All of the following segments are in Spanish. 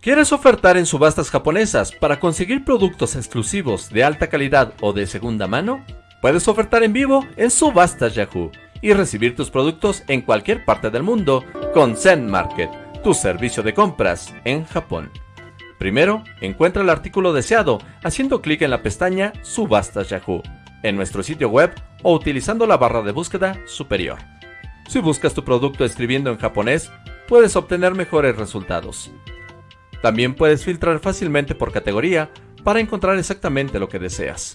¿Quieres ofertar en subastas japonesas para conseguir productos exclusivos de alta calidad o de segunda mano? Puedes ofertar en vivo en Subastas Yahoo y recibir tus productos en cualquier parte del mundo con Zen Market, tu servicio de compras en Japón. Primero, encuentra el artículo deseado haciendo clic en la pestaña Subastas Yahoo en nuestro sitio web o utilizando la barra de búsqueda superior. Si buscas tu producto escribiendo en japonés, puedes obtener mejores resultados. También puedes filtrar fácilmente por categoría para encontrar exactamente lo que deseas.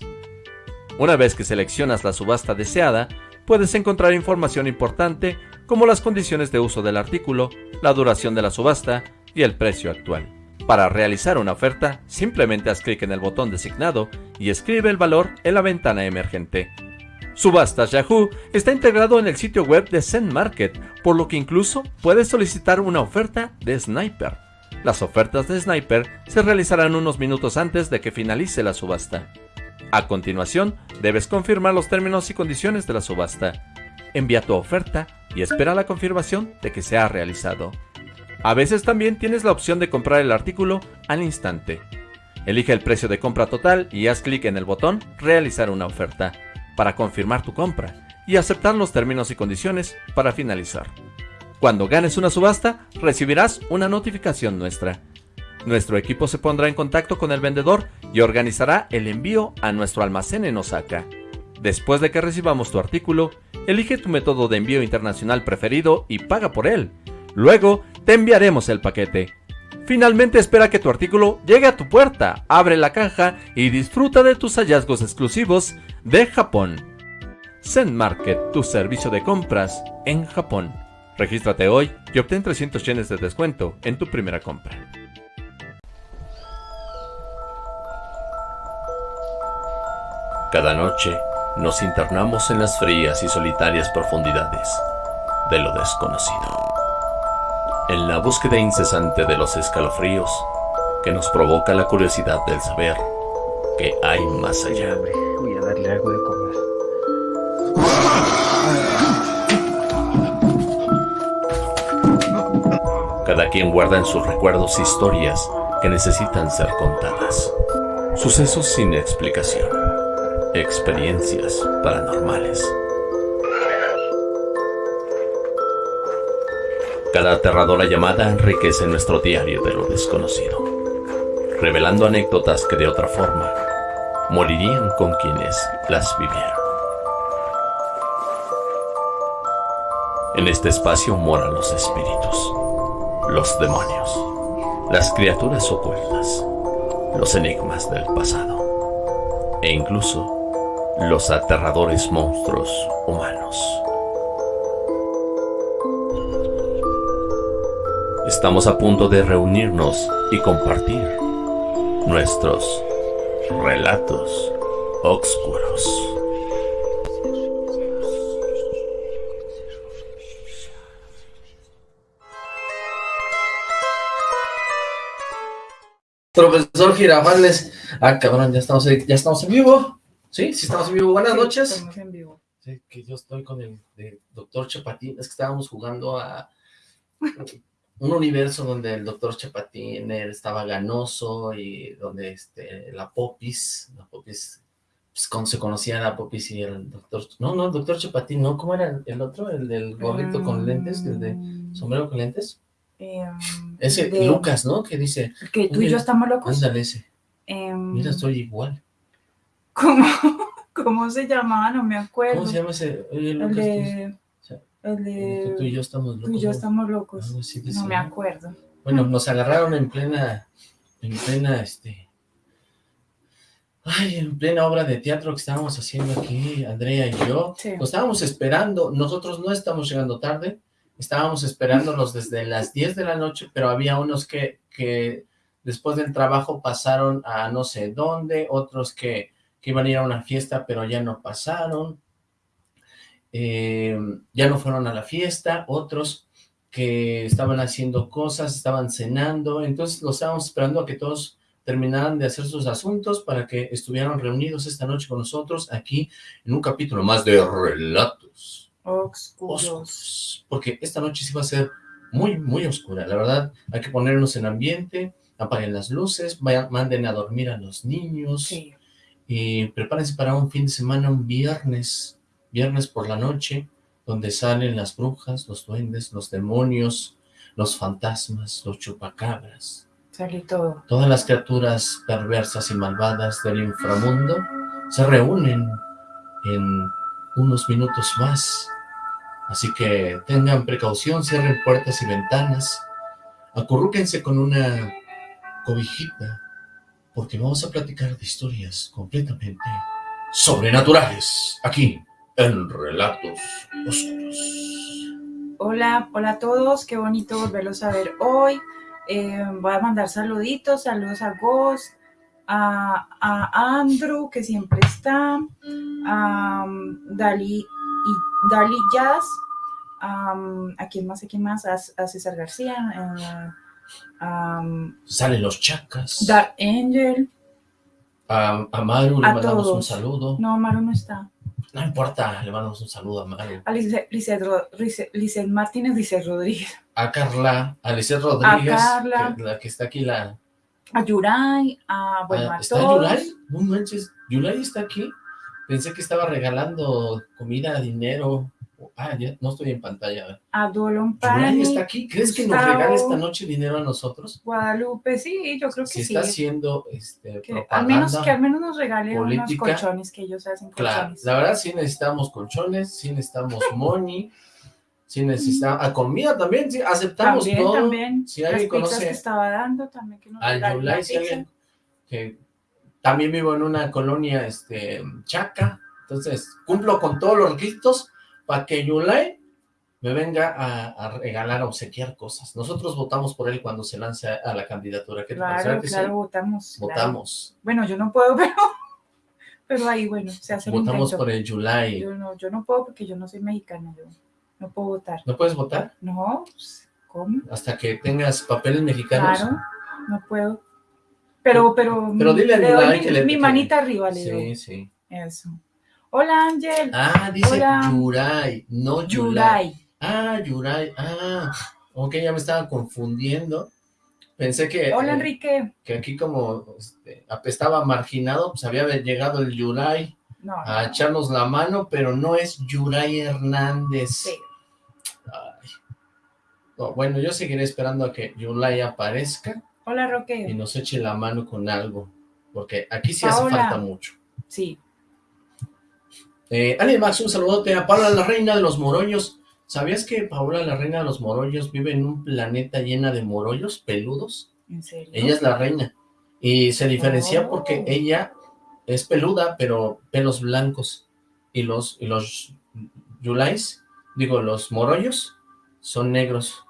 Una vez que seleccionas la subasta deseada, puedes encontrar información importante como las condiciones de uso del artículo, la duración de la subasta y el precio actual. Para realizar una oferta, simplemente haz clic en el botón designado y escribe el valor en la ventana emergente. Subastas Yahoo está integrado en el sitio web de Zen Market, por lo que incluso puedes solicitar una oferta de Sniper. Las ofertas de Sniper se realizarán unos minutos antes de que finalice la subasta. A continuación, debes confirmar los términos y condiciones de la subasta. Envía tu oferta y espera la confirmación de que se ha realizado. A veces también tienes la opción de comprar el artículo al instante. Elige el precio de compra total y haz clic en el botón Realizar una oferta para confirmar tu compra y aceptar los términos y condiciones para finalizar. Cuando ganes una subasta, recibirás una notificación nuestra. Nuestro equipo se pondrá en contacto con el vendedor y organizará el envío a nuestro almacén en Osaka. Después de que recibamos tu artículo, elige tu método de envío internacional preferido y paga por él. Luego, te enviaremos el paquete. Finalmente espera que tu artículo llegue a tu puerta, abre la caja y disfruta de tus hallazgos exclusivos de Japón. Zen Market, tu servicio de compras en Japón. Regístrate hoy y obtén 300 yenes de descuento en tu primera compra. Cada noche nos internamos en las frías y solitarias profundidades de lo desconocido. En la búsqueda incesante de los escalofríos que nos provoca la curiosidad del saber que hay más allá. Voy a darle algo de Cada quien guarda en sus recuerdos historias que necesitan ser contadas. Sucesos sin explicación. Experiencias paranormales. Cada aterradora llamada enriquece nuestro diario de lo desconocido, revelando anécdotas que de otra forma morirían con quienes las vivieron. En este espacio moran los espíritus los demonios, las criaturas ocultas, los enigmas del pasado e incluso los aterradores monstruos humanos. Estamos a punto de reunirnos y compartir nuestros relatos oscuros. Profesor Girafales. Ah, cabrón, ya estamos, ya estamos en vivo. ¿Sí? Sí, estamos en vivo. Buenas noches. Estamos en vivo. Sí, que yo estoy con el, doctor Chapatín. Es que estábamos jugando a un universo donde el doctor Chapatín estaba ganoso y donde este, la Popis, la Popis, pues cuando se conocía la Popis y el doctor, no, no, el doctor Chapatín, no, ¿cómo era el otro? El del gorrito con lentes, el de sombrero con lentes. Em, ese Lucas, ¿no? Que dice... Que tú y yo estamos locos. Ándale ese. Em, Mira, estoy igual. ¿Cómo, ¿Cómo se llamaba? No me acuerdo. ¿Cómo se llama ese? Oye, el de... El de... Tú y yo estamos locos. Tú y yo estamos locos. No me acuerdo. Bueno, nos agarraron en plena... En plena, este... Ay, en plena obra de teatro que estábamos haciendo aquí, Andrea y yo. Sí. Nos estábamos esperando. Nosotros no estamos llegando tarde. Estábamos esperándolos desde las 10 de la noche, pero había unos que, que después del trabajo pasaron a no sé dónde, otros que, que iban a ir a una fiesta, pero ya no pasaron, eh, ya no fueron a la fiesta, otros que estaban haciendo cosas, estaban cenando, entonces los estábamos esperando a que todos terminaran de hacer sus asuntos para que estuvieran reunidos esta noche con nosotros aquí en un capítulo más de Relatos Oscuros. oscuros, porque esta noche sí va a ser muy, muy oscura, la verdad, hay que ponernos en ambiente, apaguen las luces, vayan, manden a dormir a los niños, Sí. y prepárense para un fin de semana, un viernes, viernes por la noche, donde salen las brujas, los duendes, los demonios, los fantasmas, los chupacabras, Sale todo. todas las criaturas perversas y malvadas del inframundo se reúnen en unos minutos más. Así que tengan precaución, cierren puertas y ventanas, acurrúquense con una cobijita, porque vamos a platicar de historias completamente sobrenaturales, aquí, en Relatos Oscuros. Hola, hola a todos, qué bonito volverlos a ver hoy. Eh, voy a mandar saluditos, saludos a Ghost, a, a Andrew, que siempre está, a um, Dali, y, Dali Jazz, um, a quién más, a quién más, a, a César García, a, a, um, Salen los chacas, Dark Angel, a, a Maru le A mandamos un saludo, no, Maru no está, no importa, le mandamos un saludo a Maru, a Lizeth, Lizeth Lizeth- Lizeth Martínez, Lizeth Rodríguez, a Carla, a Lisset Rodríguez, Carla. que- la que está aquí, la... a Yuray, a, bueno, Ah, a ¿Está todos. Yulai? No manches, ¿Yulai está aquí? Pensé que estaba regalando comida, dinero. Ah, ya no estoy en pantalla. a Dolon ¿Yulai Pani, está aquí? ¿Crees que nos regala esta noche dinero a nosotros? Guadalupe, sí, yo creo que Si sí. está haciendo este, que, propaganda. al menos, que al menos nos regale unos colchones que ellos hacen Claro, colchones. la verdad sí necesitamos colchones, sí necesitamos money, sí necesitamos... A comida también, sí, aceptamos también, todo. también. Si alguien conoce que estaba dando, también que nos al Yulai, si alguien que también vivo en una colonia este, chaca, entonces cumplo con todos los requisitos para que Yulai me venga a, a regalar, a obsequiar cosas. Nosotros votamos por él cuando se lance a, la candidatura. ¿Qué? Claro, ¿Verdad que claro, sí? votamos. claro. Votamos. Bueno, yo no puedo, pero, pero ahí, bueno, se hace el Votamos intento. por el Yulai. Yo no, yo no puedo porque yo no soy mexicana, yo no puedo votar. ¿No puedes votar? No, pues, ¿cómo? Hasta que tengas papeles mexicanos. Claro, no puedo. Pero, pero, Pero dile le doy mi, que le- mi que- manita arriba, le doy. Sí, sí. Eso. Hola, Ángel. Ah, dice Hola. Yuray, no Yulai. Yulai. Ah, Yuray. Ah, ok, ya me estaba confundiendo. Pensé que, Hola, eh, Enrique. que aquí como este, estaba marginado, pues había llegado el Yuray No, a no. echarnos la mano, pero no es Yuray Hernández. Sí. Ay. No, bueno, yo seguiré esperando a que Yulai aparezca Hola, y Roque. nos eche la mano con algo, porque aquí sí hace falta mucho. Sí. Eh, Ale Max, un saludote a Paola, la reina de los morollos. ¿Sabías que Paola, la reina de los morollos, vive en un planeta llena de morollos peludos? ¿En serio? Ella es la reina. Y se diferencia Oh. porque ella es peluda, pero pelos blancos. Y los, y los yulais, digo, los morollos, son negros,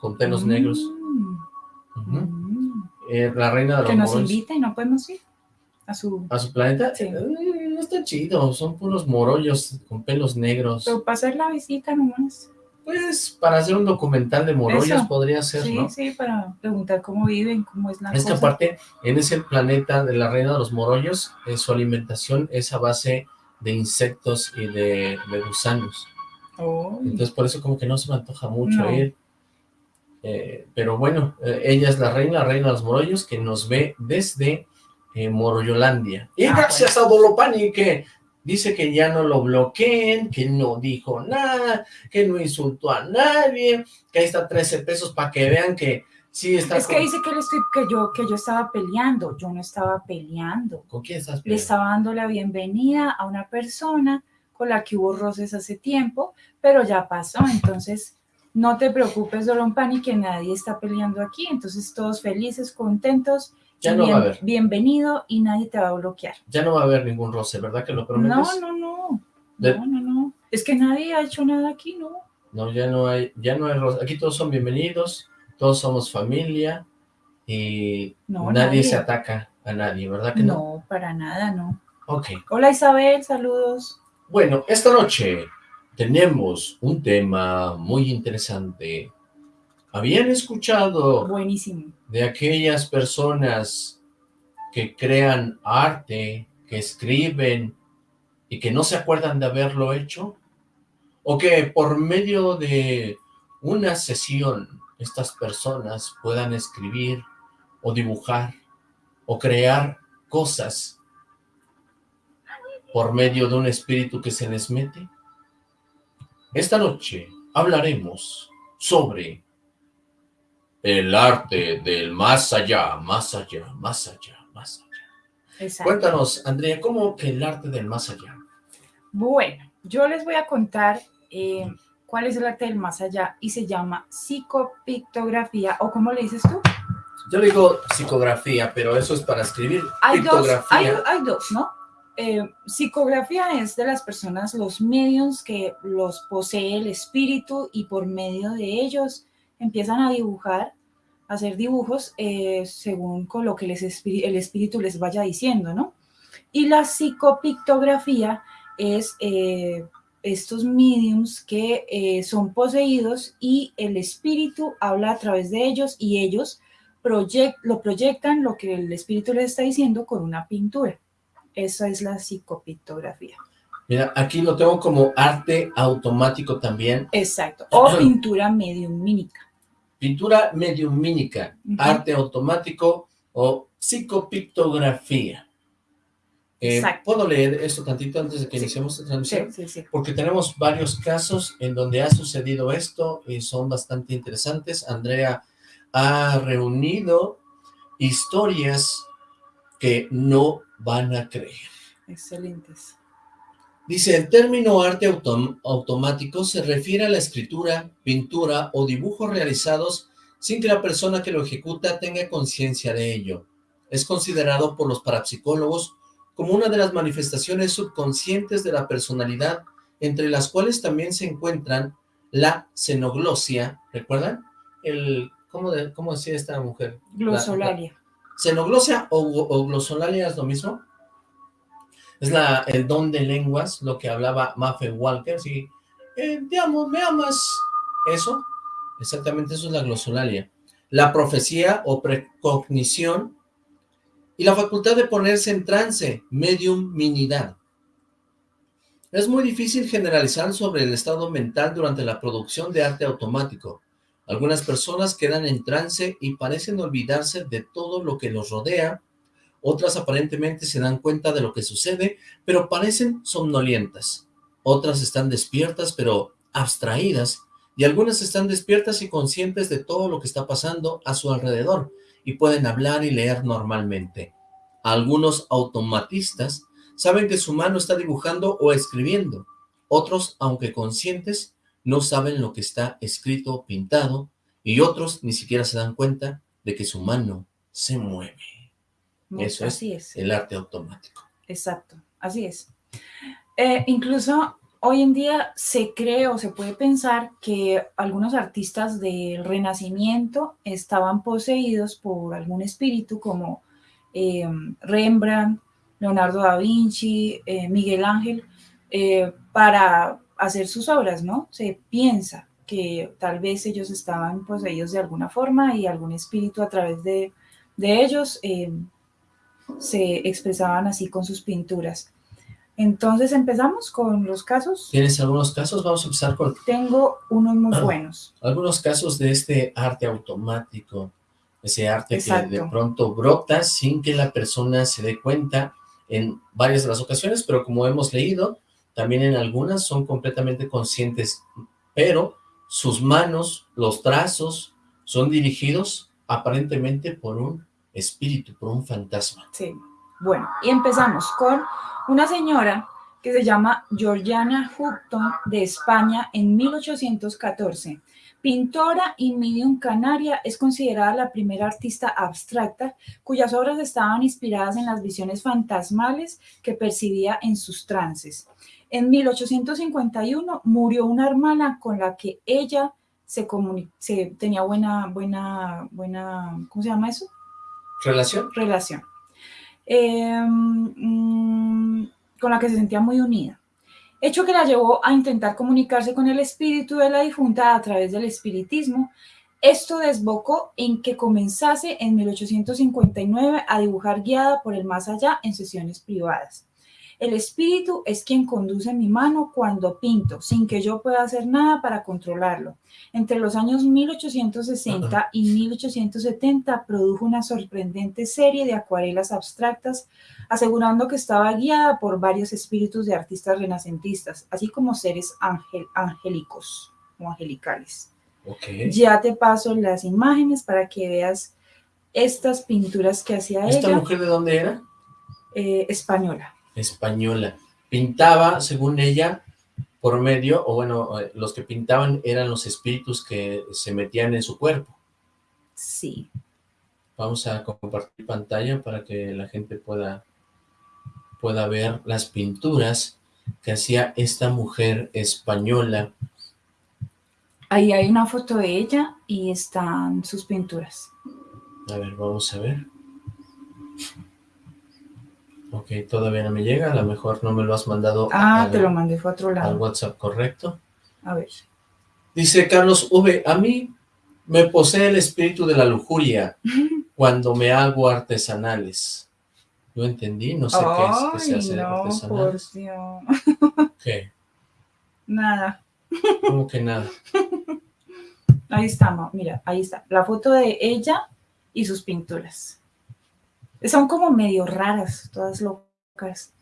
con pelos Mm, negros. Mm. Eh, la reina de los Que nos invita y no podemos ir a su... ¿A su planeta? Sí. Eh, no está chido, son puros morollos con pelos negros. Pero para hacer la visita nomás. Pues para hacer un documental de morollos Eso. podría ser, Sí, ¿no? sí, para preguntar cómo viven, cómo es la Es que cosa. aparte, en ese planeta de la reina de los morollos, eh, su alimentación es a base de insectos y de, de gusanos. Oh, Entonces, por eso como que no se me antoja mucho No. ir. Eh, pero bueno, eh, ella es la reina, la reina de los morollos, que nos ve desde eh, Morollolandia. Y Ah, gracias a Dolopani, que dice que ya no lo bloqueen, que no dijo nada, que no insultó a nadie, que ahí está 13 pesos para que vean que sí está es que dice que, le estoy, que, yo, que yo estaba peleando. Yo no estaba peleando. ¿Con quién estás Le peleando? estaba dando la bienvenida a una persona con la que hubo roces hace tiempo, pero ya pasó. Entonces, no te preocupes, Dolon Pani, que nadie está peleando aquí. Entonces, todos felices, contentos. Ya no va a haber. Bienvenido y nadie te va a bloquear. Ya no va a haber ningún roce, ¿verdad que lo prometes? No, no, no. De- No, no, no. Es que nadie ha hecho nada aquí, ¿no? No, ya no hay, ya no hay roce. Aquí todos son bienvenidos, todos somos familia y No, nadie, nadie. se ataca a nadie, ¿verdad que no? No, para nada, no. Ok. Hola Isabel, saludos. Bueno, esta noche tenemos un tema muy interesante. ¿Habían escuchado Buenísimo. de aquellas personas que crean arte, que escriben y que no se acuerdan de haberlo hecho? ¿O que por medio de una sesión estas personas puedan escribir o dibujar o crear cosas por medio de un espíritu que se les mete? Esta noche hablaremos sobre el arte del más allá, más allá, más allá, más allá. Cuéntanos, Andrea, ¿cómo que el arte del más allá? Bueno, yo les voy a contar eh, cuál es el arte del más allá y se llama psicopictografía, o ¿cómo le dices tú? Yo digo psicografía, pero eso es para escribir. Hay dos, hay, dos, ¿no? Eh, psicografía es de las personas, los medios que los posee el espíritu y por medio de ellos empiezan a dibujar, a hacer dibujos eh, según con lo que les el espíritu les vaya diciendo, ¿no? Y la psicopictografía es eh, estos mediums que son poseídos y el espíritu habla a través de ellos y ellos lo proyectan lo que el espíritu les está diciendo con una pintura. Esa es la psicopictografía. Mira, aquí lo tengo como arte automático también. Exacto, o pintura mediumínica. Pintura mediumínica, arte automático o psicopictografía. Eh, ¿Puedo leer esto tantito antes de que iniciemos la transmisión? Sí, sí, Porque tenemos varios casos en donde ha sucedido esto y son bastante interesantes. Andrea ha reunido historias que no van a creer. Excelentes. Dice, el término arte automático se refiere a la escritura, pintura o dibujos realizados sin que la persona que lo ejecuta tenga conciencia de ello. Es considerado por los parapsicólogos como una de las manifestaciones subconscientes de la personalidad, entre las cuales también se encuentran la xenoglosia, ¿recuerdan? El, ¿cómo, cómo decía esta mujer? Glosolalia. ¿Xenoglosia o, glosolalia es lo mismo? Es la, el don de lenguas, lo que hablaba Maffe Walker, sí, eh, te amo, me amas, eso, exactamente eso es la glosolalia. La profecía o precognición y la facultad de ponerse en trance, mediuminidad. Es muy difícil generalizar sobre el estado mental durante la producción de arte automático. Algunas personas quedan en trance y parecen olvidarse de todo lo que los rodea, otras aparentemente se dan cuenta de lo que sucede, pero parecen somnolientas. Otras están despiertas, pero abstraídas, y algunas están despiertas y conscientes de todo lo que está pasando a su alrededor, y pueden hablar y leer normalmente. Algunos automatistas saben que su mano está dibujando o escribiendo. Otros, aunque conscientes, no saben lo que está escrito o pintado, y otros ni siquiera se dan cuenta de que su mano se mueve. Eso es, el arte automático. Exacto, así es. Eh, incluso hoy en día se cree o se puede pensar que algunos artistas del Renacimiento estaban poseídos por algún espíritu como eh, Rembrandt, Leonardo da Vinci, eh, Miguel Ángel, eh, para hacer sus obras, ¿no? Se piensa que tal vez ellos estaban poseídos de alguna forma y algún espíritu a través de, de ellos se expresaban así con sus pinturas. Entonces empezamos con los casos. ¿Tienes algunos casos? Vamos a empezar con... Tengo unos muy ah, buenos. Algunos casos de este arte automático, ese arte que de pronto brota sin que la persona se dé cuenta en varias de las ocasiones, pero como hemos leído, también en algunas son completamente conscientes, pero sus manos, los trazos, son dirigidos aparentemente por un espíritu, por un fantasma. Sí, bueno, y empezamos con una señora que se llama Georgiana Houghton de España en 1814. Pintora y medium canaria, es considerada la primera artista abstracta cuyas obras estaban inspiradas en las visiones fantasmales que percibía en sus trances. En 1851 murió una hermana con la que ella se, se tenía buena, buena, buena, ¿cómo se llama eso? Relación. Relación. Em, mm, con la que se sentía muy unida. Hecho que la llevó a intentar comunicarse con el espíritu de la difunta a través del espiritismo. Esto desbocó en que comenzase en 1859 a dibujar guiada por el más allá en sesiones privadas. El espíritu es quien conduce mi mano cuando pinto, sin que yo pueda hacer nada para controlarlo. Entre los años 1860 y 1870 produjo una sorprendente serie de acuarelas abstractas, asegurando que estaba guiada por varios espíritus de artistas renacentistas, así como seres angélicos o angelicales. Ya te paso las imágenes para que veas estas pinturas que hacía ella. ¿Esta mujer de dónde era? Eh, española española. Pintaba, según ella, por medio, o bueno, eh, los que pintaban eran los espíritus que se metían en su cuerpo. Sí. Vamos a compartir pantalla para que la gente pueda, pueda ver las pinturas que hacía esta mujer española. Ahí hay una foto de ella y están sus pinturas. A ver, vamos a ver. Ok, todavía no me llega, a lo mejor no me lo has mandado. Ah, te lo mandé, fue a otro lado. Al WhatsApp, correcto. A ver. Dice Carlos V, a mí me posee el espíritu de la lujuria cuando me hago artesanales. No entendí, no sé qué es que se hace no, artesanales. ¿Qué? Nada. ¿Cómo que nada? Ahí está, mira, ahí está. La foto de ella y sus pinturas. Son como medio raras, todas locas.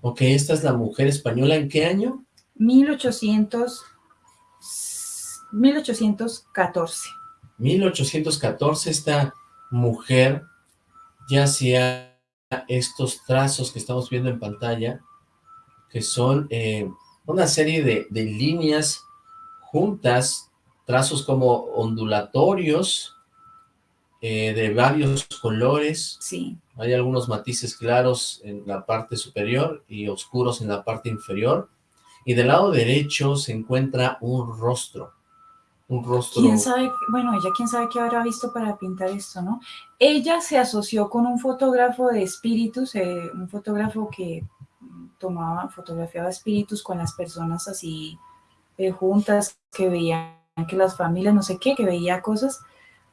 Ok, esta es la mujer española, ¿en qué año? 1800, 1814. 1814, esta mujer ya hacía estos trazos que estamos viendo en pantalla, que son eh, una serie de, de líneas juntas, trazos como ondulatorios, eh, de varios colores. Sí. Hay algunos matices claros en la parte superior y oscuros en la parte inferior. Y del lado derecho se encuentra un rostro. Un rostro... ¿Quién sabe? Bueno, ella quién sabe qué habrá visto para pintar esto, ¿no? Ella se asoció con un fotógrafo de espíritus, eh, un fotógrafo que tomaba, fotografiaba espíritus con las personas así eh, juntas, que veían que las familias, no sé qué, que veía cosas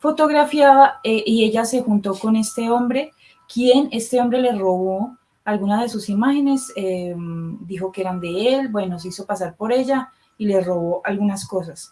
fotografiaba eh, y ella se juntó con este hombre, quien este hombre le robó algunas de sus imágenes, em, dijo que eran de él, bueno, se hizo pasar por ella y le robó algunas cosas.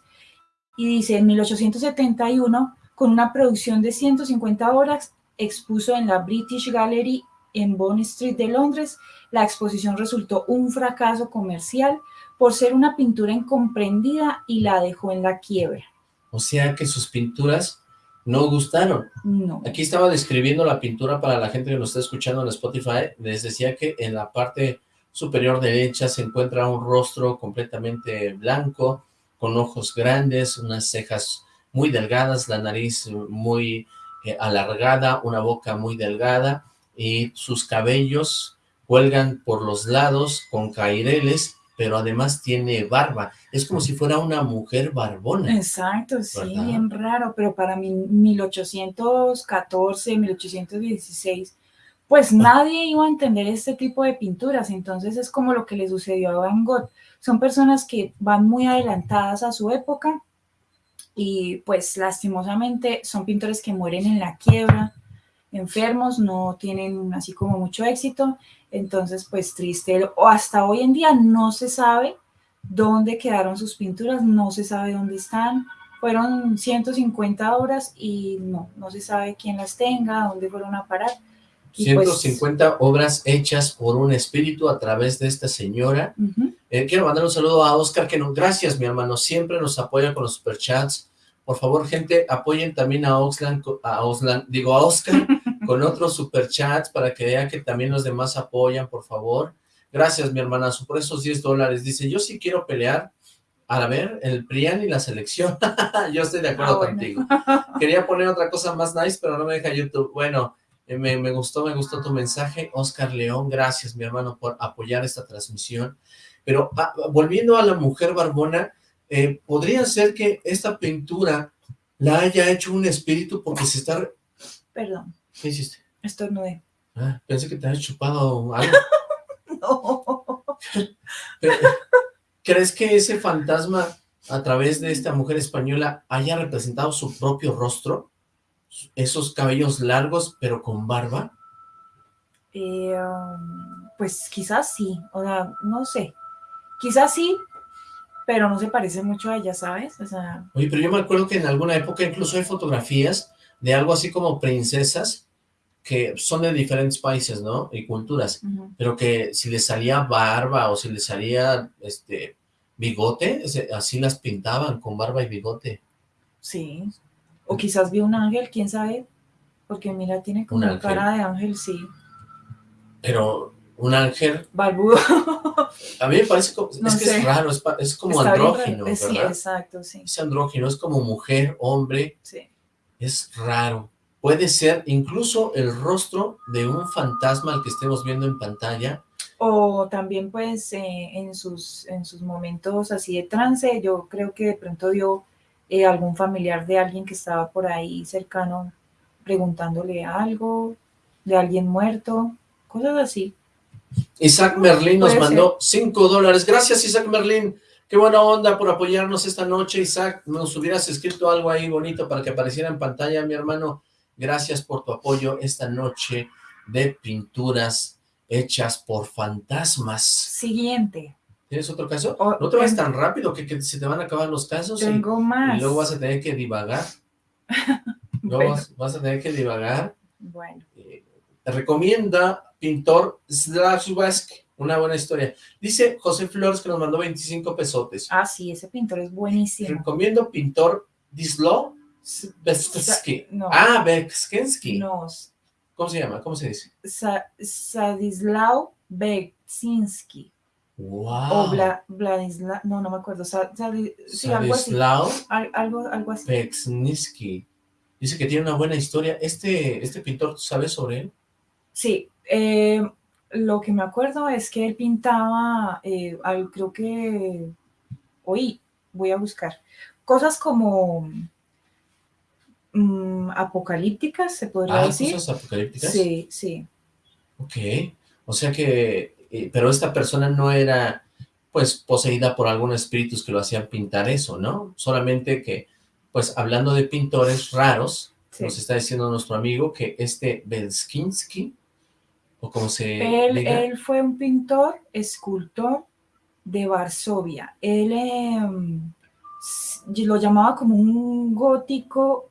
Y dice, en 1871, con una producción de 150 horas, expuso en la British Gallery en Bond Street de Londres. La exposición resultó un fracaso comercial por ser una pintura incomprendida y la dejó en la quiebra. O sea que sus pinturas no gustaron. No. Aquí estaba describiendo la pintura para la gente que nos está escuchando en Spotify. Les decía que en la parte superior derecha se encuentra un rostro completamente blanco, con ojos grandes, unas cejas muy delgadas, la nariz muy eh, alargada, una boca muy delgada y sus cabellos cuelgan por los lados con caireles pero además tiene barba. Es como si fuera una mujer barbona. Exacto, sí, bien raro, pero para mí 1814, 1816, pues ah. nadie iba a entender este tipo de pinturas, entonces es como lo que le sucedió a Van Gogh. Son personas que van muy adelantadas a su época y pues lastimosamente son pintores que mueren en la quiebra, enfermos, no tienen así como mucho éxito, entonces pues triste, o hasta hoy en día no se sabe dónde quedaron sus pinturas, no se sabe dónde están, fueron 150 obras y no, no se sabe quién las tenga, dónde fueron a parar. 150 pues obras hechas por un espíritu a través de esta señora. Eh, quiero mandar un saludo a Oscar, que no, gracias mi hermano, siempre nos apoya con los superchats. Por favor, gente, apoyen también a Oxlan, a digo a Oscar, con otros superchats para que vean que también los demás apoyan, por favor. Gracias, mi hermanazo, por esos 10 dólares. Dice, yo sí quiero pelear. A ver, el PRIAN y la selección. yo estoy de acuerdo ah, contigo. Quería poner otra cosa más nice, pero no me deja YouTube. Bueno, eh, me, me, gustó, me gustó tu mensaje. Oscar León, gracias, mi hermano, por apoyar esta transmisión. Pero ah, volviendo a la mujer barbona, eh, podría ser que esta pintura la haya hecho un espíritu porque se está... Perdón. ¿Qué hiciste? Estornudé. Ah, pensé que te habías chupado algo. no. ¿Crees que ese fantasma, a través de esta mujer española, haya representado su propio rostro? Esos cabellos largos, pero con barba. Eh, um, pues quizás sí, o sea, no sé. Quizás sí, pero no se parece mucho a ella, ¿sabes? O sea... Oye, pero yo me acuerdo que en alguna época incluso hay fotografías de algo así como princesas que son de diferentes países, ¿no? Y culturas, pero que si les salía barba o si les salía este bigote, así las pintaban con barba y bigote. Sí, o quizás vio un ángel, quién sabe, porque mira, tiene como una cara de ángel, sí. Pero un ángel... Barbudo. A mí me parece, como, es que es raro, es, como andrógino, ¿verdad? Sí, exacto, sí. Es andrógino, es como mujer, hombre. Sí. Es raro. Puede ser incluso el rostro de un fantasma al que estemos viendo en pantalla. O también pues eh, en, sus, en sus momentos así de trance, yo creo que de pronto vio eh, algún familiar de alguien que estaba por ahí cercano preguntándole algo, de alguien muerto, cosas así. Isaac Merlin nos mandó 5 dólares. Gracias Isaac Merlin. Qué buena onda por apoyarnos esta noche, Isaac. Nos hubieras escrito algo ahí bonito para que apareciera en pantalla, mi hermano. Gracias por tu apoyo esta noche de pinturas hechas por fantasmas. Siguiente. ¿Tienes otro caso? no te vayas tan rápido que, se te van a acabar los casos. Tengo más. Y luego vas a tener que divagar. luego vas, a tener que divagar. Bueno. Eh, te recomienda pintor Slavsky. Una buena historia. Dice José Flores que nos mandó 25 pesotes. Ah, sí, ese pintor es buenísimo. Recomiendo pintor Dislo no. Ah, Bekskensky. No. ¿Cómo se llama? ¿Cómo se dice? Sa Sadislav Beksinski. Wow. O Bla, Vladislav, no, no me acuerdo. Sa sí, algo así. algo, algo así. Beksinski. Dice que tiene una buena historia. Este, este pintor, ¿sabes sobre él? Sí. Eh, lo que me acuerdo es que él pintaba, eh, creo que, hoy voy a buscar, cosas como Mm, apocalípticas, se podría ah, decir. ¿cosas apocalípticas? Sí, sí. Ok, o sea que, eh, pero esta persona no era, pues, poseída por algunos espíritus que lo hacían pintar eso, ¿no? Solamente que, pues, hablando de pintores raros, nos está diciendo nuestro amigo que este Belskinsky, o como se él, Él fue un pintor, escultor de Varsovia. Él em, lo llamaba como un gótico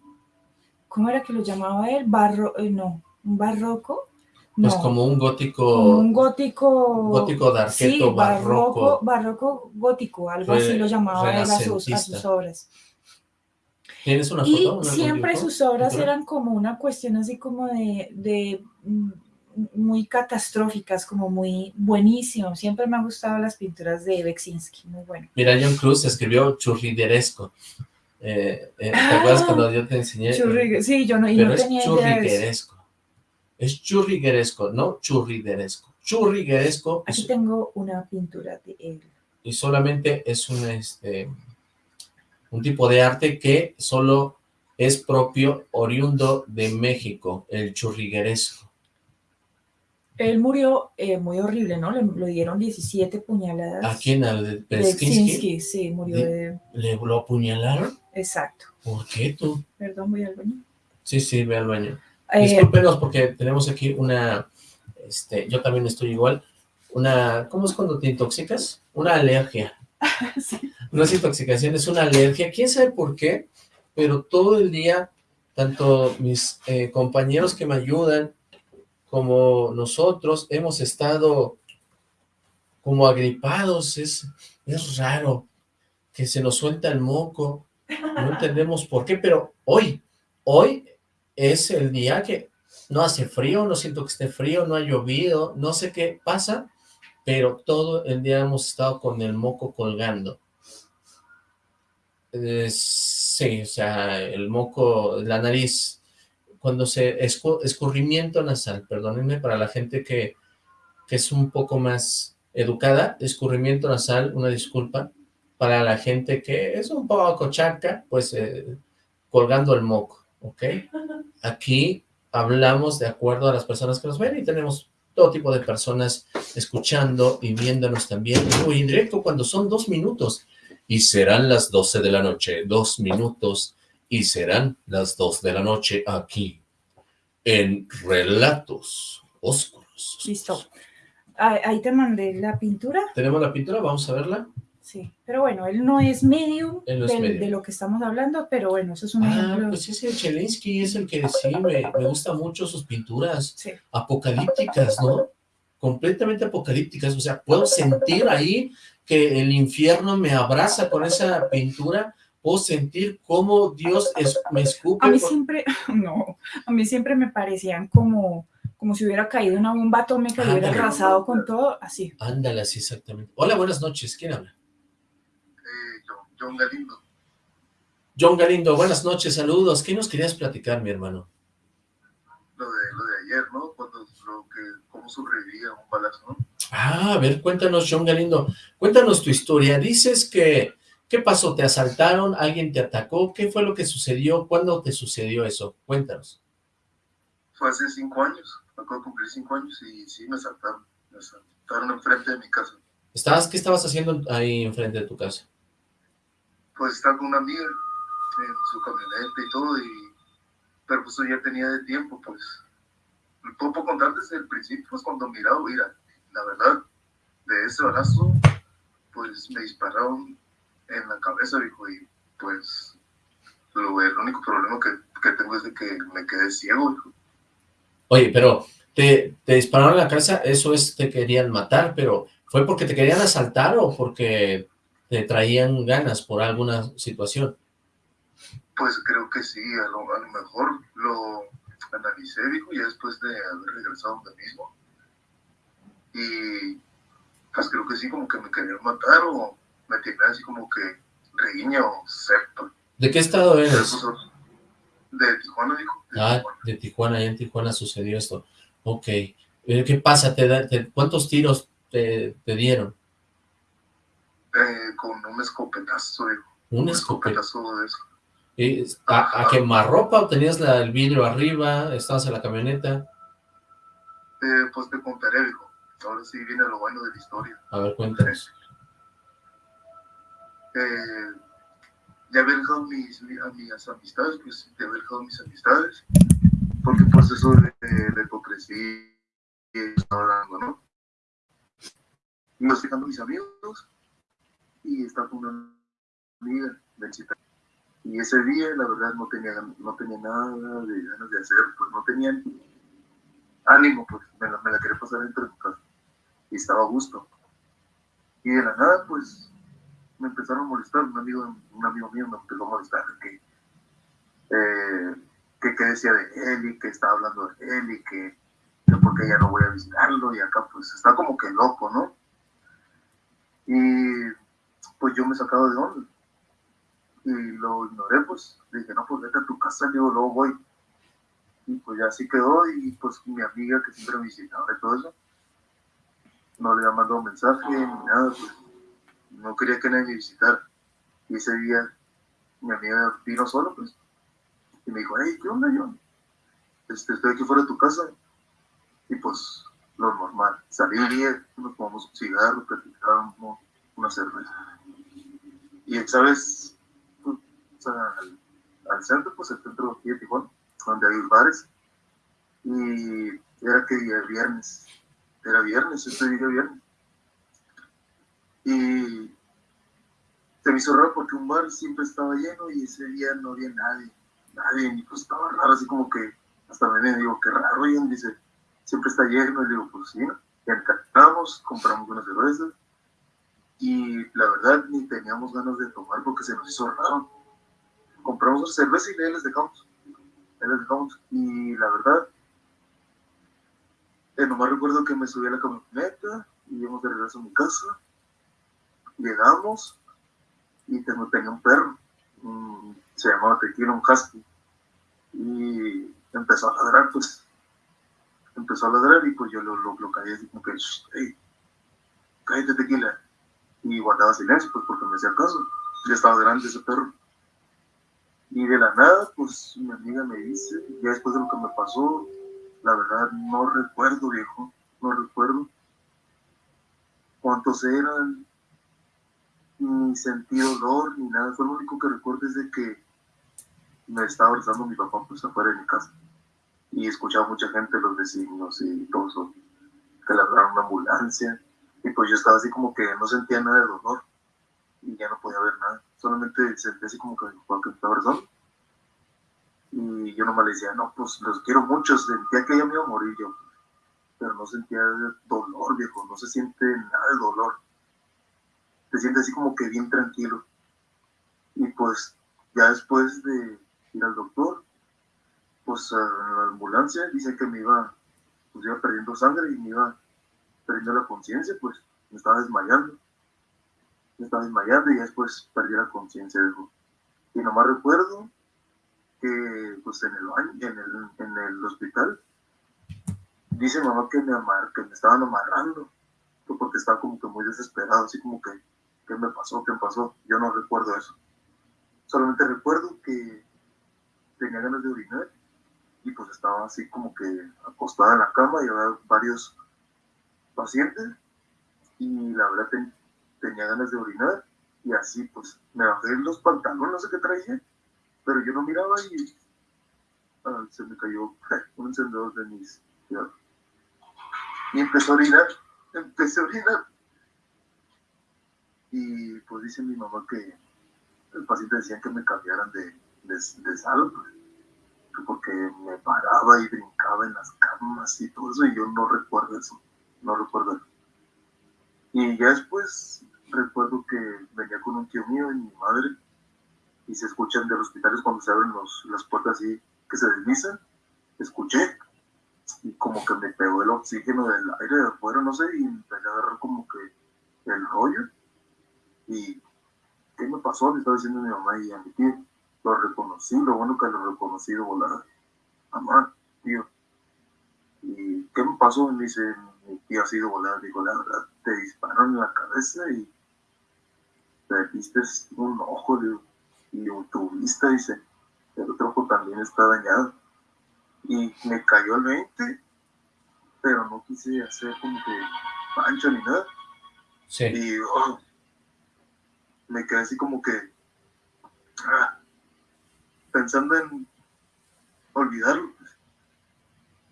¿cómo era que lo llamaba él? Barro, eh, no, un barroco. Pues como un gótico. un gótico. Gótico de arqueto sí, barroco. Barroco, gótico, algo así lo llamaba él a sus, obras. ¿Tienes una foto? Y siempre sus obras eran como una cuestión así como de, de mm, muy catastróficas, como muy buenísimo. Siempre me han gustado las pinturas de Beksinski, muy bueno. Mira, John Cruz escribió churrideresco. Eh, eh, ¿Te acuerdas cuando yo te enseñé? sí, yo no, y no tenía es churrigueresco. Es churrigueresco, no churrideresco. Churrigueresco. Aquí tengo una pintura de él. Y solamente es un, este, un tipo de arte que solo es propio oriundo de México, el churrigueresco. Él murió eh, muy horrible, ¿no? Le, dieron 17 puñaladas. ¿A quién? ¿Al de Sí, murió de... ¿Le lo apuñalaron? Exacto. ¿Por qué tú? Perdón, voy al baño. Sí, sí, ve al baño. Eh, Discúlpenos porque tenemos aquí una, este, yo también estoy igual, una, ¿cómo es cuando te intoxicas? Una alergia. sí. No es intoxicación, es una alergia. ¿Quién sabe por qué? Pero todo el día, tanto mis eh, compañeros que me ayudan, como nosotros, hemos estado como agripados. Es, es raro que se nos suelta el moco, no entendemos por qué, pero hoy, hoy es el día que no hace frío, no siento que esté frío, no ha llovido, no sé qué pasa, pero todo el día hemos estado con el moco colgando. sí, o sea, el moco, la nariz, cuando se, escurrimiento nasal, perdónenme para la gente que, que es un poco más educada, escurrimiento nasal, una disculpa, para la gente que es un poco chaca, pues eh, colgando el moco, ¿ok? Aquí hablamos de acuerdo a las personas que nos ven y tenemos todo tipo de personas escuchando y viéndonos también. Muy directo cuando son dos minutos y serán las doce de la noche, dos minutos y serán las dos de la noche aquí en Relatos Oscuros. Listo. Ahí te mandé la pintura. ¿Tenemos la pintura? Vamos a verla. Sí, pero bueno, él no es medio de, lo que estamos hablando, pero bueno, eso es un ah, pues ese Chelinsky es el que sí, me, me gustan mucho sus pinturas apocalípticas, ¿no? Completamente apocalípticas, o sea, puedo sentir ahí que el infierno me abraza con esa pintura, puedo sentir cómo Dios me escupe. A mí siempre, no, a mí siempre me parecían como como si hubiera caído una bomba atómica y hubiera arrasado con todo, así. Ándale, así exactamente. Hola, buenas noches, ¿quién habla? John Galindo. John Galindo, buenas noches, saludos. ¿Qué nos querías platicar, mi hermano? Lo de, lo de ayer, ¿no? Cuando, lo que, cómo sobrevivía un balazo, ¿no? Ah, a ver, cuéntanos, John Galindo. Cuéntanos tu historia. Dices que, ¿qué pasó? ¿Te asaltaron? ¿Alguien te atacó? ¿Qué fue lo que sucedió? ¿Cuándo te sucedió eso? Cuéntanos. Fue hace cinco años. Acabo de cumplir cinco años y sí me asaltaron. Me asaltaron enfrente de mi casa. ¿Estabas, ¿Qué estabas haciendo ahí enfrente de tu casa? pues estaba con una amiga en su camioneta y todo, y, pero pues ya tenía de tiempo, pues. Puedo contar desde el principio, pues cuando miraba, mira, la verdad, de ese balazo, pues me dispararon en la cabeza, dijo, y pues lo, el único problema que, que, tengo es de que me quedé ciego, dijo. Oye, pero te, te dispararon en la cabeza, eso es, te querían matar, pero ¿fue porque te querían asaltar o porque te traían ganas por alguna situación? Pues creo que sí, a lo, mejor lo analicé, dijo, ya después de haber regresado donde mismo. Y pues creo que sí, como que me querían matar o me tenían así como que riña o sepa. ¿De qué estado eres? De Tijuana, dijo. ah, de Tijuana, ya en Tijuana sucedió esto. Ok. Eh, ¿Qué pasa? ¿Te, ¿Cuántos tiros te, te dieron? Eh, con un escopetazo, Un, escopetazo de eso. ¿A, a ropa o tenías la, el vidrio arriba? ¿Estabas en la camioneta? Eh, pues te contaré, hijo. Ahora sí viene lo bueno de la historia. A ver, cuéntanos. Eh, ya había dejado mis, a mis amistades, pues ya había dejado mis amistades, porque pues eso de, de, hipocresía estaba dando, ¿no? Y me dejando mis amigos, y estaba con una amiga de Chita. Y ese día, la verdad, no tenía, no tenía nada de ganas de hacer, pues no tenía ánimo, pues me la, la quería pasar entre casa. Y estaba a gusto. Y de la nada, pues me empezaron a molestar. Un amigo, un amigo mío me empezó a molestar que, eh, decía de él y que estaba hablando de él y que, que porque ya no voy a visitarlo. Y acá, pues está como que loco, ¿no? Y pues yo me sacaba de onda. Y lo ignoré, pues, dije, no, pues vete a tu casa, digo, luego voy. Y pues ya así quedó, y pues mi amiga que siempre me visitaba y todo eso, no le había mandado mensaje ni nada, pues, no quería que nadie me visitara. Y ese día mi amiga vino solo, pues, y me dijo, hey, ¿qué onda, yo? Este, estoy aquí fuera de tu casa. Y pues, lo normal. Salí bien, nos tomamos un cigarro, platicábamos una cerveza. Y esa vez, pues, al, centro, pues el centro de Tijuana, donde hay bares, y era que día viernes, era viernes, este día viernes. Y se me hizo raro porque un bar siempre estaba lleno y ese día no había nadie, nadie, y pues estaba raro, así como que hasta me digo, qué raro, y dice, siempre está lleno, y digo, pues sí, ¿no? Y entramos, compramos unas cervezas, y la verdad ni teníamos ganas de tomar porque se nos hizo raro. Compramos cerveza y ahí les dejamos. Ahí les dejamos. Y la verdad, eh, nomás recuerdo que me subí a la camioneta y íbamos de regreso a mi casa. Llegamos y tengo, tenía un perro. se llamaba Tequila, un husky. Y empezó a ladrar, pues. Empezó a ladrar y pues yo lo, lo, lo así como que, hey, cállate Tequila y guardaba silencio, pues porque me hacía caso. Ya estaba grande ese perro. Y de la nada, pues mi amiga me dice, ya después de lo que me pasó, la verdad no recuerdo, viejo, no recuerdo cuántos eran, ni sentí dolor, ni nada. Fue lo único que recuerdo es de que me estaba abrazando mi papá pues afuera de mi casa. Y escuchaba mucha gente, los vecinos y todo eso. que le hablaron una ambulancia, y pues yo estaba así como que no sentía nada de dolor, y ya no podía ver nada, solamente sentía así como que cualquier persona, y yo nomás le decía, no, pues los quiero mucho, sentía que ella me iba a morir yo, pero no sentía dolor, viejo, no se siente nada de dolor, te sientes así como que bien tranquilo, y pues ya después de ir al doctor, pues a la ambulancia dice que me iba, pues iba perdiendo sangre y me iba perdiendo la conciencia, pues me estaba desmayando. Me estaba desmayando y después perdí la conciencia, Y nomás recuerdo que pues en el baño, en el, en el hospital, dice mamá que me, amar, que me estaban amarrando, porque estaba como que muy desesperado, así como que, ¿qué me pasó? ¿Qué me pasó? Yo no recuerdo eso. Solamente recuerdo que tenía ganas de orinar y pues estaba así como que acostada en la cama y había varios pacientes y la verdad tenía ganas de orinar y así pues me bajé los pantalones, no sé qué traía, pero yo no miraba y ah, se me cayó un encendedor de mis y empezó a orinar, empecé a orinar y pues dice mi mamá que el paciente decía que me cambiaran de, de, de sala, pues porque me paraba y brincaba en las camas y todo eso, y yo no recuerdo eso, no recuerdo eso. Y ya después recuerdo que venía con un tío mío y mi madre, y se escuchan de los hospitales cuando se abren los, las puertas así que se deslizan, escuché, y como que me pegó el oxígeno del aire de afuera, no sé, y empecé a agarrar como que el rollo, y ¿qué me pasó? Le estaba diciendo a mi mamá y a mi tío lo reconocí, lo bueno que lo reconocí de volada. Mamá, tío. ¿Y qué me pasó? Me dice, mi tío ha sido volada. Digo, la verdad, te dispararon en la cabeza y perdiste un ojo, y tu vista, dice, el otro ojo también está dañado. Y me cayó el 20, pero no quise hacer como que pancha ni nada. Sí. Y oh, me quedé así como que, ah, pensando en olvidarlo. Pues.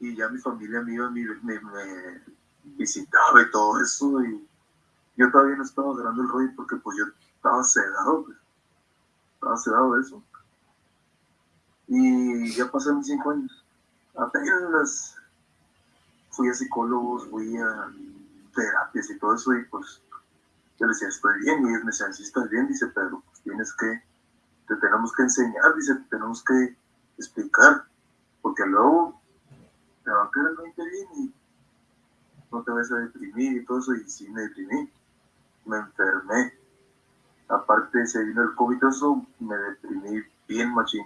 Y ya mi familia me me, me, visitaba y todo eso. Y yo todavía no estaba agarrando el rollo porque pues yo estaba sedado. Pues. Estaba sedado de eso. Y ya pasaron cinco años. Apenas fui a psicólogos, fui a terapias y todo eso. Y pues yo le decía, estoy bien. Y ellos me decían, sí, estás bien. Dice, pero pues tienes que te tenemos que enseñar, dice, te tenemos que explicar, porque luego te va a quedar muy bien y no te vas a deprimir y todo eso, y sí me deprimí, me enfermé. Aparte se vino el COVID, eso me deprimí bien machín.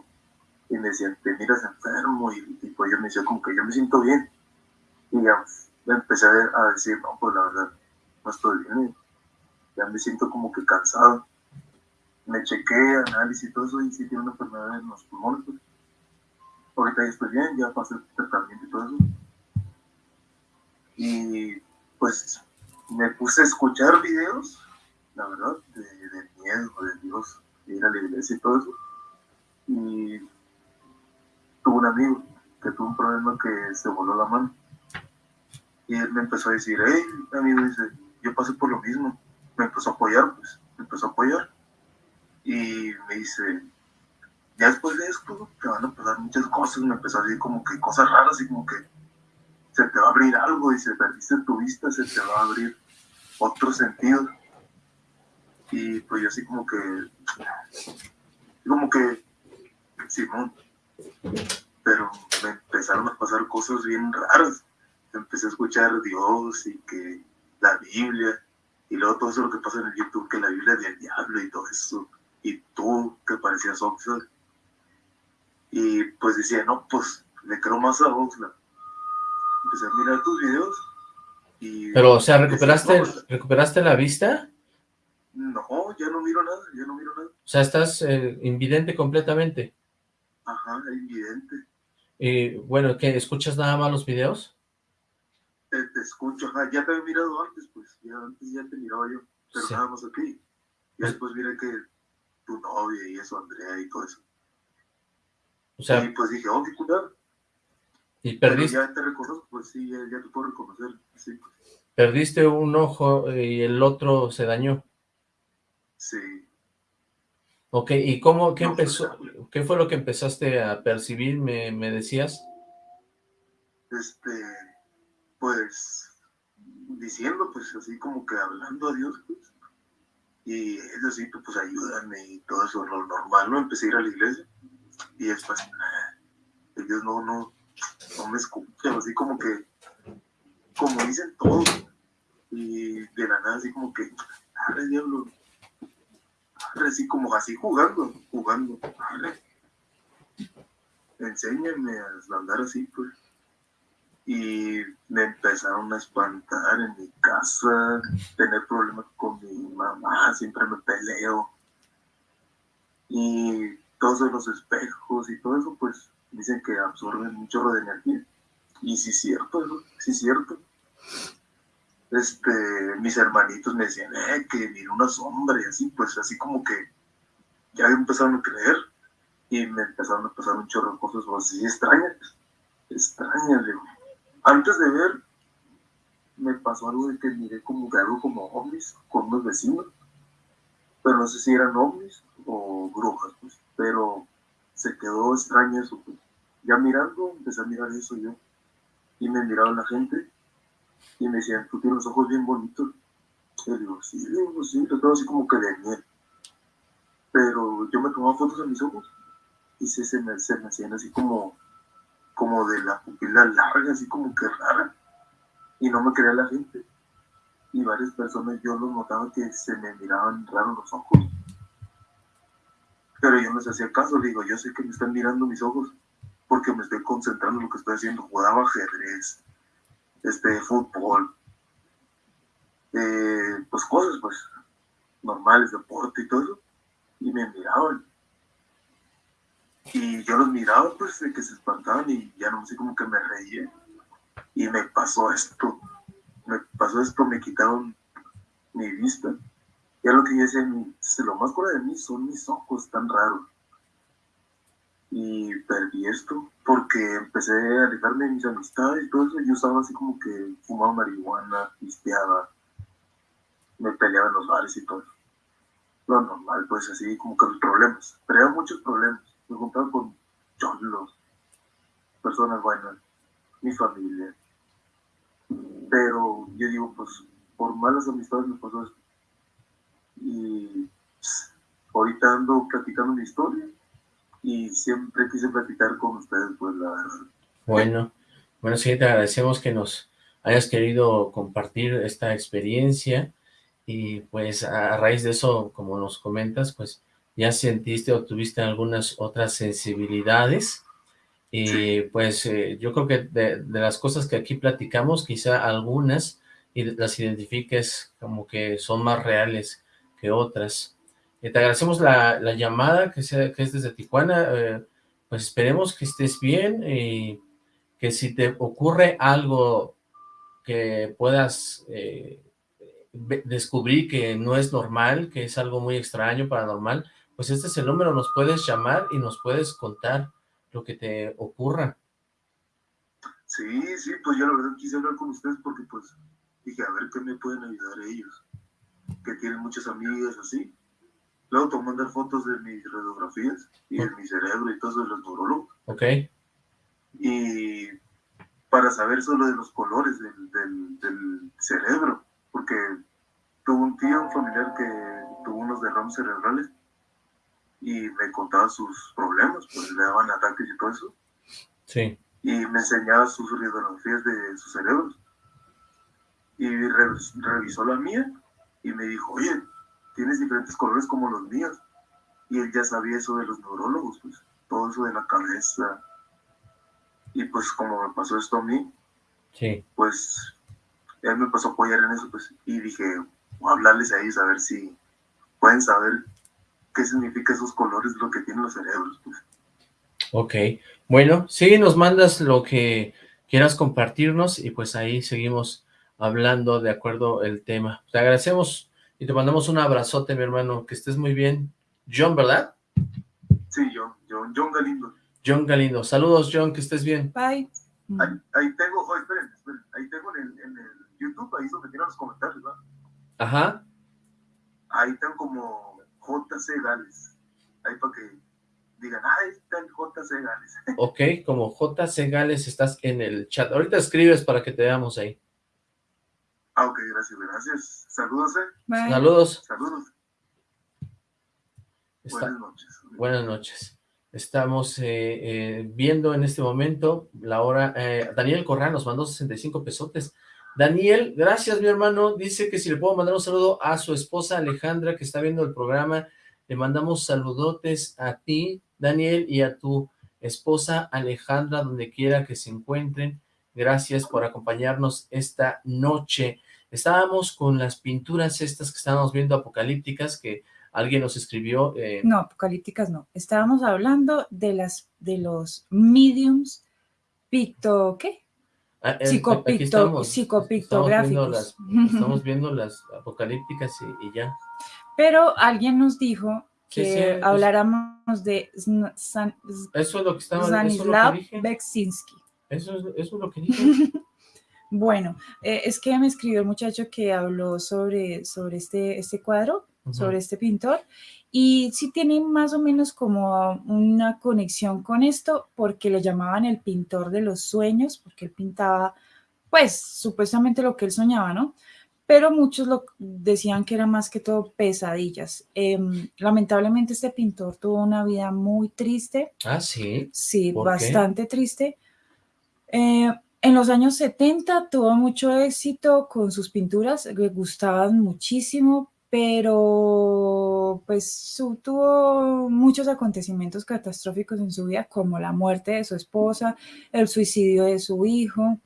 Y me decían, te miras enfermo, y, pues yo me decía como que yo me siento bien. Y ya empecé a decir, no, pues la verdad, no estoy bien. Ya me siento como que cansado me chequé, análisis y todo eso, y sí tiene una enfermedad en los pulmones. Pues. Ahorita ya estoy bien, ya pasé el tratamiento y todo eso. Y pues me puse a escuchar videos, la verdad, de, miedo, de Dios, de ir a la iglesia y todo eso. Y tuve un amigo que tuvo un problema que se voló la mano. Y él me empezó a decir, hey, amigo, dice, yo pasé por lo mismo. Me empezó a apoyar, pues, me empezó a apoyar y me dice, ya después de esto te van a pasar muchas cosas, me empezó a decir como que cosas raras y como que se te va a abrir algo y se perdiste tu vista, se te va a abrir otro sentido. Y pues yo así como que, como que, Simón, pero me empezaron a pasar cosas bien raras. Empecé a escuchar Dios y que la Biblia, y luego todo eso lo que pasa en el YouTube, que la Biblia es del diablo y todo eso y tú que parecías Oxlack. Y pues decía, no, pues le creo más a Oxlack. Empecé a mirar tus videos y... Pero, o sea, ¿recuperaste, pues, ¿recuperaste la vista? No, ya no miro nada, ya no miro nada. O sea, estás eh, invidente completamente. Ajá, invidente. Y bueno, ¿qué? ¿Escuchas nada más los videos? Te, escucho, ajá, ya te había mirado antes, pues, ya antes ya te miraba yo, pero nada más aquí. Y después miré que tu novia y eso, Andrea y todo eso. O sea, y pues dije, oh, qué cuidado. ¿Y perdiste? ya te reconozco, pues sí, ya, te puedo reconocer, sí. Pues. Perdiste un ojo y el otro se dañó. Sí. Ok, ¿y cómo, qué empezó, qué fue lo que empezaste a percibir, me, me decías? Este, pues, diciendo, pues, así como que hablando a Dios, pues, y es así, pues, ayúdame y todo eso, lo normal, ¿no? Empecé a ir a la iglesia, y después, Dios no, no, no me escucha, así como que, como dicen todos, y de la nada así como que, arre diablo, arre así como así jugando, jugando, arre, enséñame a andar así, pues. Y me empezaron a espantar en mi casa, tener problemas con mi mamá, siempre me peleo. Y todos los espejos y todo eso, pues dicen que absorben un chorro de energía. Y sí es cierto, sí es cierto. Este, mis hermanitos me decían, eh, que mira una sombra y así, pues así como que ya empezaron a creer y me empezaron a pasar un chorro de cosas así extrañas, extrañas, digo. Antes de ver, me pasó algo de que miré como algo como ovnis con unos vecinos, pero no sé si eran ovnis o brujas, pues, pero se quedó extraño eso, pues ya mirando, empecé a mirar eso yo. Y me miraba la gente y me decían, tú tienes los ojos bien bonitos. Y yo digo, sí, digo, sí, lo tengo así como que de miel. Pero yo me tomaba fotos de mis ojos y se, me, se me hacían así como, como de la pupila larga, así como que rara. Y no me creía la gente. Y varias personas yo los notaba que se me miraban raros los ojos. Pero yo no les hacía caso, digo, yo sé que me están mirando mis ojos porque me estoy concentrando en lo que estoy haciendo. Jugaba ajedrez, este, fútbol, eh, pues cosas pues normales, deporte y todo eso. Y me miraban. Y yo los miraba pues de que se espantaban y ya no sé cómo que me reía. Y me pasó esto. Me pasó esto, me quitaron mi vista. Ya lo que yo decía, lo más cura de mí son mis ojos tan raros y perdí esto porque empecé a alejarme de mis amistades y todo eso. Yo estaba así como que fumaba marihuana, pisteaba, me peleaba en los bares y todo. Lo normal, pues así como que los problemas. Había muchos problemas. Me juntaba con cholos, personas buenas, mi familia. Pero yo digo, pues por malas amistades me pasó esto. Y pues, ahorita ando platicando mi historia y siempre quise platicar con ustedes, pues la. Bueno, bueno, sí, te agradecemos que nos hayas querido compartir esta experiencia y pues a raíz de eso, como nos comentas, pues ya sentiste o tuviste algunas otras sensibilidades y pues eh, yo creo que de, de, las cosas que aquí platicamos, quizá algunas y las identifiques como que son más reales que otras. Eh, te agradecemos la, llamada que, sea, que es desde Tijuana. Eh, pues esperemos que estés bien y que si te ocurre algo que puedas eh, descubrir que no es normal, que es algo muy extraño, paranormal, pues este es el número, nos puedes llamar y nos puedes contar lo que te ocurra. Sí, sí, pues yo la verdad quise hablar con ustedes porque pues dije, a ver qué me pueden ayudar ellos, que tienen muchas amigas así, Luego te mandar fotos de mis radiografías y de mi cerebro y todo eso de los neurólogos. Ok. Y para saber solo de los colores del, del, cerebro, porque tuvo un tío, un familiar que tuvo unos derrames cerebrales y me contaba sus problemas, pues le daban ataques y todo eso. Sí. Y me enseñaba sus radiografías de sus cerebros. Y revisó la mía y me dijo, oye, tienes diferentes colores como los míos. Y él ya sabía eso de los neurólogos, pues, todo eso de la cabeza. Y pues como me pasó esto a mí, sí. pues él me pasó a apoyar en eso, pues, y dije, voy a hablarles a ellos a ver si pueden saber qué significa esos colores, lo que tienen los cerebros, pues. Ok, bueno, sí, nos mandas lo que quieras compartirnos y pues ahí seguimos hablando de acuerdo el tema. Te agradecemos y te mandamos un abrazote, mi hermano, que estés muy bien. John, ¿verdad? Sí, John, John, John Galindo. John Galindo. Saludos, John, que estés bien. Bye. Ahí, ahí tengo, oh, esperen, esperen, ahí tengo en el, en el YouTube, ahí es donde tienen los comentarios, ¿verdad? Ajá. Ahí tengo como JC Gales. Ahí para que digan, ah, está el JC Gales. Ok, como JC Gales estás en el chat. Ahorita escribes para que te veamos ahí. Ah, ok, gracias, gracias. Saludos, eh. Bye. Saludos. Saludos. Está- Buenas noches. Buenas noches. Estamos eh, eh, viendo en este momento la hora... eh, Daniel Corral nos mandó 65 pesotes. Daniel, gracias mi hermano. Dice que si le puedo mandar un saludo a su esposa Alejandra que está viendo el programa. Le mandamos saludotes a ti, Daniel, y a tu esposa Alejandra, donde quiera que se encuentren. Gracias por acompañarnos esta noche. Estábamos con las pinturas estas que estábamos viendo apocalípticas que alguien nos escribió. eh, No, apocalípticas no. Estábamos hablando de las de los mediums picto, ¿qué? Ah, eh, Psicopicto- estamos, psicopictográficos. Estamos viendo las, estamos viendo las apocalípticas y, y ya. Pero alguien nos dijo que sí, es- habláramos de San- Eso es lo que estaba, eso es lo Stanislav que. Beksinski. Eso es, eso es lo que dije. Bueno, eh, es que me escribió el muchacho que habló sobre, sobre este, este cuadro, Sobre este pintor, y sí tiene más o menos como una conexión con esto, porque lo llamaban el pintor de los sueños, porque él pintaba, pues, supuestamente lo que él soñaba, ¿no? Pero muchos lo decían que era más que todo pesadillas. Em, lamentablemente este pintor tuvo una vida muy triste, Ah, sí. Sí, ¿Por qué? bastante triste. Eh, en los años 70 tuvo mucho éxito con sus pinturas, le gustaban muchísimo, pero pues tuvo muchos acontecimientos catastróficos en su vida, como la muerte de su esposa, el suicidio de su hijo,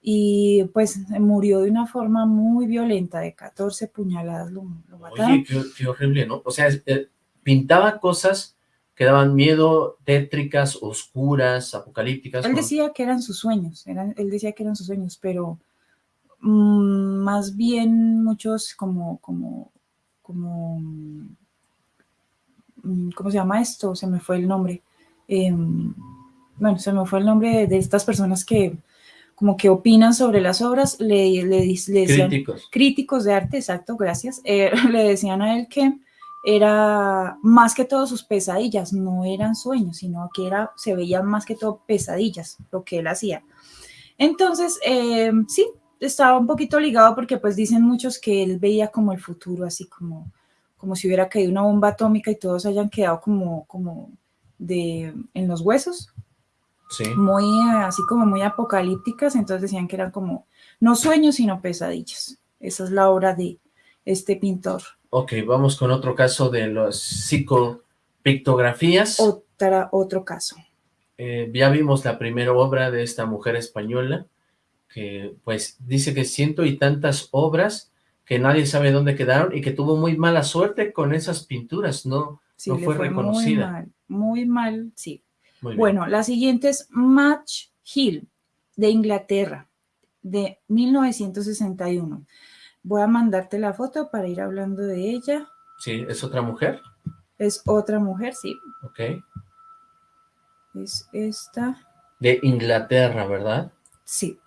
y pues murió de una forma muy violenta, de 14 puñaladas lo, lo mataron. Oye, qué, qué horrible, ¿no? O sea, eh, pintaba cosas que daban miedo, tétricas, oscuras, apocalípticas. Él decía que eran sus sueños, eran, él decía que eran sus sueños, pero mm, más bien muchos como, como, como, mm, ¿cómo se llama esto? Se me fue el nombre. Em, bueno, se me fue el nombre de, estas personas que como que opinan sobre las obras, le, le, decían, Críticos. críticos de arte, exacto, gracias, eh, le decían a él que era más que todo sus pesadillas, no eran sueños, sino que era, se veían más que todo pesadillas, lo que él hacía. Entonces, eh, sí, estaba un poquito ligado porque pues dicen muchos que él veía como el futuro, así como, como si hubiera caído una bomba atómica y todos hayan quedado como, como de, en los huesos, Sí. muy así como muy apocalípticas, entonces decían que eran como no sueños, sino pesadillas. Esa es la obra de este pintor. Ok, vamos con otro caso de las psicopictografías. Otra, otro caso. Eh, ya vimos la primera obra de esta mujer española, que pues dice que ciento y tantas obras que nadie sabe dónde quedaron y que tuvo muy mala suerte con esas pinturas, ¿no? Sí, No fue fue reconocida. muy mal, muy mal, sí. Muy. Bueno, la siguiente es Match Hill, de Inglaterra, de 1961. Voy a mandarte la foto para ir hablando de ella. Sí, es otra mujer, Es otra mujer, sí, ok. es esta, De Inglaterra, ¿verdad? sí.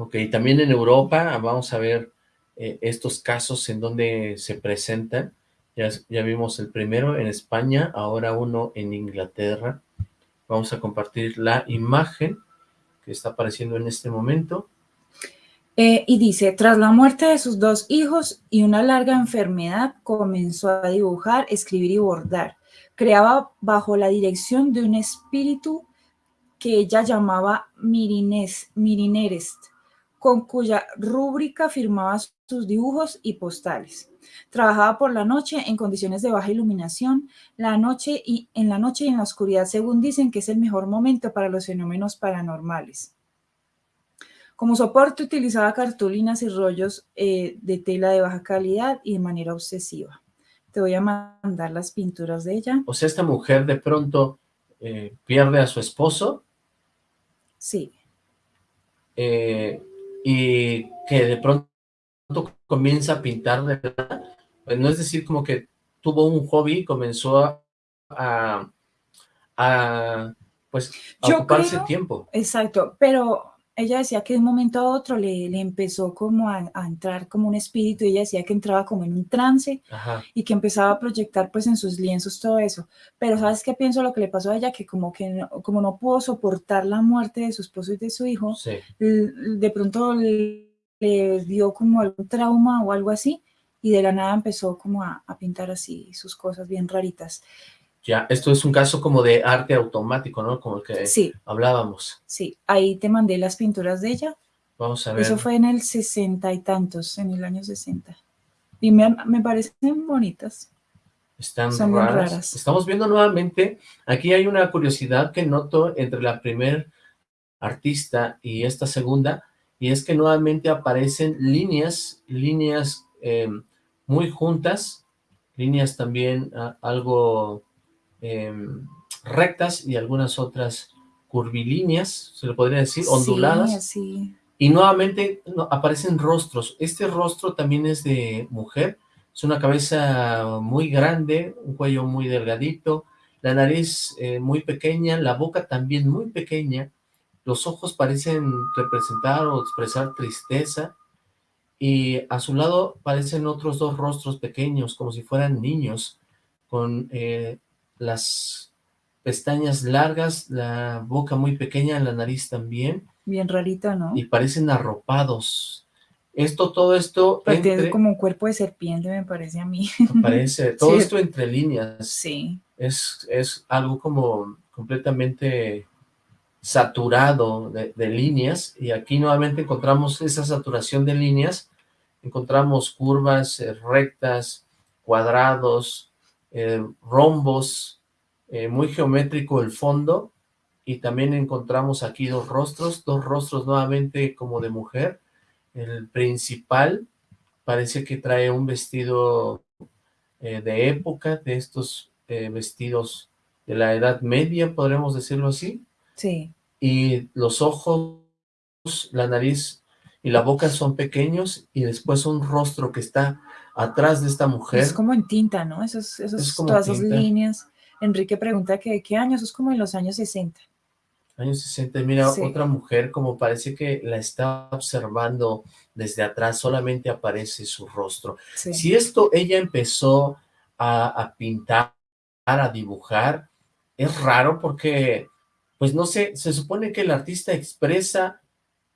Ok, también en Europa vamos a ver eh, estos casos en donde se presentan. Ya, vimos el primero en España, ahora uno en Inglaterra. Vamos a compartir la imagen que está apareciendo en este momento. Eh, y dice, tras la muerte de sus dos hijos y una larga enfermedad, comenzó a dibujar, escribir y bordar. Creaba bajo la dirección de un espíritu que ella llamaba Mirines, con cuya rúbrica firmaba sus dibujos y postales. Trabajaba por la noche en condiciones de baja iluminación, la noche y en la noche y en la oscuridad, según dicen que es el mejor momento para los fenómenos paranormales. Como soporte utilizaba cartulinas y rollos eh, de tela de baja calidad y de manera obsesiva. Te voy a mandar las pinturas de ella. O sea, esta mujer de pronto eh, pierde a su esposo Sí, eh, y que de pronto comienza a pintar de verdad. Pues no es decir como que tuvo un hobby y comenzó a, a, a pues, Yo ocuparse creo- tiempo. Exacto, pero ella decía que de un momento a otro le, le empezó como a, a entrar como un espíritu, y ella decía que entraba como en un trance Ajá, y que empezaba a proyectar pues en sus lienzos todo eso. Pero ¿sabes qué pienso lo que le pasó a ella? Que como que no, como no pudo soportar la muerte de su esposo y de su hijo, sí. de pronto le le dio como algún trauma o algo así y de la nada empezó como a, a pintar así sus cosas bien raritas. Ya, esto es un caso como de arte automático, ¿no? Como el que Sí, hablábamos. sí, ahí te mandé las pinturas de ella. Vamos a ver. Eso fue en el sesenta y tantos, en el año 60. Y me, me parecen bonitas. Están Son raras. raras. Estamos viendo nuevamente, aquí hay una curiosidad que noto entre la primer artista y esta segunda, y es que nuevamente aparecen líneas, líneas eh, muy juntas, líneas también ah, algo eh, rectas y algunas otras curvilíneas, se le podría decir, onduladas. Sí, así. Y nuevamente no, aparecen rostros. Este rostro también es de mujer. Es una cabeza muy grande, un cuello muy delgadito, la nariz eh, muy pequeña, la boca también muy pequeña. Los ojos parecen representar o expresar tristeza. Y a su lado parecen otros dos rostros pequeños, como si fueran niños, con eh, las pestañas largas, la boca muy pequeña, la nariz también Bien rarito, ¿no? y parecen arropados. Esto, todo esto, Pero tiene entre, como un cuerpo de serpiente, me parece a mí. parece, todo Sí. esto entre líneas, Sí, es, es algo como completamente saturado de, de líneas, y aquí nuevamente encontramos esa saturación de líneas, encontramos curvas eh, rectas, cuadrados, eh, rombos, eh, muy geométrico el fondo, y también encontramos aquí dos rostros, dos rostros nuevamente como de mujer. El principal parece que trae un vestido eh, de época, de estos vestidos de la Edad Media, podremos decirlo así, sí. y los ojos, la nariz y la boca son pequeños, y después un rostro que está atrás de esta mujer. Es como en tinta, ¿no? Esos, esos, Es como todas esas líneas. Enrique pregunta que de qué año, eso es como en los años 60. Años 60, mira, Sí. otra mujer como parece que la está observando desde atrás, solamente aparece su rostro. Sí. Si esto ella empezó a, a pintar, a dibujar, es raro porque, pues no sé, se supone que el artista expresa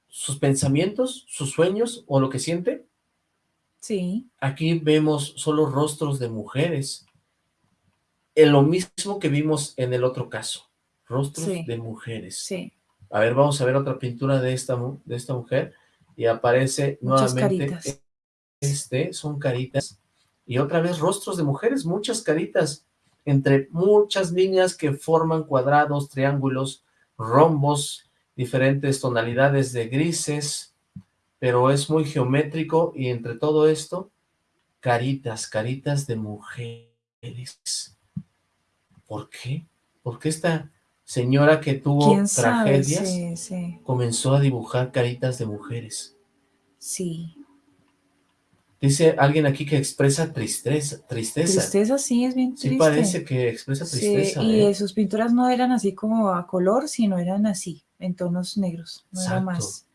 sus pensamientos, sus sueños o lo que siente. Sí, Aquí vemos solo rostros de mujeres. En lo mismo que vimos en el otro caso, rostros Sí. de mujeres. sí. A ver, vamos a ver otra pintura de esta, de esta mujer y aparece Muchas nuevamente caritas. este, son caritas y otra vez rostros de mujeres, muchas caritas, entre muchas líneas que forman cuadrados, triángulos, rombos, diferentes tonalidades de grises, pero es muy geométrico y entre todo esto, caritas, caritas de mujeres. ¿Por qué? ¿Por qué esta señora que tuvo tragedias Sí, sí. comenzó a dibujar caritas de mujeres? Sí. Dice alguien aquí que expresa tristeza, tristeza. Tristeza sí es bien Sí triste. parece que expresa Sí, tristeza, y ¿eh? sus pinturas no eran así como a color, sino eran así, en tonos negros. No era más.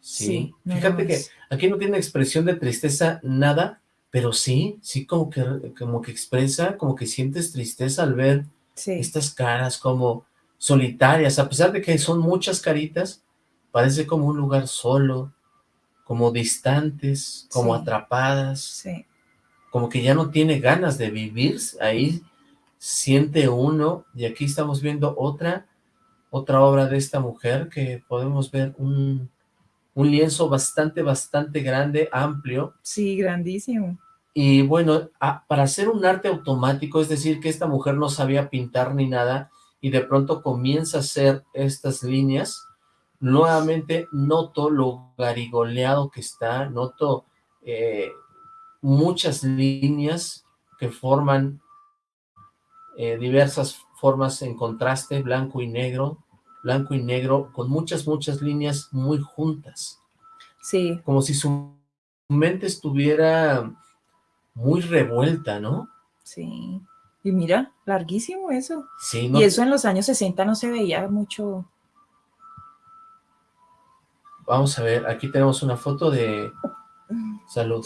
Sí, sí, no era fíjate que aquí no tiene expresión de tristeza nada, pero sí, sí como que, como que expresa, como que sientes tristeza al ver Sí, estas caras como solitarias, a pesar de que son muchas caritas, parece como un lugar solo, como distantes, como Sí. atrapadas, como que ya no tiene ganas de vivir, ahí siente uno, y aquí estamos viendo otra, otra obra de esta mujer, que podemos ver un, un lienzo bastante, bastante grande, amplio, Sí, grandísimo. y bueno, a- para hacer un arte automático, es decir, que esta mujer no sabía pintar ni nada, y de pronto comienza a hacer estas líneas, nuevamente noto lo garigoleado que está, noto eh, muchas líneas que forman eh, diversas formas en contraste, blanco y negro, blanco y negro, con muchas, muchas líneas muy juntas Sí, como si su mente estuviera muy revuelta, ¿no? sí. Y mira, larguísimo eso. Sí, no, Y eso en los años 60 no se veía mucho. Vamos a ver, aquí tenemos una foto de... Salud.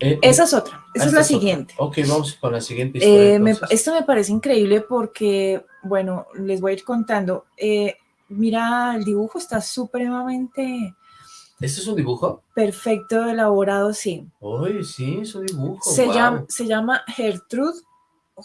Eh, Esa es otra, esa ah, es la otra. siguiente. Ok, vamos con la siguiente historia. Eh, me- entonces. esto me parece increíble porque, bueno, les voy a ir contando. Eh, mira, el dibujo está supremamente ¿Este es un dibujo? perfecto, elaborado, sí. Uy, sí, es un dibujo. Se, llama, se llama Gertrud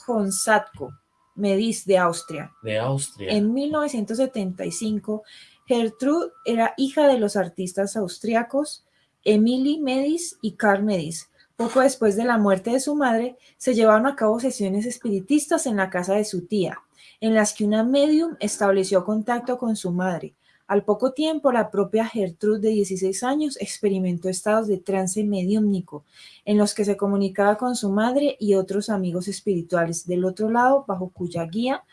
Honsatko, Medis de Austria. De Austria. En 1975, Gertrud era hija de los artistas austriacos Emily Medis y Carl Medis. Poco después de la muerte de su madre, se llevaron a cabo sesiones espiritistas en la casa de su tía, en las que una medium estableció contacto con su madre. Al poco tiempo, la propia Gertrud, de 16 años, experimentó estados de trance mediúmnico, en los que se comunicaba con su madre y otros amigos espirituales del otro lado, bajo cuya guía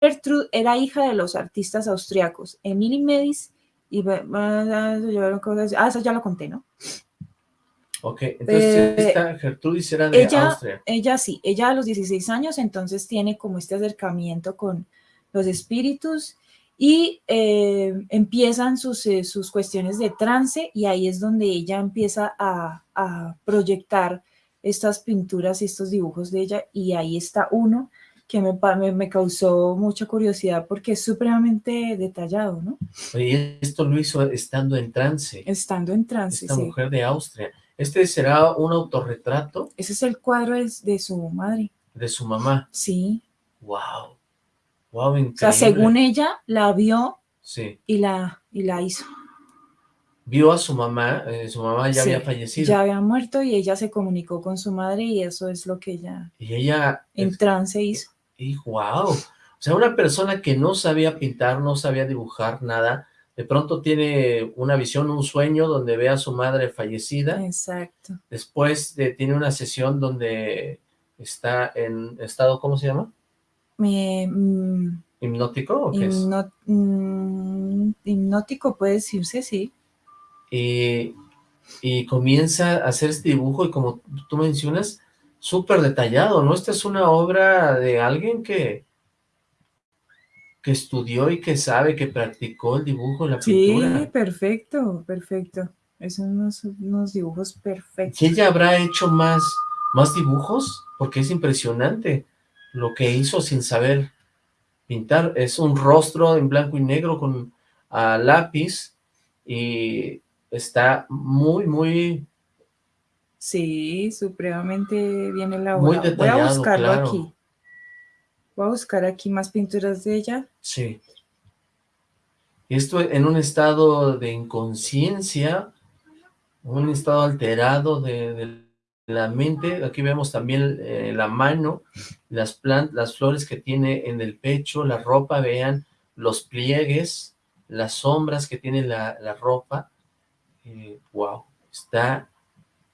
Gertrud era hija de los artistas austriacos Emily Medis y... Ah, eso ya lo conté, ¿no? Ok, entonces Eh, esta Gertrudis era de ella- Austria. Ella sí, ella a los 16 años entonces tiene como este acercamiento con los espíritus y eh, empiezan sus, eh, sus cuestiones de trance y ahí es donde ella empieza a, a proyectar estas pinturas y estos dibujos de ella y ahí está uno que me, me, me causó mucha curiosidad porque es supremamente detallado, ¿no? Oye, esto lo hizo estando en trance. Estando en trance, Esta sí. mujer de Austria. Este será un autorretrato Ese es el cuadro de su madre, de su mamá. sí. Wow. Wow, increíble. O sea, según ella, la vio Sí. y la, y la hizo. Vio a su mamá, eh, su mamá ya Sí, había fallecido. Ya había muerto y ella se comunicó con su madre y eso es lo que ella Y ella, en trance hizo. y wow. O sea, una persona que no sabía pintar, no sabía dibujar nada, de pronto tiene una visión, un sueño donde ve a su madre fallecida. Exacto. Después de, tiene una sesión donde está en estado, ¿cómo se llama? Mm, ¿Hipnótico o qué es? mm, hipnótico puede decirse, sí. y, y comienza a hacer este dibujo y como tú mencionas, súper detallado, ¿no? Esta es una obra de alguien que, que estudió y que sabe, que practicó el dibujo, la Sí, pintura. perfecto, perfecto. Es unos, unos dibujos perfectos. ¿Que ella habrá hecho más, más dibujos? Porque es impresionante lo que hizo sin saber pintar. Es un rostro en blanco y negro con a lápiz y está muy, muy Sí, supremamente bien Muy elaborado. Voy a detallado, buscarlo claro. aquí. Voy a buscar aquí más pinturas de ella. Sí. Esto en un estado de inconsciencia, un estado alterado de, la mente. Aquí vemos también eh, la mano, las plantas, las flores que tiene en el pecho, la ropa, vean los pliegues, las sombras que tiene la, ropa. Eh, wow, está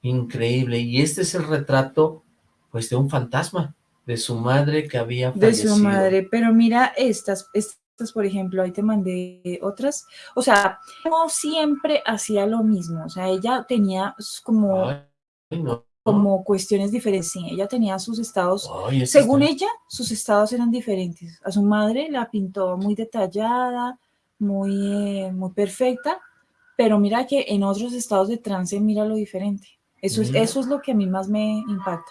increíble. Y este es el retrato, pues, de un fantasma, de su madre que había de su madre, pero mira estas, estas por ejemplo, ahí te mandé otras, o sea, no siempre hacía lo mismo, o sea, ella tenía como, Ay, no. como cuestiones diferentes, sí, ella tenía sus estados, Ay, según está- ella, sus estados eran diferentes, a su madre la pintó muy detallada, muy, eh, muy perfecta, pero mira que en otros estados de trance mira lo diferente, eso es, Mira. eso es lo que a mí más me impacta.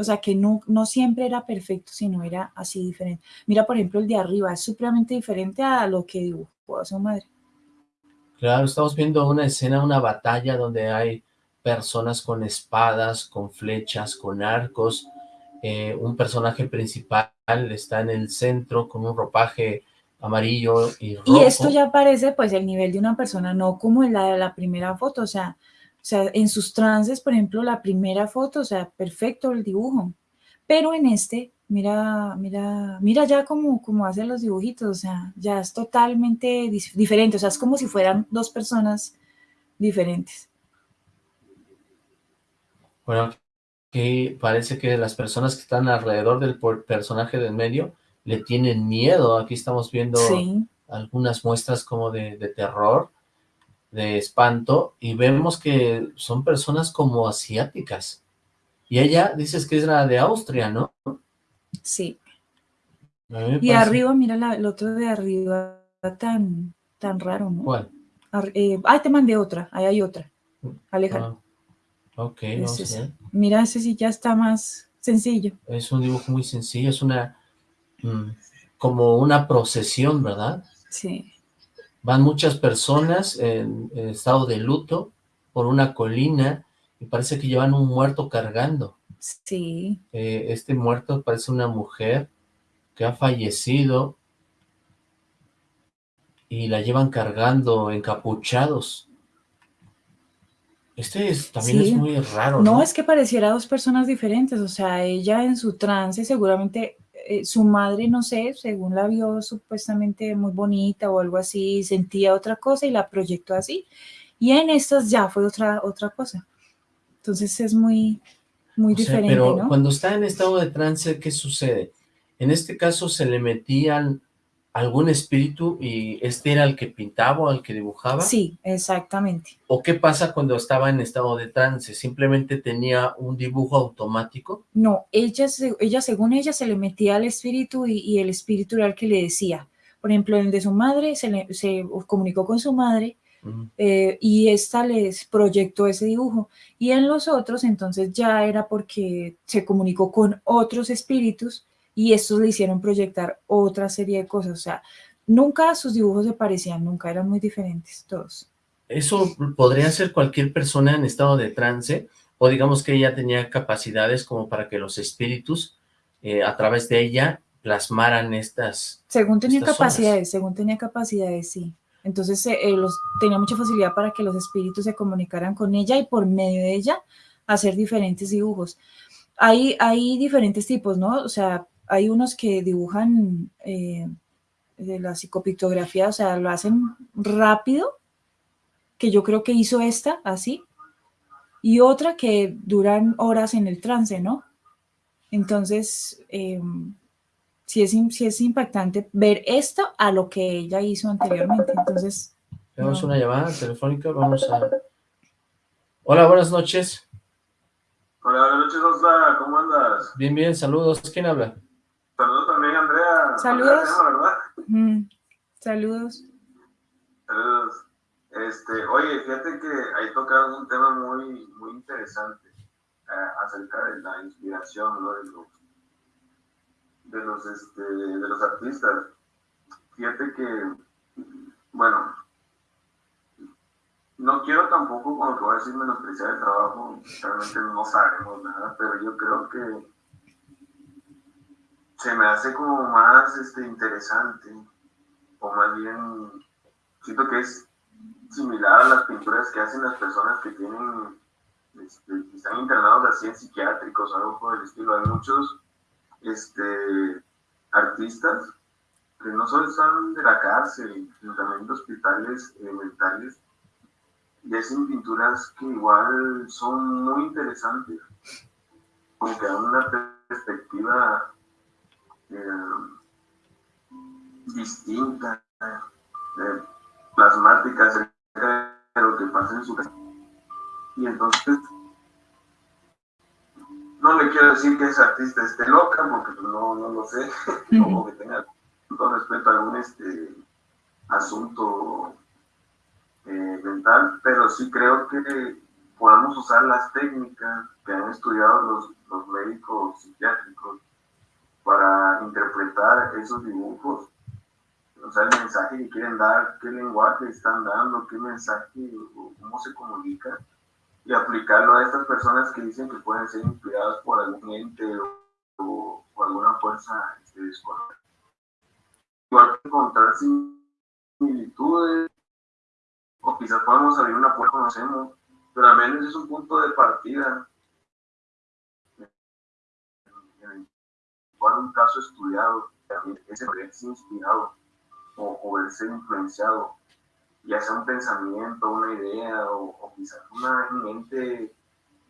O sea, que no, no siempre era perfecto, sino era así diferente. Mira, por ejemplo, el de arriba es supremamente diferente a lo que dibujó a su madre. Claro, estamos viendo una escena, una batalla donde hay personas con espadas, con flechas, con arcos. eh, un personaje principal está en el centro con un ropaje amarillo y rojo. Y esto ya parece pues el nivel de una persona, no como en la de la primera foto, o sea, o sea, en sus trances, por ejemplo, la primera foto, o sea, perfecto el dibujo. Pero en este, mira, mira, mira ya cómo, cómo hace los dibujitos, o sea, ya es totalmente diferente, o sea, es como si fueran dos personas diferentes. Bueno, que parece que las personas que están alrededor del personaje del medio le tienen miedo. Aquí estamos viendo Sí, algunas muestras como de, de terror, de espanto, y vemos que son personas como asiáticas. Y ella dices que es la de Austria, ¿no? Sí. Y arriba, mira la, el otro de arriba, tan, tan raro, ¿no? ¿Cuál? Eh, ah, te mandé otra, ahí hay otra. Alejandro. Ah, ok, vamos a ver. Mira, ese sí ya está más sencillo. Es un dibujo muy sencillo, es una, mm, como una procesión, ¿verdad? Sí. Van muchas personas en, estado de luto por una colina y parece que llevan un muerto cargando. Sí. Eh, este muerto parece una mujer que ha fallecido y la llevan cargando encapuchados. Este también es muy raro, ¿no? es que pareciera dos personas diferentes, o sea, ella en su trance seguramente eh, su madre, no sé, según la vio supuestamente muy bonita o algo así, sentía otra cosa y la proyectó así. Y en estas ya fue otra, otra cosa. Entonces es muy, muy diferente, Pero cuando está en estado de trance, ¿qué sucede? En este caso se le metían algún espíritu y este era el que pintaba o el que dibujaba? Sí, exactamente. ¿O qué pasa cuando estaba en estado de trance? ¿Simplemente tenía un dibujo automático? No, ella, ella según ella se le metía al espíritu y, el espíritu era el que le decía. Por ejemplo, el de su madre se, se comunicó con su madre eh, y esta les proyectó ese dibujo. Y en los otros entonces ya era porque se comunicó con otros espíritus y estos le hicieron proyectar otra serie de cosas, o sea, nunca sus dibujos se parecían, nunca eran muy diferentes todos. ¿Eso podría ser cualquier persona en estado de trance? O digamos que ella tenía capacidades como para que los espíritus eh, a través de ella plasmaran estas Según tenía capacidades, según tenía capacidades, sí. Entonces eh, eh, los, tenía mucha facilidad para que los espíritus se comunicaran con ella y por medio de ella hacer diferentes dibujos. Hay, hay diferentes tipos, ¿no? O sea, hay unos que dibujan eh, de la psicopictografía, o sea, lo hacen rápido, que yo creo que hizo esta así, y otra que duran horas en el trance, ¿no? Entonces, eh, sí, es, es impactante ver esto a lo que ella hizo anteriormente, entonces... Tenemos una llamada telefónica, vamos a... Hola, buenas noches. Hola, buenas noches, Osla, ¿cómo andas? Bien, bien, saludos. ¿Quién habla? Saludos también, Andrea. Saludos. Saludos. Saludos. Este, oye, fíjate que ahí tocaron un tema muy, muy interesante eh, acerca de la inspiración ¿no? de los, de los, este, de los artistas. Fíjate que, bueno, no quiero tampoco, como te voy a decir, menospreciar el trabajo, realmente no sabemos nada, pero yo creo que se me hace como más este, interesante, o más bien siento que es similar a las pinturas que hacen las personas que tienen, este, están internados así en psiquiátricos o algo por el estilo. Hay muchos este, artistas que no solo están de la cárcel, sino también de hospitales eh, mentales, y hacen pinturas que igual son muy interesantes, porque dan una perspectiva eh, distinta, eh, plasmática acerca de lo que pasa en su casa. Y entonces, no le quiero decir que ese artista esté loca, porque pues, no, no lo sé, o que tenga todo respeto a algún este, asunto eh, mental, pero sí creo que podamos usar las técnicas que han estudiado los, los médicos psiquiátricos para interpretar esos dibujos, o sea, el mensaje que quieren dar, qué lenguaje están dando, qué mensaje, cómo se comunica, y aplicarlo a estas personas que dicen que pueden ser inspiradas por algún ente o, por alguna fuerza este, desconocida. Igual que encontrar similitudes, o quizás podemos abrir una puerta, conocemos, pero al menos es un punto de partida un caso estudiado, también ese verse inspirado o, verse influenciado, ya sea un pensamiento, una idea o, quizás una mente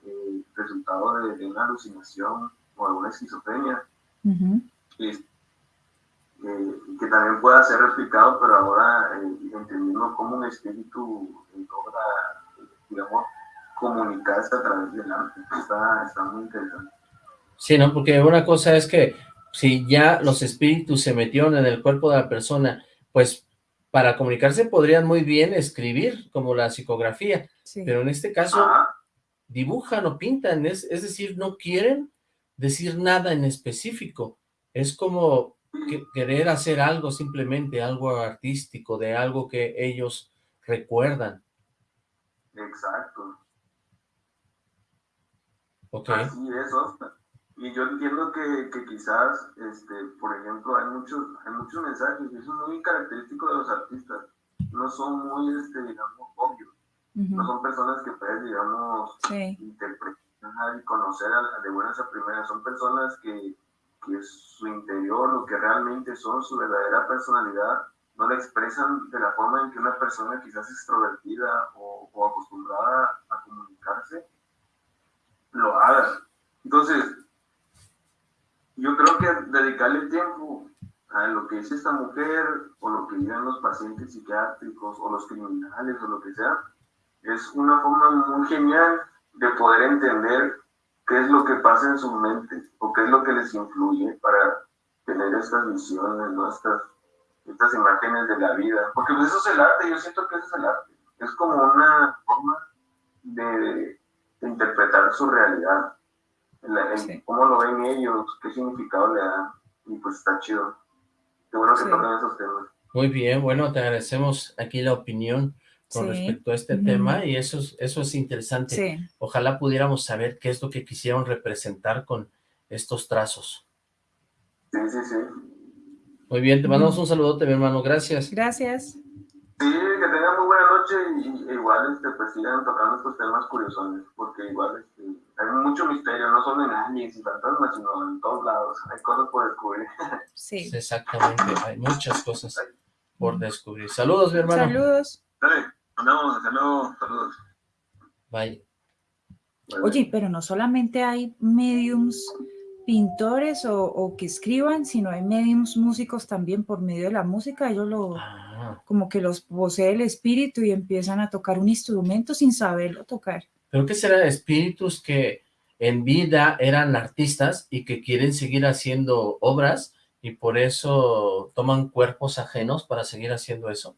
eh, resultado de, una alucinación o alguna esquizofrenia, eh, que también pueda ser replicado, pero ahora eh, entendiendo cómo un espíritu logra, digamos, comunicarse a través del arte. Está, está muy interesante. Sí, ¿no? Porque una cosa es que si ya los espíritus se metieron en el cuerpo de la persona, pues para comunicarse podrían muy bien escribir, como la psicografía, pero en este caso dibujan o pintan, es, es decir, no quieren decir nada en específico, es como querer hacer algo simplemente, algo artístico, de algo que ellos recuerdan. Exacto. Ok. Así es, Oscar. Y yo entiendo que, que, quizás, este, por ejemplo, hay muchos, hay muchos mensajes, y eso es muy característico de los artistas, no son muy, este, digamos, obvios, no son personas que puedes, digamos, interpretar y conocer de buenas a primeras, son personas que, que su interior, lo que realmente son, su verdadera personalidad, no la expresan de la forma en que una persona quizás extrovertida o, o acostumbrada a comunicarse lo haga. Entonces, yo creo que dedicarle tiempo a lo que es esta mujer o lo que digan los pacientes psiquiátricos o los criminales o lo que sea, es una forma muy genial de poder entender qué es lo que pasa en su mente o qué es lo que les influye para tener estas visiones, ¿no? estas, imágenes de la vida. Porque pues eso es el arte, yo siento que eso es el arte. Es como una forma de interpretar su realidad cómo lo ven ellos, qué significado le dan, y pues está chido. Qué bueno que toquen esos temas. Muy bien, bueno, te agradecemos aquí la opinión con respecto a este tema y eso es, eso es interesante. Ojalá pudiéramos saber qué es lo que quisieron representar con estos trazos. Sí, sí, sí. Muy bien, te mandamos un saludote, mi hermano. Gracias. Gracias. Sí, que tengan muy buena noche y, igual este, pues sigan tocando estos temas curiosos, porque igual este, hay mucho misterio, no solo en aliens y fantasmas, sino en todos lados, hay cosas por descubrir. Sí. Exactamente, hay muchas cosas por descubrir. Saludos, mi hermano. Saludos. Dale, andamos, hasta luego, saludos. Bye. Oye, pero no solamente hay mediums pintores o, que escriban, sino hay mediums músicos también por medio de la música, ellos lo, ah. Como que los posee el espíritu y empiezan a tocar un instrumento sin saberlo tocar. ¿Pero qué será? Espíritus que en vida eran artistas y que quieren seguir haciendo obras y por eso toman cuerpos ajenos para seguir haciendo eso.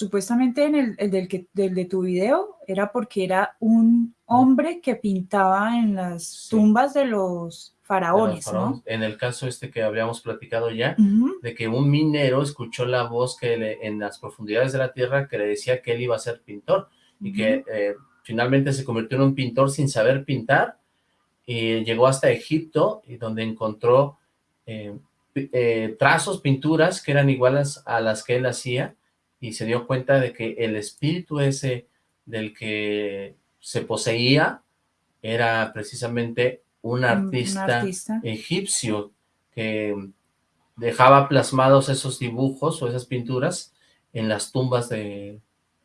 Supuestamente en el, del, que, del de tu video era porque era un hombre que pintaba en las tumbas de los faraones, ¿no? En el caso este que habíamos platicado ya, de que un minero escuchó la voz que en las profundidades de la tierra que le decía que él iba a ser pintor y que eh, finalmente se convirtió en un pintor sin saber pintar y llegó hasta Egipto y donde encontró eh, eh, trazos, pinturas que eran iguales a las que él hacía y se dio cuenta de que el espíritu ese del que se poseía era precisamente un artista, egipcio que dejaba plasmados esos dibujos o esas pinturas en las tumbas de,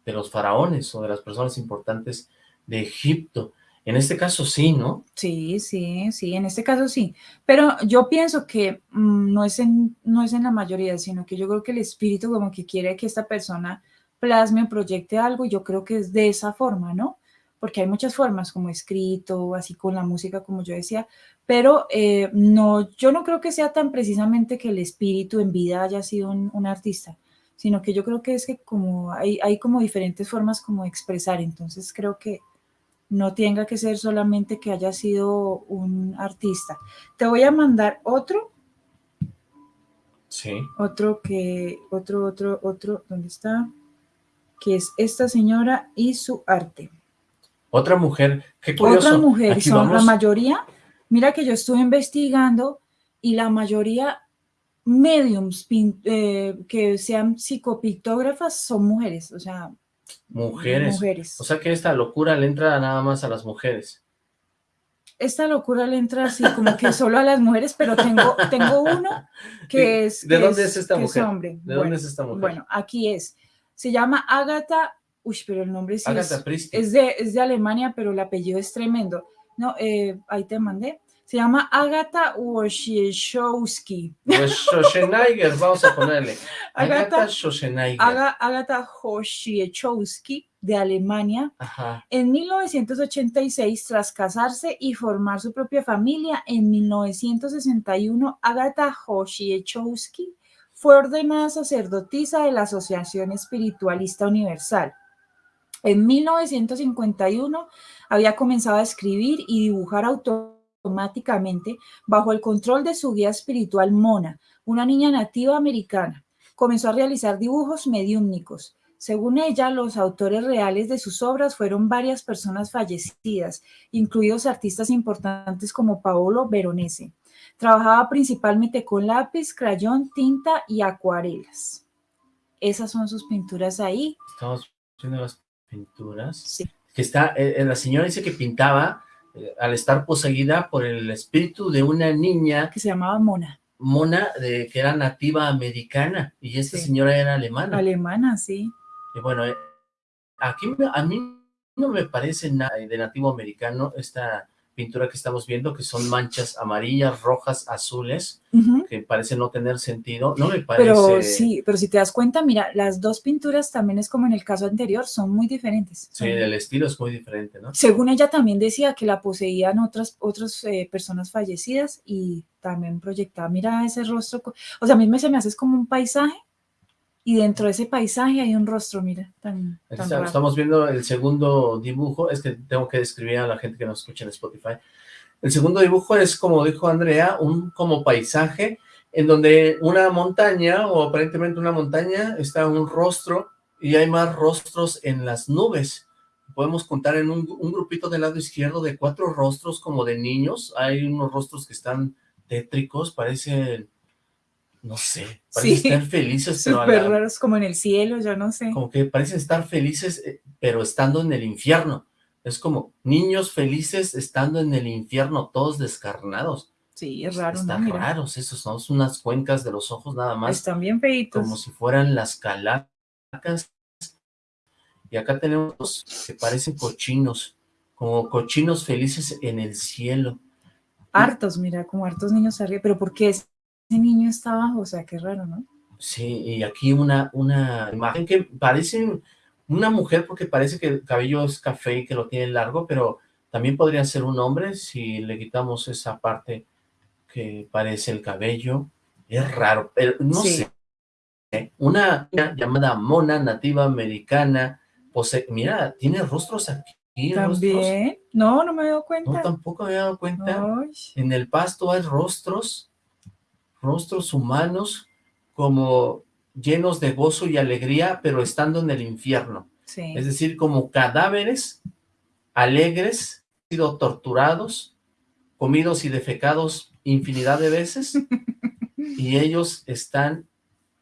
los faraones o de las personas importantes de Egipto. En este caso sí, ¿no? Sí, sí, sí, en este caso sí. Pero yo pienso que mm, no, es en, no es en la mayoría, sino que yo creo que el espíritu como que quiere que esta persona plasme o proyecte algo, yo creo que es de esa forma, ¿no? porque hay muchas formas, como escrito, así con la música, como yo decía, pero eh, no, yo no creo que sea tan precisamente que el espíritu en vida haya sido un, artista, sino que yo creo que es que como hay, hay como diferentes formas como de expresar, entonces creo que no tenga que ser solamente que haya sido un artista. Te voy a mandar otro. Sí. Otro que, otro, otro, otro, ¿dónde está? Que es esta señora y su arte. Otra mujer, qué curioso. Otra mujer, son la mayoría, mira que yo estuve investigando y la mayoría mediums eh, que sean psicopictógrafas son mujeres, o sea, mujeres. mujeres. O sea que esta locura le entra nada más a las mujeres. Esta locura le entra así como que solo a las mujeres, pero tengo, tengo uno que es... ¿De dónde es, esta mujer? ¿De dónde es esta mujer? Bueno, aquí es. Se llama Agatha Uy, pero el nombre sí es, es, de, es de Alemania, pero el apellido es tremendo. No, eh, ahí te mandé. Se llama Agatha Wojciechowski. Wojciechowski, vamos a ponerle. Agatha Schwarzenegger. Agatha Wojciechowski, de Alemania. Ajá. En 1986, tras casarse y formar su propia familia, en 1961, Agatha Hoshiechowski fue ordenada sacerdotisa de la Asociación Espiritualista Universal. En 1951 había comenzado a escribir y dibujar automáticamente bajo el control de su guía espiritual Mona, una niña nativa americana. Comenzó a realizar dibujos mediúmnicos. Según ella, los autores reales de sus obras fueron varias personas fallecidas, incluidos artistas importantes como Paolo Veronese. Trabajaba principalmente con lápiz, crayón, tinta y acuarelas. Esas son sus pinturas ahí. Estamos viendo las pinturas. Sí. Que está, eh, la señora dice que pintaba eh, al estar poseída por el espíritu de una niña. Que se llamaba Mona. Mona, de, que era nativa americana, y esta Sí. señora era alemana. Alemana, sí. Y bueno, eh, aquí a mí no me parece nada de nativo americano esta pintura que estamos viendo, que son manchas amarillas, rojas, azules, que parece no tener sentido. No me parece... Pero sí, pero si te das cuenta, mira, las dos pinturas también es como en el caso anterior, son muy diferentes. Sí, el estilo es muy diferente, ¿no? Según ella también decía que la poseían otras, otras eh, personas fallecidas y también proyectaba, mira ese rostro, o sea, a mí me, se me hace es como un paisaje y dentro de ese paisaje hay un rostro, mira, tan, tan raro. estamos viendo el segundo dibujo, es que tengo que describir a la gente que nos escucha en Spotify. El segundo dibujo es, como dijo Andrea, un como paisaje en donde una montaña, o aparentemente una montaña, está un rostro y hay más rostros en las nubes. Podemos contar en un, un grupito del lado izquierdo de cuatro rostros como de niños. Hay unos rostros que están tétricos, parecen, no sé, parecen Sí, estar felices, pero la- raros, como en el cielo, yo no sé. como que parecen estar felices, eh, pero estando en el infierno. Es como niños felices estando en el infierno, todos descarnados. Sí, es raro. Están raros esos, son unas cuencas de los ojos nada más, están bien feitos. como si fueran las calacas. Y acá tenemos que parecen cochinos, como cochinos felices en el cielo. Hartos, mira, como hartos niños arriba, pero ¿por qué ese niño está abajo? O sea, qué raro, ¿no? Sí, y aquí una, una imagen que parece una mujer porque parece que el cabello es café y que lo tiene largo, pero también podría ser un hombre si le quitamos esa parte que parece el cabello. Es raro, pero no Sí. sé. ¿eh? Una llamada Mona, nativa americana, posee, mira, tiene rostros aquí. rostros. También. No, no me he dado No, cuenta. tampoco me había dado cuenta. Ay, En el pasto hay rostros, rostros humanos, como llenos de gozo y alegría, pero estando en el infierno. sí. Es decir, como cadáveres alegres, sido torturados, comidos y defecados infinidad de veces, y ellos están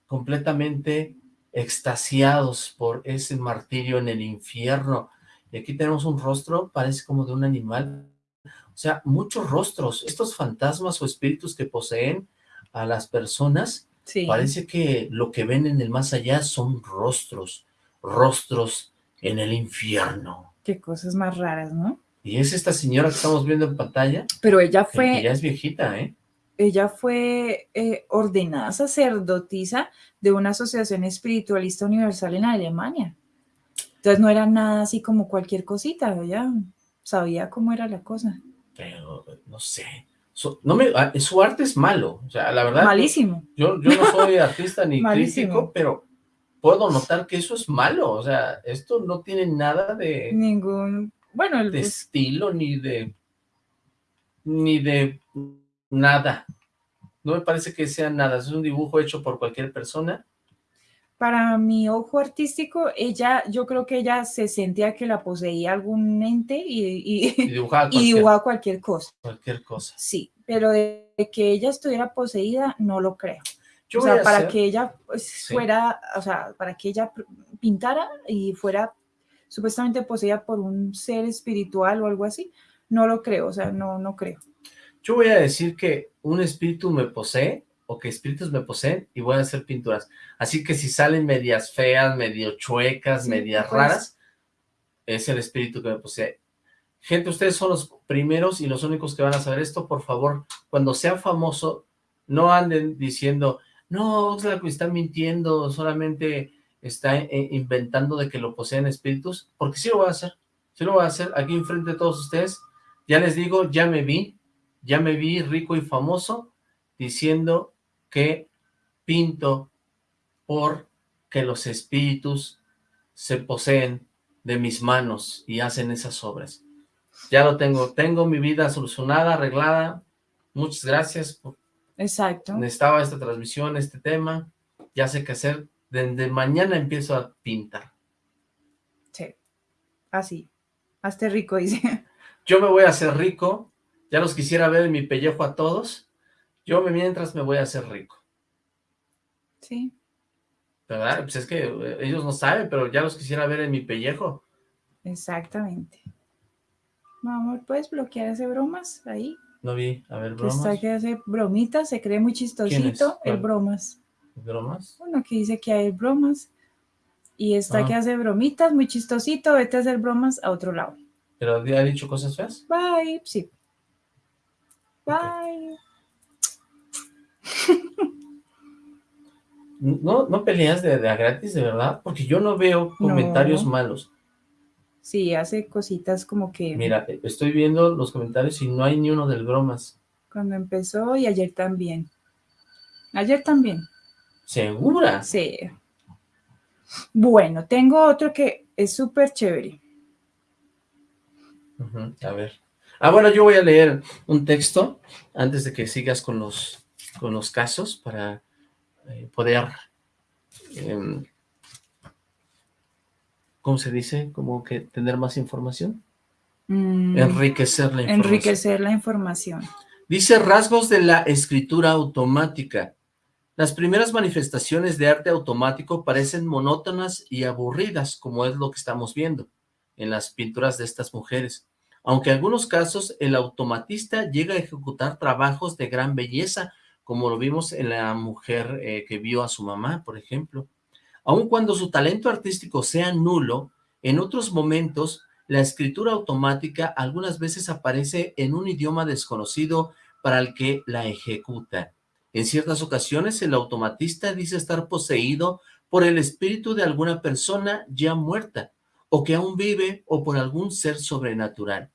completamente extasiados por ese martirio en el infierno. Y aquí tenemos un rostro, parece como de un animal. O sea, muchos rostros. Estos fantasmas o espíritus que poseen a las personas, Sí. parece que lo que ven en el más allá son rostros, rostros en el infierno. Qué cosas más raras, ¿no? Y es esta señora que estamos viendo en pantalla, Pero ella fue, ya es viejita, ¿eh? ella fue eh, ordenada sacerdotisa de una asociación espiritualista universal en Alemania. Entonces no era nada así como cualquier cosita, ella sabía cómo era la cosa. Pero, no sé. Su, no me, ah, su arte es malo, o sea, la verdad. Malísimo. Yo, yo no soy artista ni crítico, pero puedo notar que eso es malo, o sea, esto no tiene nada de, Ningún, bueno, el, de pues, estilo ni de ni de nada. No me parece que sea nada, es un dibujo hecho por cualquier persona. Para mi ojo artístico, ella, yo creo que ella se sentía que la poseía algún ente y, Y y, dibujaba y cualquier, dibujaba cualquier cosa. cualquier cosa. Sí, pero de que ella estuviera poseída, no lo creo. Yo o sea, a para hacer- que ella pues, Sí. fuera, o sea, para que ella pintara y fuera supuestamente poseída por un ser espiritual o algo así, no lo creo, o sea, no, no creo. Yo voy a decir que un espíritu me posee o que espíritus me poseen y voy a hacer pinturas. Así que si salen medias feas, medio chuecas, Sí, medias pues. raras, es el espíritu que me posee. Gente, ustedes son los primeros y los únicos que van a saber esto. Por favor, cuando sea famoso, no anden diciendo, no, Oxlack está mintiendo, solamente está eh, inventando de que lo poseen espíritus, porque sí lo voy a hacer, sí lo voy a hacer aquí enfrente de todos ustedes, ya les digo, ya me vi, ya me vi rico y famoso, diciendo que pinto por que los espíritus se poseen de mis manos y hacen esas obras. Ya lo tengo, tengo mi vida solucionada, arreglada, muchas gracias. Exacto. Necesitaba esta transmisión, este tema, ya sé qué hacer, desde mañana empiezo a pintar. Sí, así, hazte rico, dice. Yo me voy a hacer rico, ya los quisiera ver en mi pellejo a todos, yo mientras me voy a hacer rico. Sí. ¿Verdad? Pues es que eh, ellos no saben, pero ya los quisiera ver en mi pellejo. Exactamente. Amor, ¿puedes bloquear ese bromas ahí? No vi, a ver, bromas. está que hace bromitas, se cree muy chistosito, el bromas. ¿Bromas? Uno que dice que hay bromas. Y está Ah. que hace bromitas, muy chistosito, vete a hacer bromas a otro lado. ¿Pero ha dicho cosas feas? Bye, sí. Bye. ¿No, no peleas de, de a gratis, de verdad? Porque yo no veo comentarios No. malos. Sí, hace cositas como que Mira, estoy viendo los comentarios y no hay ni uno del bromas. cuando empezó y ayer también. Ayer también. ¿Segura? Sí. Bueno, tengo otro que es súper chévere. A ver. Ah, bueno, yo voy a leer un texto antes de que sigas con los, con los casos para eh, poder, em, ¿cómo se dice? Como que tener más información. Mm, Enriquecer la información. enriquecer la información. Dice rasgos de la escritura automática. Las primeras manifestaciones de arte automático parecen monótonas y aburridas, como es lo que estamos viendo en las pinturas de estas mujeres. Aunque en algunos casos el automatista llega a ejecutar trabajos de gran belleza, como lo vimos en la mujer eh, que vio a su mamá, por ejemplo. Aun cuando su talento artístico sea nulo, en otros momentos la escritura automática algunas veces aparece en un idioma desconocido para el que la ejecuta. En ciertas ocasiones el automatista dice estar poseído por el espíritu de alguna persona ya muerta, o que aún vive, o por algún ser sobrenatural.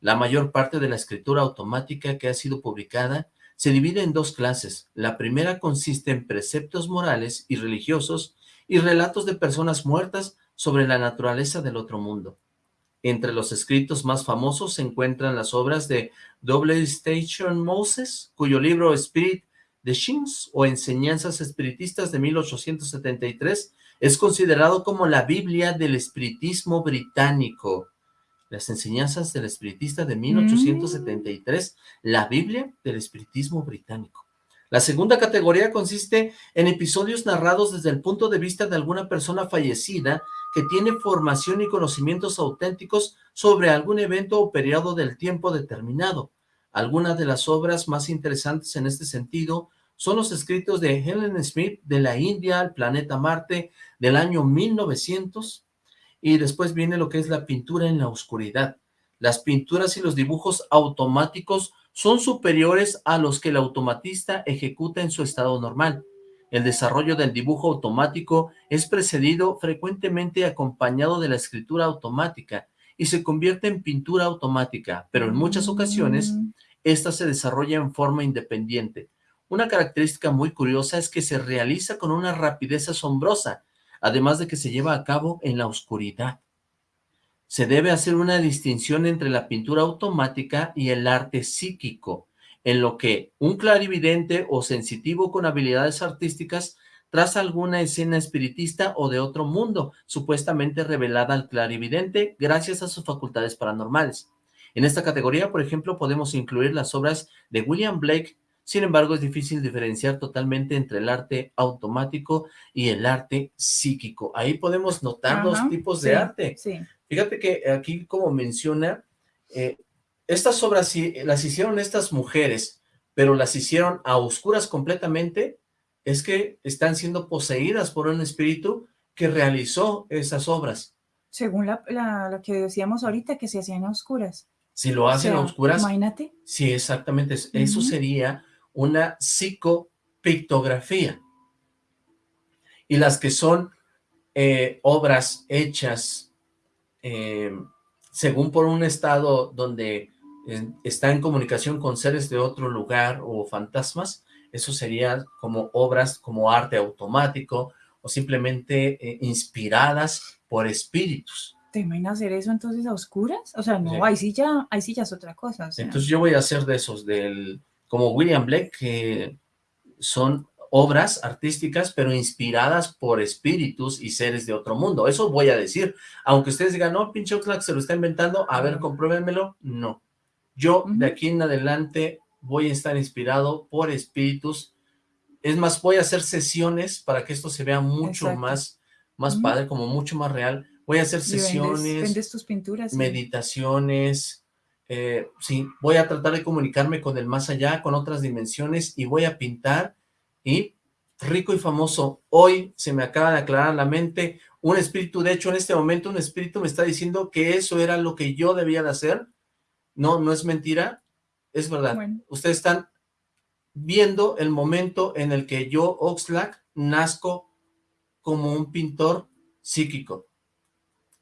La mayor parte de la escritura automática que ha sido publicada se divide en dos clases. La primera consiste en preceptos morales y religiosos y relatos de personas muertas sobre la naturaleza del otro mundo. Entre los escritos más famosos se encuentran las obras de W. Station Moses, cuyo libro Spirit de Shins o Enseñanzas Espiritistas de 1873 es considerado como la Biblia del espiritismo británico. Las enseñanzas del espiritista de 1873, la Biblia del espiritismo británico. La segunda categoría consiste en episodios narrados desde el punto de vista de alguna persona fallecida que tiene formación y conocimientos auténticos sobre algún evento o periodo del tiempo determinado. Algunas de las obras más interesantes en este sentido son los escritos de Helen Smith de la India al planeta Marte del año 1900 y después viene lo que es la pintura en la oscuridad. Las pinturas y los dibujos automáticos son superiores a los que el automatista ejecuta en su estado normal. El desarrollo del dibujo automático es precedido frecuentemente acompañado de la escritura automática y se convierte en pintura automática, pero en muchas ocasiones Mm, esta se desarrolla en forma independiente. Una característica muy curiosa es que se realiza con una rapidez asombrosa, además de que se lleva a cabo en la oscuridad. Se debe hacer una distinción entre la pintura automática y el arte psíquico, en lo que un clarividente o sensitivo con habilidades artísticas traza alguna escena espiritista o de otro mundo, supuestamente revelada al clarividente gracias a sus facultades paranormales. En esta categoría, por ejemplo, podemos incluir las obras de William Blake, sin embargo, es difícil diferenciar totalmente entre el arte automático y el arte psíquico. Ahí podemos notar dos tipos sí, de arte. Sí. Fíjate que aquí, como menciona, eh, estas obras sí las hicieron estas mujeres, pero las hicieron a oscuras completamente, es que están siendo poseídas por un espíritu que realizó esas obras. Según la, la- lo que decíamos ahorita, que se hacían a oscuras. Si lo hacen O a oscuras, Imagínate. sí, exactamente, es- eso sería una psicopictografía. Y las que son eh, obras hechas eh, según por un estado donde eh, está en comunicación con seres de otro lugar o fantasmas, eso sería como obras como arte automático o simplemente inspiradas por espíritus. ¿Te imaginas hacer eso entonces a oscuras? O sea, no, ahí sí ya, ahí sí ya es otra cosa. Entonces yo voy a hacer de esos, del como William Blake, que son obras artísticas, pero inspiradas por espíritus y seres de otro mundo. Eso voy a decir. Aunque ustedes digan, no, pinche Oxlack se lo está inventando, a ver, compruébenmelo. No. Yo, de aquí en adelante, voy a estar inspirado por espíritus. Es más, voy a hacer sesiones para que esto se vea mucho más, más padre, como mucho más real. Voy a hacer sesiones, vendes, tus pinturas, meditaciones, eh, sí, voy a tratar de comunicarme con el más allá, con otras dimensiones, y voy a pintar y rico y famoso, hoy se me acaba de aclarar la mente, un espíritu, de hecho en este momento un espíritu me está diciendo que eso era lo que yo debía de hacer, no, no es mentira, es verdad, ustedes están viendo el momento en el que yo, Oxlack, nazco como un pintor psíquico.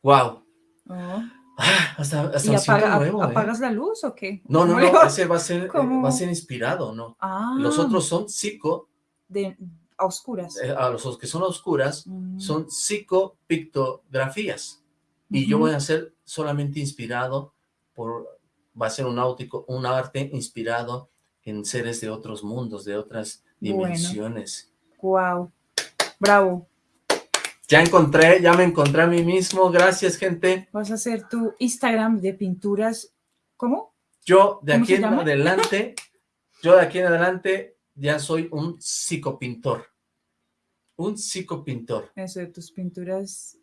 ¡Wow! Oh. Ah, hasta, hasta ¿Y ¿eh? apagas la luz o qué? No, no, no, ese va a ser, va a ser inspirado, ¿no? Ah. Los otros son psico, de a oscuras. Eh, a los que son oscuras mm. son psicopictografías. Y yo voy a ser solamente inspirado por, va a ser un, áutico, un arte inspirado en seres de otros mundos, de otras dimensiones. Wow, bravo. Ya encontré, ya me encontré a mí mismo, gracias gente. Vas a hacer tu Instagram de pinturas, ¿cómo? Yo de aquí en adelante, yo de aquí en adelante ya soy un psicopintor. Un psicopintor. Eso de tus pinturas,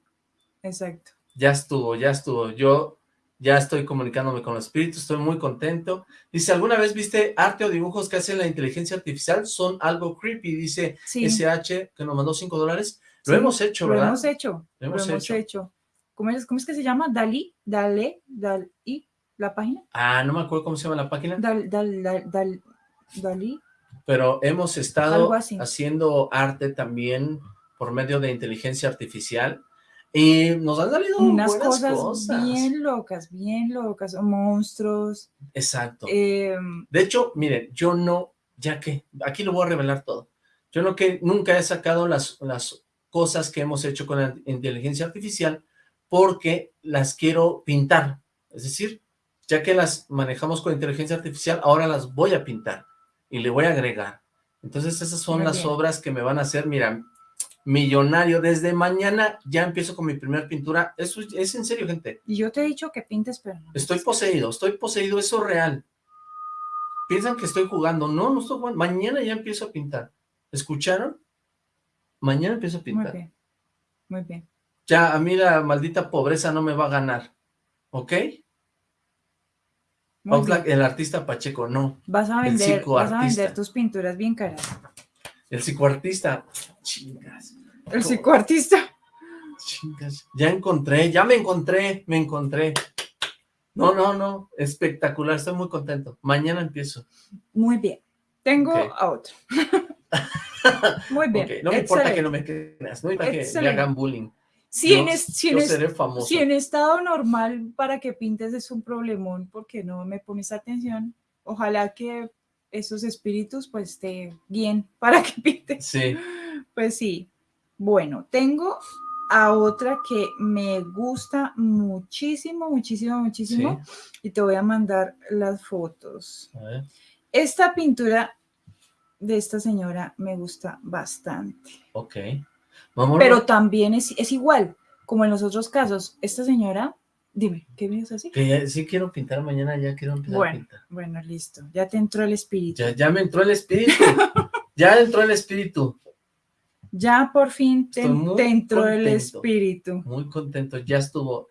exacto. Ya estuvo, ya estuvo. Yo ya estoy comunicándome con los espíritus, estoy muy contento. Dice, ¿alguna vez viste arte o dibujos que hacen la inteligencia artificial? Son algo creepy, dice SH, que nos mandó 5 dólares. Lo hemos hecho, ¿verdad? Lo hemos hecho, lo hemos, hecho. ¿Cómo, es, ¿Cómo es que se llama? Dalí, Dale, Dalí, la página. Ah, no me acuerdo cómo se llama la página. Dal, dal, dal, Dalí pero hemos estado haciendo arte también por medio de inteligencia artificial y nos han salido unas cosas, bien locas, bien locas, monstruos. Exacto. Em, de hecho, miren, yo no, ya que, aquí lo voy a revelar todo, yo no que nunca he sacado las, las cosas que hemos hecho con la inteligencia artificial porque las quiero pintar, es decir, ya que las manejamos con inteligencia artificial, ahora las voy a pintar y le voy a agregar. Entonces esas son las obras que me van a hacer, mira, millonario. Desde mañana ya empiezo con mi primera pintura. Eso es en serio, gente. Y yo te he dicho que pintes, pero no. Estoy poseído, estoy poseído, eso es real. Piensan que estoy jugando. No, no estoy jugando. Mañana ya empiezo a pintar. ¿Escucharon? Mañana empiezo a pintar. Muy bien. Muy bien. Ya, a mí la maldita pobreza no me va a ganar. ¿Ok? el artista Pacheco, no. Vas a vender, vas a vender tus pinturas bien caras. El psicoartista, chingas. El psicoartista. Chingas, ya encontré, ya me encontré, me encontré. No, no, no, espectacular, estoy muy contento. Mañana empiezo. Muy bien. Tengo a otro. muy bien. No me importa que no me creas, no importa que me hagan bullying. Si, en, si, en, estado normal para que pintes es un problemón porque no me pones atención, ojalá que esos espíritus pues te guíen para que pintes. Sí. Pues sí. Bueno, tengo a otra que me gusta muchísimo, muchísimo, muchísimo y te voy a mandar las fotos. Esta pintura de esta señora me gusta bastante. Ok. Pero también es, es igual, como en los otros casos, esta señora, dime, ¿qué me así? Que sí quiero pintar mañana, ya quiero empezar a pintar. Bueno, listo, ya te entró el espíritu. Ya, me entró el espíritu, ya entró el espíritu. Ya por fin te, entró el espíritu. Muy contento, ya estuvo.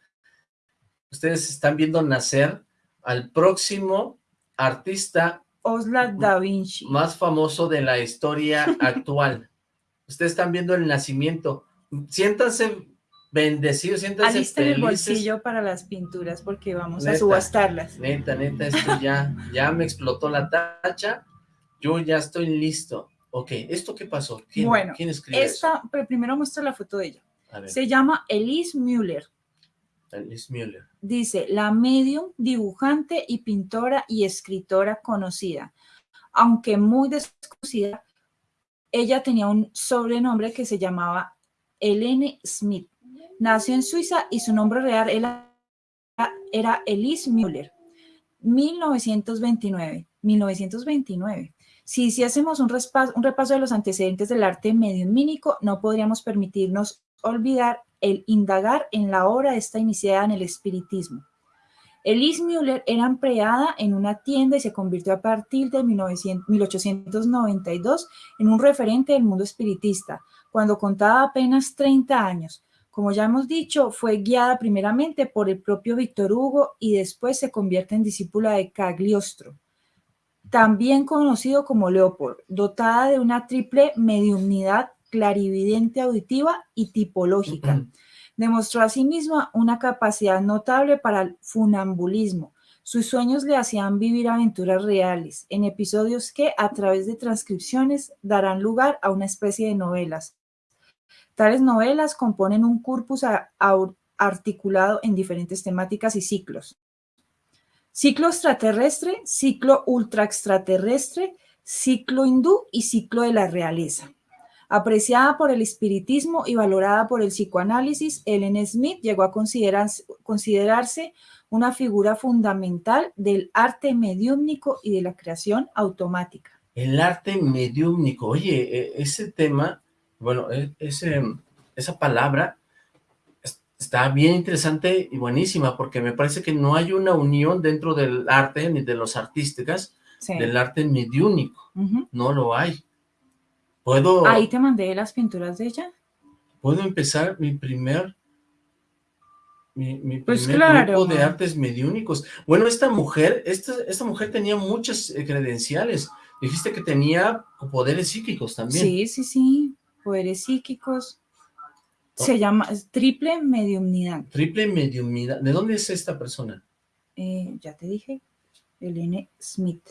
Ustedes están viendo nacer al próximo artista Osla Da Vinci. Más famoso de la historia actual. Ustedes están viendo el nacimiento. Siéntanse bendecidos, siéntanse Alisten el bolsillo para las pinturas porque vamos a subastarlas. Neta, neta, esto ya, ya me explotó la tacha. Yo ya estoy listo. Ok, ¿esto qué pasó? ¿Quién, bueno, ¿quién escribe esta, Pero primero muestra la foto de ella. Se llama Elise Müller. Alice Müller. Dice, la medium, dibujante y pintora y escritora conocida. Aunque muy desconocida, ella tenía un sobrenombre que se llamaba Helene Smith. Nació en Suiza y su nombre real era, era Elise Müller. 1929. 1929. Si hiciésemos un, respa- un repaso de los antecedentes del arte mediumínico, no podríamos permitirnos olvidar el indagar en la obra esta iniciada en el espiritismo. Elise Müller era empleada en una tienda y se convirtió a partir de 1900 1892 en un referente del mundo espiritista, cuando contaba apenas 30 años. Como ya hemos dicho, fue guiada primeramente por el propio Víctor Hugo y después se convierte en discípula de Cagliostro, también conocido como Leopold, dotada de una triple mediumnidad clarividente auditiva y tipológica. Demostró asimismo una capacidad notable para el funambulismo. Sus sueños le hacían vivir aventuras reales, en episodios que, a través de transcripciones, darán lugar a una especie de novelas. Tales novelas componen un corpus a- articulado en diferentes temáticas y ciclos. Ciclo extraterrestre, ciclo ultra extraterrestre, ciclo hindú y ciclo de la realeza. Apreciada por el espiritismo y valorada por el psicoanálisis, Ellen Smith llegó a considerarse, considerarse una figura fundamental del arte mediúmnico y de la creación automática. El arte mediúmnico. Oye, e- ese tema, bueno, e- ese, esa palabra es- está bien interesante y buenísima, porque me parece que no hay una unión dentro del arte, ni de los artísticas, Sí. del arte mediúnico. No lo hay. ¿Puedo, Ahí te mandé las pinturas de ella. ¿puedo empezar mi primer... Mi, mi Pues primer claro. grupo de artes mediúnicos. Bueno, esta mujer, esta, esta mujer tenía muchas eh, credenciales. Dijiste que tenía poderes psíquicos también. Sí, sí, sí. Poderes psíquicos. Se llama triple mediumnidad. Triple mediumidad. ¿De dónde es esta persona? Eh, ya te dije. Elene Smith.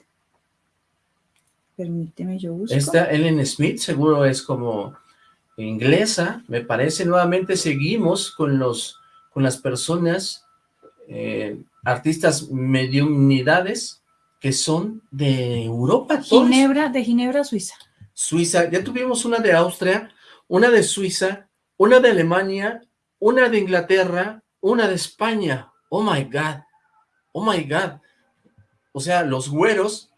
Permíteme, yo busco. Esta Ellen Smith seguro es como inglesa, me parece. Nuevamente seguimos con los con las personas, eh, artistas mediumnidades que son de Europa. todos. Ginebra, de Ginebra, Suiza. Suiza, ya tuvimos una de Austria, una de Suiza, una de Alemania, una de Inglaterra, una de España. Oh my God, oh my God. O sea, los güeros,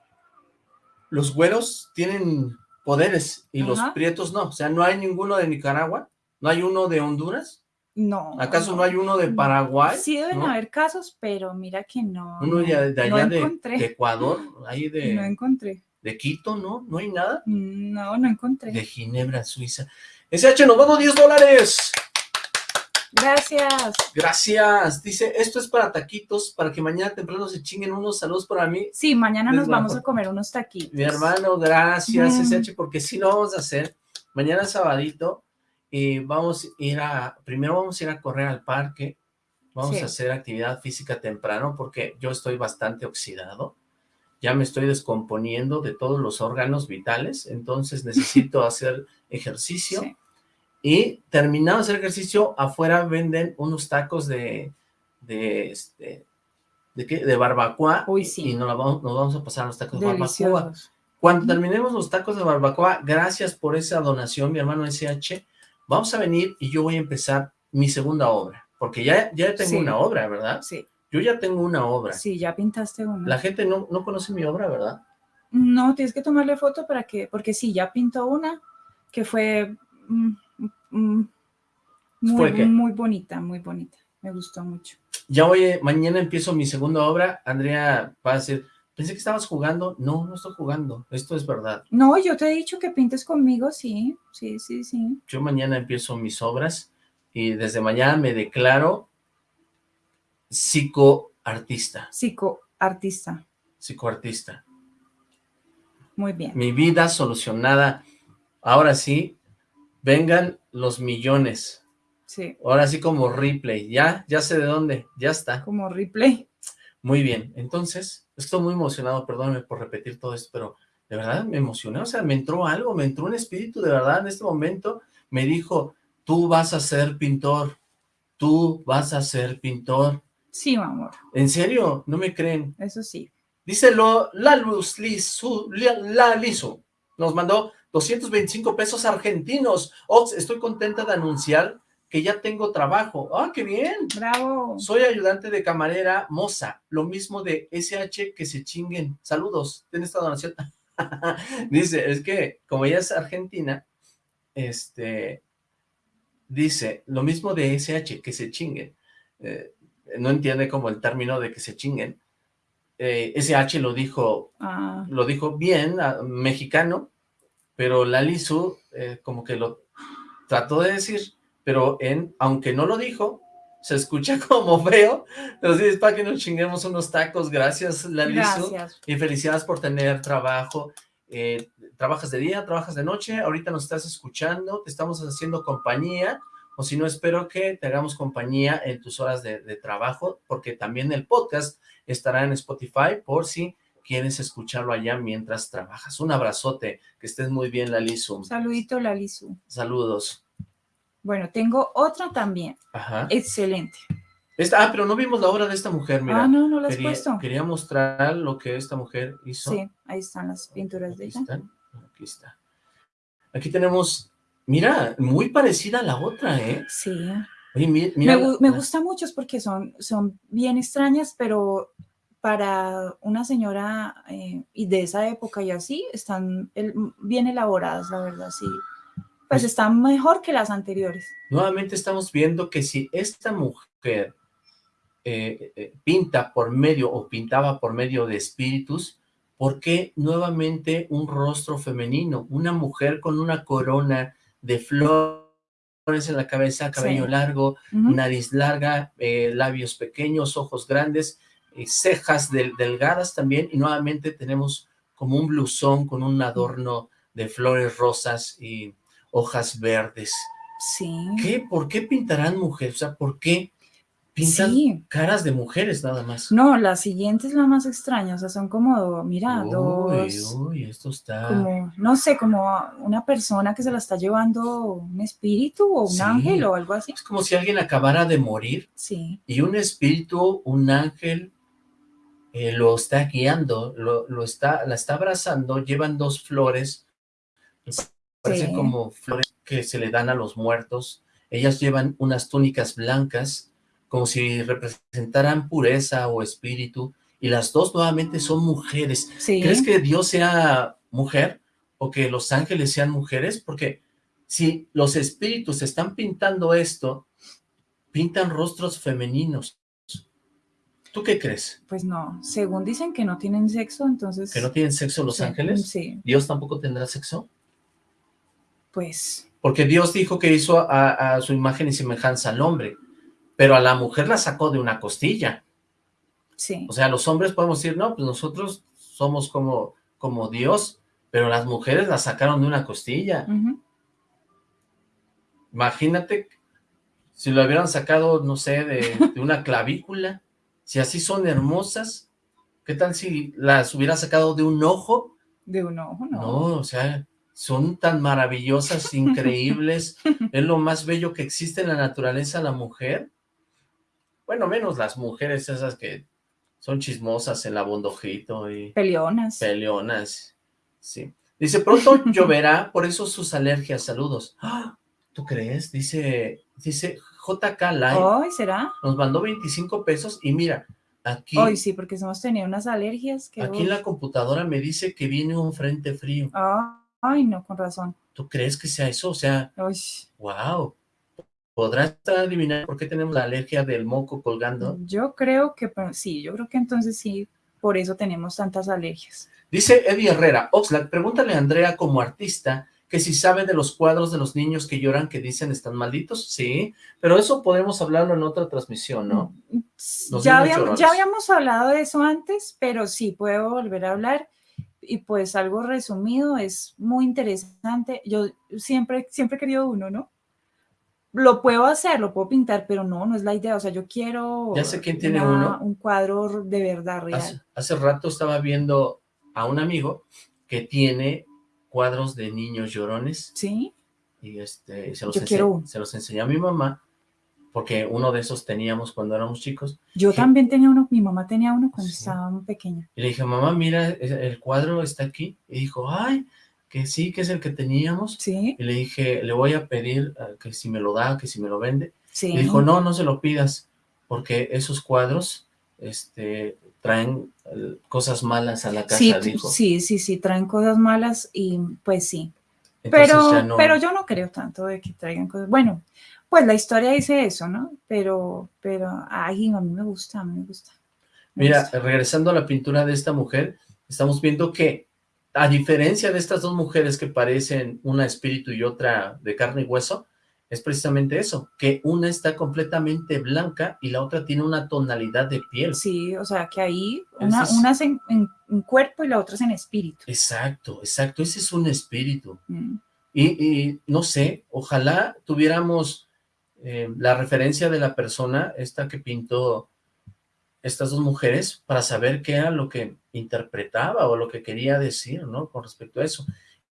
los güeros tienen poderes y los prietos no. O sea, no hay ninguno de Nicaragua, no hay uno de Honduras. No. ¿Acaso no hay uno de. Paraguay? Sí deben ¿No? haber casos, pero mira que no. Uno no, de, no allá de Ecuador, ahí de, No encontré. de Quito, ¿no? No hay nada. No, no encontré. De Ginebra, Suiza. SH, nos vamos 10 dólares. Gracias. Gracias. Dice, esto es para taquitos, para que mañana temprano se chinguen unos saludos para mí. Sí, mañana nos vamos a comer unos taquitos. Mi hermano, gracias, Mm. SH, porque sí lo vamos a hacer. Mañana sabadito y vamos a ir a, primero vamos a ir a correr al parque, vamos Sí. a hacer actividad física temprano porque yo estoy bastante oxidado, ya me estoy descomponiendo de todos los órganos vitales, entonces necesito hacer ejercicio. Sí. Y terminado de hacer ejercicio, afuera venden unos tacos de, de este, ¿de qué? De barbacoa. Uy, sí. Y nos, vamos, nos vamos a pasar los tacos de barbacoa. Cuando terminemos los tacos de barbacoa, gracias por esa donación, mi hermano SH, vamos a venir y yo voy a empezar mi segunda obra, porque ya, ya tengo Sí. una obra, ¿verdad? Sí, Yo ya tengo una obra. sí, ya pintaste una. La gente no, no conoce mi obra, ¿verdad? No, tienes que tomarle foto para que, porque sí, ya pintó una que fue mm, mm, muy, muy bonita, muy bonita. Me gustó mucho. Ya voy, mañana empiezo mi segunda obra, Andrea va a decir, pensé que estabas jugando, no, no estoy jugando, esto es verdad. No, yo te he dicho que pintes conmigo, sí, sí, sí, sí. Yo mañana empiezo mis obras y desde mañana me declaro psicoartista, Psicoartista. psicoartista. Muy bien. mi vida solucionada. Ahora sí, vengan los millones. Sí, Ahora sí como Ripley. Ya, ya sé de dónde. Ya está. como replay. Muy bien. Entonces, estoy muy emocionado. Perdóname por repetir todo esto, pero de verdad me emocioné. O sea, me entró algo, me entró un espíritu de verdad en este momento. Me dijo, tú vas a ser pintor, tú vas a ser pintor. Sí, mi amor, ¿En serio? ¿No me creen? eso sí. Dice lo, la Luz Lisu, la, nos mandó 225 pesos argentinos. Ox, estoy contenta de anunciar que ya tengo trabajo. ¡Ah, qué bien! Bravo. Soy ayudante de camarera moza, lo mismo de SH que se chinguen. Saludos, ¿tienes esta donación? dice, es que como ella es argentina, este, dice, lo mismo de SH, que se chinguen. Eh, no entiende como el término de que se chinguen. Eh, SH lo dijo, Ah, lo dijo bien, ah, mexicano, pero Lali Su eh, como que lo trató de decir, pero en, aunque no lo dijo, se escucha como feo, pero sí, es para que nos chinguemos unos tacos, gracias Lali Su. gracias. Y felicidades por tener trabajo. Eh, trabajas de día, trabajas de noche, ahorita nos estás escuchando, te estamos haciendo compañía, o si no, espero que te hagamos compañía en tus horas de, de trabajo, porque también el podcast estará en Spotify por si quieres escucharlo allá mientras trabajas. Un abrazote, que estés muy bien, Lalisu. Saludito, Lalisu. Saludos. Bueno, tengo otra también. Ajá. Excelente. Esta, ah, pero no vimos la obra de esta mujer, mira. ah, no, no la has quería, puesto. quería mostrar lo que esta mujer hizo. Sí, ahí están las pinturas de Aquí ella. están, aquí está. Aquí tenemos, mira, muy parecida a la otra, ¿eh? Sí. Oye, mira. me, me gusta mucho porque son, son bien extrañas, pero para una señora eh, y de esa época y así, están el- bien elaboradas, la verdad, sí. Pues Pues- están mejor que las anteriores. Nuevamente estamos viendo que si esta mujer eh, eh, pinta por medio o pintaba por medio de espíritus, ¿por qué nuevamente un rostro femenino? Una mujer con una corona de flores en la cabeza, cabello Sí. largo, Ujú. nariz larga, eh, labios pequeños, ojos grandes, eh, cejas del- delgadas también, y nuevamente tenemos como un blusón con un adorno de flores rosas y hojas verdes. Sí. ¿Qué? ¿Por qué pintarán mujeres? O sea, ¿por qué pintan Sí. caras de mujeres nada más? No, la siguiente es la más extraña, o sea, son como, mira, uy, dos, uy, esto está... como, no sé, como una persona que se la está llevando un espíritu o un Sí. ángel o algo así. Es como si alguien acabara de morir Sí, y un espíritu, un ángel, eh, lo está guiando, lo, lo está, la está abrazando, llevan dos flores, parecen Sí. como flores que se le dan a los muertos, ellas llevan unas túnicas blancas, como si representaran pureza o espíritu, y las dos nuevamente son mujeres. sí. ¿Crees que Dios sea mujer o que los ángeles sean mujeres? Porque si los espíritus están pintando esto, pintan rostros femeninos. ¿Tú qué crees? Pues no, según dicen que no tienen sexo, entonces... ¿Que no tienen sexo los sí, ángeles? Sí, ¿Dios tampoco tendrá sexo? pues Porque Dios dijo que hizo a, a su imagen y semejanza al hombre, pero a la mujer la sacó de una costilla. sí. O sea, los hombres podemos decir, no, pues nosotros somos como, como Dios, pero las mujeres la sacaron de una costilla. Imagínate si lo hubieran sacado, no sé, de, de una clavícula, si así son hermosas, ¿qué tal si las hubiera sacado de un ojo? De un ojo, no. No, o sea, son tan maravillosas, increíbles, es lo más bello que existe en la naturaleza la mujer. Bueno, menos las mujeres esas que son chismosas, el abondojito y Peleonas. peleonas, sí. Dice, pronto lloverá, por eso sus alergias, saludos. ¡Ah! ¿Tú crees? Dice, dice JK Live, Hoy será. nos mandó 25 pesos y mira, aquí, Hoy sí, porque hemos tenido unas alergias que... aquí en la computadora me dice que viene un frente frío. Ah, ay, no, con razón. ¿Tú crees que sea eso? O sea, Uy, wow. ¿Podrás adivinar por qué tenemos la alergia del moco colgando? yo creo que sí, yo creo que entonces sí, por eso tenemos tantas alergias. Dice Eddie Herrera, Oxlack, pregúntale a Andrea como artista que si sabe de los cuadros de los niños que lloran que dicen están malditos. Sí, pero eso podemos hablarlo en otra transmisión, ¿no? Los Ya habíamos, ya habíamos hablado de eso antes, pero sí, puedo volver a hablar. Y pues algo resumido, es muy interesante. Yo siempre, siempre he querido uno, ¿no? Lo puedo hacer, lo puedo pintar, pero no, no es la idea. O sea, yo quiero Ya sé quién tiene una- uno. un cuadro de verdad real. Hace, hace rato estaba viendo a un amigo que tiene cuadros de niños llorones. ¿Sí? y este, se, los Yo quiero uno. se los enseñé a mi mamá, porque uno de esos teníamos cuando éramos chicos, Yo también tenía uno, mi mamá tenía uno cuando Sí. estaba muy pequeña. y le dije, mamá, mira, el cuadro está aquí, y dijo, ay, que sí, que es el que teníamos, Sí, y le dije, le voy a pedir eh, que si me lo da, que si me lo vende, sí. y dijo, no, no se lo pidas, porque esos cuadros, este, traen eh, cosas malas a la casa, Sí, dijo. sí, sí, sí, traen cosas malas y pues sí. Entonces Pero, no- pero yo no creo tanto de que traigan cosas. Bueno, pues la historia dice eso, ¿no? Pero, pero, ay, a mí me gusta, a mí me gusta. me Mira, gusta. regresando a la pintura de esta mujer, estamos viendo que, a diferencia de estas dos mujeres que parecen una espíritu y otra de carne y hueso, es precisamente eso, que una está completamente blanca y la otra tiene una tonalidad de piel. Sí, o sea, que ahí una, es- una es en, en- en cuerpo y la otra es en espíritu. Exacto, exacto, ese es un espíritu. Mm. Y, y no sé, ojalá tuviéramos eh, la referencia de la persona, esta que pintó estas dos mujeres, para saber qué era lo que interpretaba o lo que quería decir, ¿no? Con respecto a eso.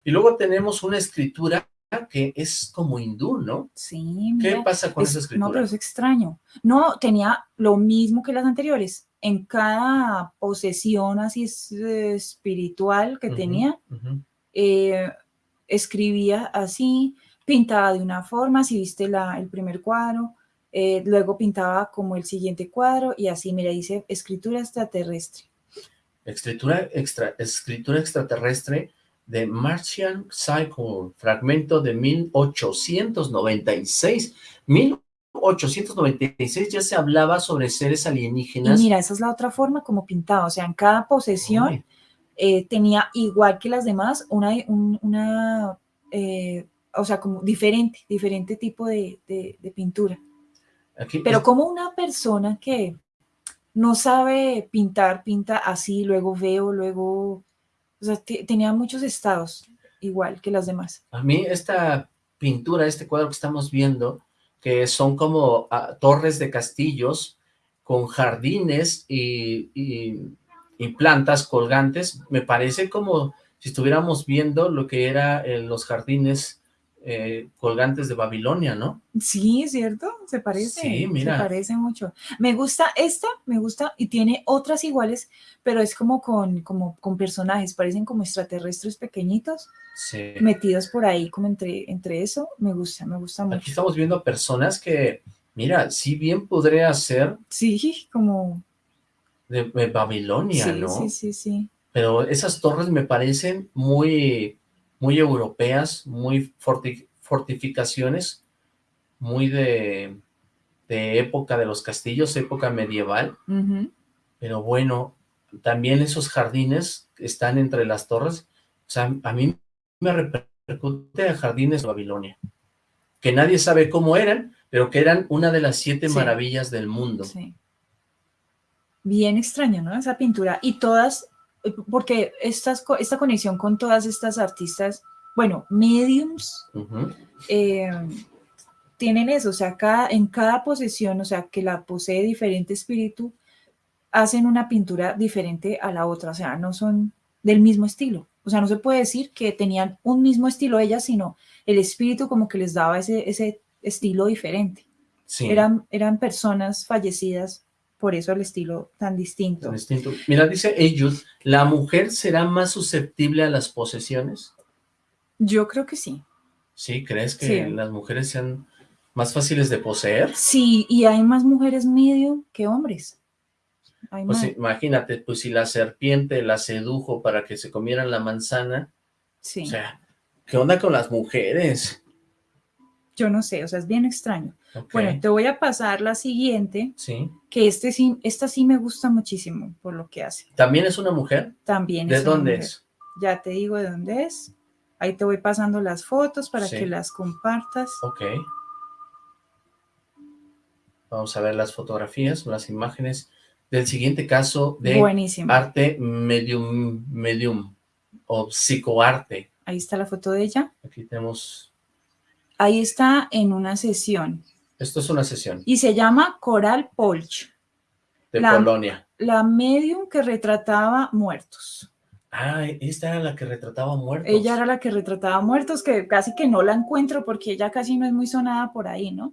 Y luego tenemos una escritura que es como hindú, ¿no? Sí, ¿Qué pasa con es- esa escritura? No, pero es extraño. No, tenía lo mismo que las anteriores. En cada posesión así es- eh, espiritual que tenía, eh, escribía así, pintaba de una forma, si viste la, el primer cuadro, eh, luego pintaba como el siguiente cuadro y así, mira, dice escritura extraterrestre. Escritura, extra, escritura extraterrestre de Martian Cycle, fragmento de 1896. 1896 ya se hablaba sobre seres Y alienígenas. mira, esa es la otra forma como pintaba, o sea, en cada posesión eh, tenía igual que las demás una, un- una eh, o sea, como diferente, diferente tipo de, de- de pintura. aquí Pero es- como una persona que no sabe pintar, pinta así, luego veo, luego, o sea, te- tenía muchos estados igual que las demás. a mí esta pintura, este cuadro que estamos viendo, que son como ah, torres de castillos con jardines y, plantas colgantes, me parece como si estuviéramos viendo lo que era eh, los jardines eh, colgantes de Babilonia, ¿no? Sí, ¿cierto? Se parece. Sí, mira. Se parece mucho. Me gusta esta, me gusta, y tiene otras iguales, pero es como con, como con personajes, parecen como extraterrestres pequeñitos, Sí. metidos por ahí, como entre, entre eso. Me gusta, me gusta Aquí mucho. estamos viendo personas que, mira, si bien podría ser Sí, como. de, de Babilonia, sí, ¿no? sí, sí, sí. Pero esas torres me parecen muy, muy europeas, muy forti- fortificaciones, muy de, de época de los castillos, época medieval. Pero bueno, también esos jardines que están entre las torres, o sea, a mí me repercute a jardines de Babilonia, que nadie sabe cómo eran, pero que eran una de las siete Sí. maravillas del mundo. Sí. Bien extraño, ¿no? Esa pintura. Y todas, porque estas, esta conexión con todas estas artistas, bueno, mediums, eh, tienen eso, o sea, cada, en cada posesión, o sea, que la posee diferente espíritu, hacen una pintura diferente a la otra, o sea, no son del mismo estilo. O sea, no se puede decir que tenían un mismo estilo ellas, sino el espíritu como que les daba ese, ese estilo diferente. Sí, Eran, eran personas fallecidas, por eso el estilo tan distinto. tan distinto. Mira, dice Eyud, ¿la mujer será más susceptible a las posesiones? Yo creo que sí. ¿Sí? ¿Crees que Sí. las mujeres sean más fáciles de poseer? Sí, y hay más mujeres medium que hombres. Hay Pues más. imagínate, pues si la serpiente la sedujo para que se comieran la manzana, Sí. o sea, ¿qué onda con las mujeres? Yo no sé, o sea, es bien extraño. Bueno, te voy a pasar la siguiente, sí. que este sí, esta sí me gusta muchísimo por lo que hace. ¿También es una mujer? También ¿De es una dónde mujer. es? Ya te digo de dónde es. Ahí te voy pasando las fotos para Sí. que las compartas. Ok. Vamos a ver las fotografías, las imágenes del siguiente caso de Buenísimo. arte medium, medium o psicoarte. Ahí está la foto de ella. Aquí tenemos, Ahí está en una sesión esto es una sesión y se llama Coral Polch, de La- Polonia. la medium que retrataba muertos. Ah, esta era la que retrataba muertos. Ella era la que retrataba muertos, que casi que no la encuentro porque ella casi no es muy sonada por ahí, ¿no?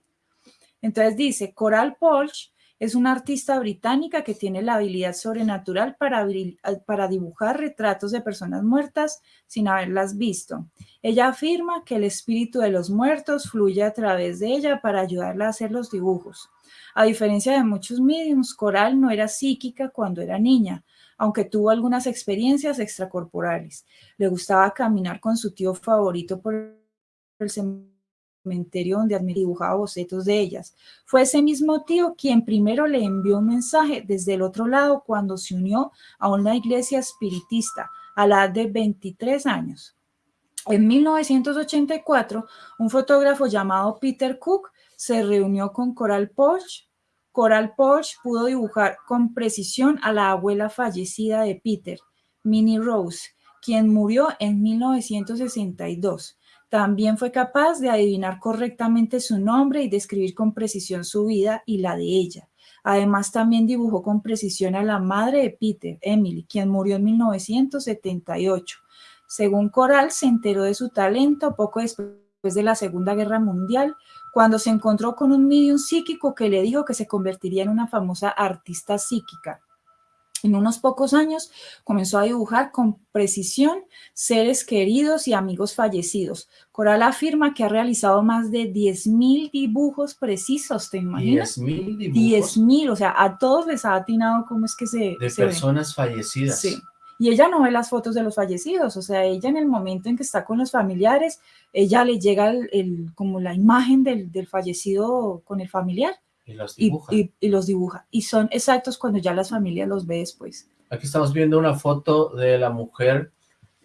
Entonces dice, Coral Polch es una artista británica que tiene la habilidad sobrenatural para, dibujar retratos de personas muertas sin haberlas visto. Ella afirma que el espíritu de los muertos fluye a través de ella para ayudarla a hacer los dibujos. A diferencia de muchos mediums, Coral no era psíquica cuando era niña, aunque tuvo algunas experiencias extracorporales. Le gustaba caminar con su tío favorito por el cementerio donde dibujaba bocetos de ellas. Fue ese mismo tío quien primero le envió un mensaje desde el otro lado cuando se unió a una iglesia espiritista a la edad de 23 años. En 1984, un fotógrafo llamado Peter Cook se reunió con Coral Porsche. Coral Porsche pudo dibujar con precisión a la abuela fallecida de Peter, Minnie Rose, quien murió en 1962. También fue capaz de adivinar correctamente su nombre y describir con precisión su vida y la de ella. Además, también dibujó con precisión a la madre de Peter, Emily, quien murió en 1978. Según Coral, se enteró de su talento poco después de la Segunda Guerra Mundial, cuando se encontró con un medium psíquico que le dijo que se convertiría en una famosa artista psíquica. En unos pocos años comenzó a dibujar con precisión seres queridos y amigos fallecidos. Coral afirma que ha realizado más de 10.000 dibujos precisos, ¿te imaginas? 10.000 dibujos. 10.000, o sea, a todos les ha atinado cómo es que se De se personas fallecidas. Sí. Y ella no ve las fotos de los fallecidos, o sea, ella en el momento en que está con los familiares, ella le llega el, el- como la imagen del, del fallecido con el familiar Y los dibuja. y- y los dibuja. Y son exactos cuando ya las familias los ve después. Aquí estamos viendo una foto de la mujer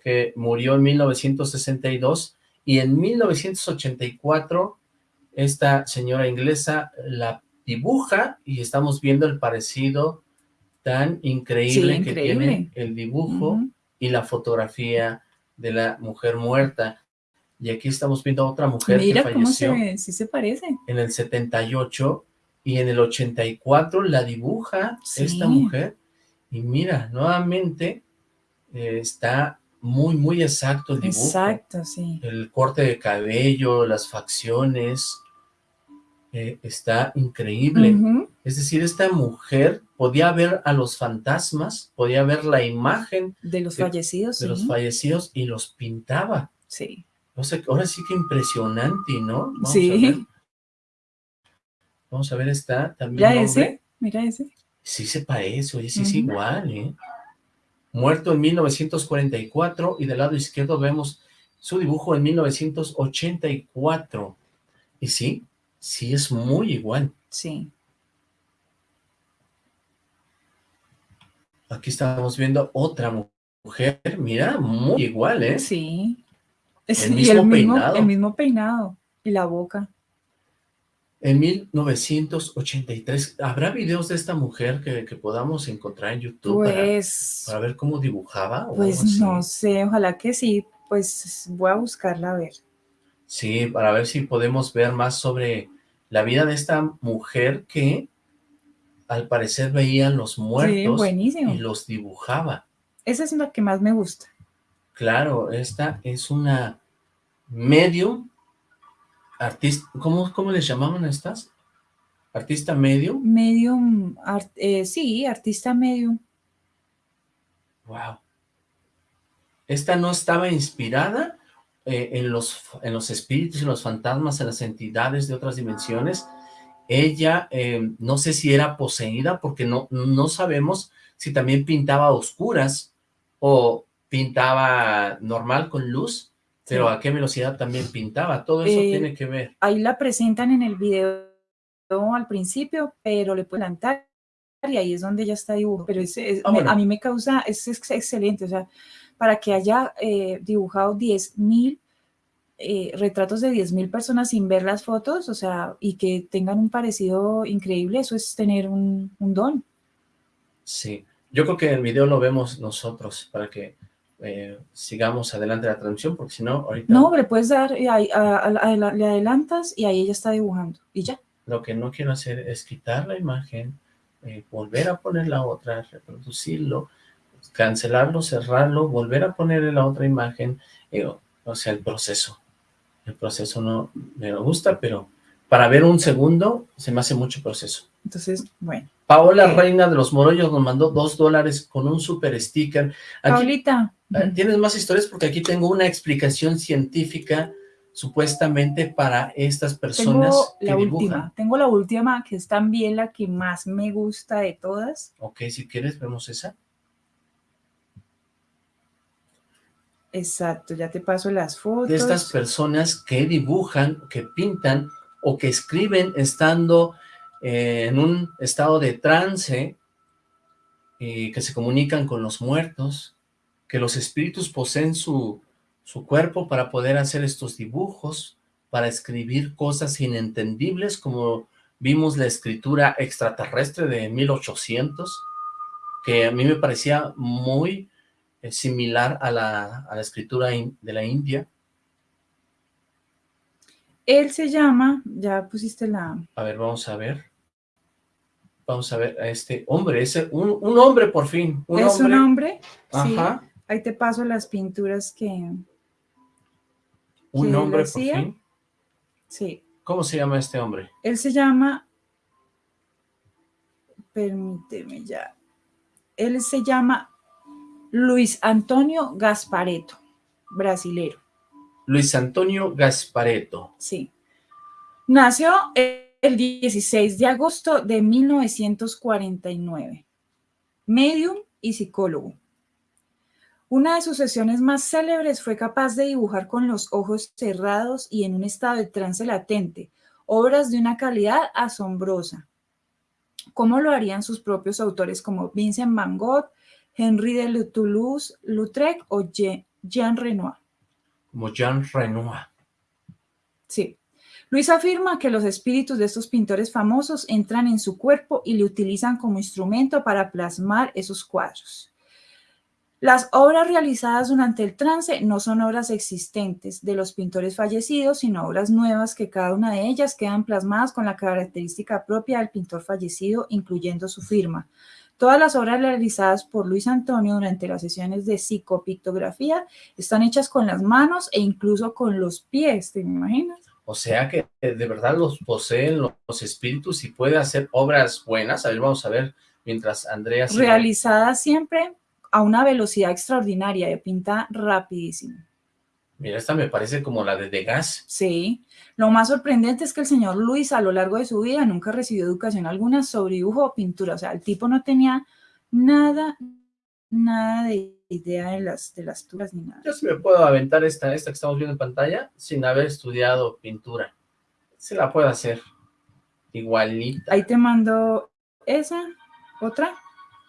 que murió en 1962 y en 1984 esta señora inglesa la dibuja y estamos viendo el parecido tan increíble, Sí, que tiene el dibujo y la fotografía de la mujer muerta. Y aquí estamos viendo a otra mujer Mira que cómo se falleció ve, sí se parece. en el 78 y en el 84 la dibuja Sí. esta mujer y mira, nuevamente eh, está muy, muy exacto el dibujo. Exacto, sí. El corte de cabello, las facciones, eh, está increíble. Es decir, esta mujer podía ver a los fantasmas, podía ver la imagen De los de- fallecidos, de los fallecidos y los pintaba. Sí. O sea, ahora sí que impresionante, ¿no? Vamos Sí. Vamos a ver, está también Mira ese, mira ese. Sí se parece, oye, sí es igual, ¿eh? Muerto en 1944 y del lado izquierdo vemos su dibujo en 1984. Y sí, sí es muy igual. Sí. Aquí estamos viendo otra mu- mujer, mira, muy igual, ¿eh? Sí. El y mismo peinado. El mismo peinado. Y la boca. En 1983, ¿habrá videos de esta mujer que, que podamos encontrar en YouTube para, Pues, para ver cómo dibujaba? o pues no sé, ojalá que sí. Pues voy a buscarla a ver. Sí, para ver si podemos ver más sobre la vida de esta mujer que al parecer veía los muertos y los dibujaba. Esa es la que más me gusta. Claro, esta es una medium, artista, ¿cómo, cómo les llamaban a estas? Artista medium, Medium, art- eh, sí, artista medium. wow. Esta no estaba inspirada eh, en, los, en los espíritus, en los fantasmas, en las entidades de otras dimensiones. Ella, eh, no sé si era poseída, porque no, no sabemos si también pintaba a oscuras o pintaba normal con luz, pero a qué velocidad también pintaba. Todo eso Eh, tiene que ver. Ahí la presentan en el video al principio, pero le pueden plantar y ahí es donde ya está dibujo. Pero es- es- Ah, me- bueno. a mí me causa, es, ex- excelente, o sea, para que haya eh, dibujado 10.000 eh, retratos de 10.000 personas sin ver las fotos, o sea, y que tengan un parecido increíble, eso es tener un, un don. Sí, yo creo que el video lo vemos nosotros para que eh, sigamos adelante la transmisión, porque si no, ahorita No, le puedes dar, y ahí, a- a- a- le adelantas y ahí ella está dibujando y ya. lo que no quiero hacer es quitar la imagen, eh, volver a poner la otra, reproducirlo, cancelarlo, cerrarlo, volver a ponerle la otra imagen, eh, o sea, el proceso. El proceso no me gusta, pero para ver un segundo se me hace mucho proceso. Entonces, bueno. Paola Reina de los Morollos nos mandó dos dólares con un super sticker. Paulita. Eh, ¿Tienes más historias? Porque aquí tengo una explicación científica supuestamente para estas personas tengo la última, tengo la última que es también la que más me gusta de todas. Ok, si quieres vemos esa. Exacto, ya te paso las fotos. De estas personas que dibujan, que pintan o que escriben estando eh, en un estado de trance, y que se comunican con los muertos, que los espíritus poseen su, su cuerpo para poder hacer estos dibujos, para escribir cosas inentendibles, como vimos la escritura extraterrestre de 1800, que a mí me parecía muy eh, similar a la, a la escritura de la India. Él se llama, ya pusiste la... A ver, vamos a ver. Vamos a ver a este hombre, ese, un, un hombre por fin. Un ¿Es un hombre? Ajá. Ahí te paso las pinturas que... ¿Un hombre por fin? Sí. ¿Cómo se llama este hombre? Él se llama... Permíteme ya. Él se llama Luis Antonio Gaspareto, brasilero. Luis Antonio Gaspareto. Sí. Nació el 16 de agosto de 1949. Medium y psicólogo. Una de sus sesiones más célebres fue capaz de dibujar con los ojos cerrados y en un estado de trance latente, obras de una calidad asombrosa, como lo harían sus propios autores como Vincent Van Gogh, Henri de Toulouse-Lautrec o Jean Renoir como Jean Renoir. Sí. Luis afirma que los espíritus de estos pintores famosos entran en su cuerpo y le utilizan como instrumento para plasmar esos cuadros. Las obras realizadas durante el trance no son obras existentes de los pintores fallecidos, sino obras nuevas que cada una de ellas quedan plasmadas con la característica propia del pintor fallecido, incluyendo su firma. Todas las obras realizadas por Luis Antonio durante las sesiones de psicopictografía están hechas con las manos e incluso con los pies, ¿te imaginas? O sea que de verdad los poseen los espíritus y puede hacer obras buenas. A ver, vamos a ver mientras Andrea... Realizadas siempre a una velocidad extraordinaria, de pinta rapidísimo. Mira, esta me parece como la de Degas. Sí. Lo más sorprendente es que el señor Luis a lo largo de su vida nunca recibió educación alguna sobre dibujo o pintura. O sea, el tipo no tenía nada, nada de idea de las, de las turas ni nada. Yo sí me puedo aventar esta, esta que estamos viendo en pantalla sin haber estudiado pintura. Se la puedo hacer igualita. Ahí te mando esa, otra.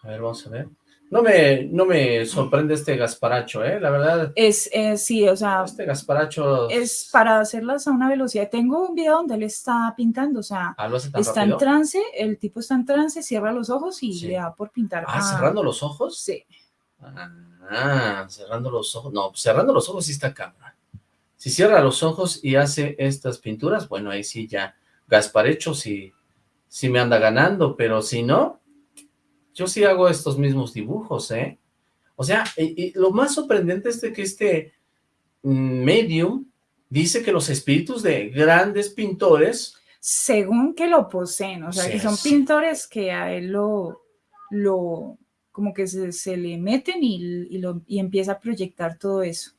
A ver, vamos a ver. No me, no me sorprende este Gasparacho, ¿eh? La verdad. Es, sí, o sea. Este Gasparacho. Es para hacerlas a una velocidad. Tengo un video donde él está pintando, o sea. Ah, está en trance, el tipo está en trance, cierra los ojos y le da por pintar. Ah, ¿cerrando los ojos? Sí. Ah, cerrando los ojos. No, cerrando los ojos sí está cámara. Si cierra los ojos y hace estas pinturas, bueno, ahí sí ya. Gasparecho sí, sí me anda ganando, pero si no, yo sí hago estos mismos dibujos, ¿eh? O sea, y, lo más sorprendente es de que este medium dice que los espíritus de grandes pintores... Según que lo poseen, o sea, que son pintores que a él lo, lo como que se, le meten y, lo, y empieza a proyectar todo eso.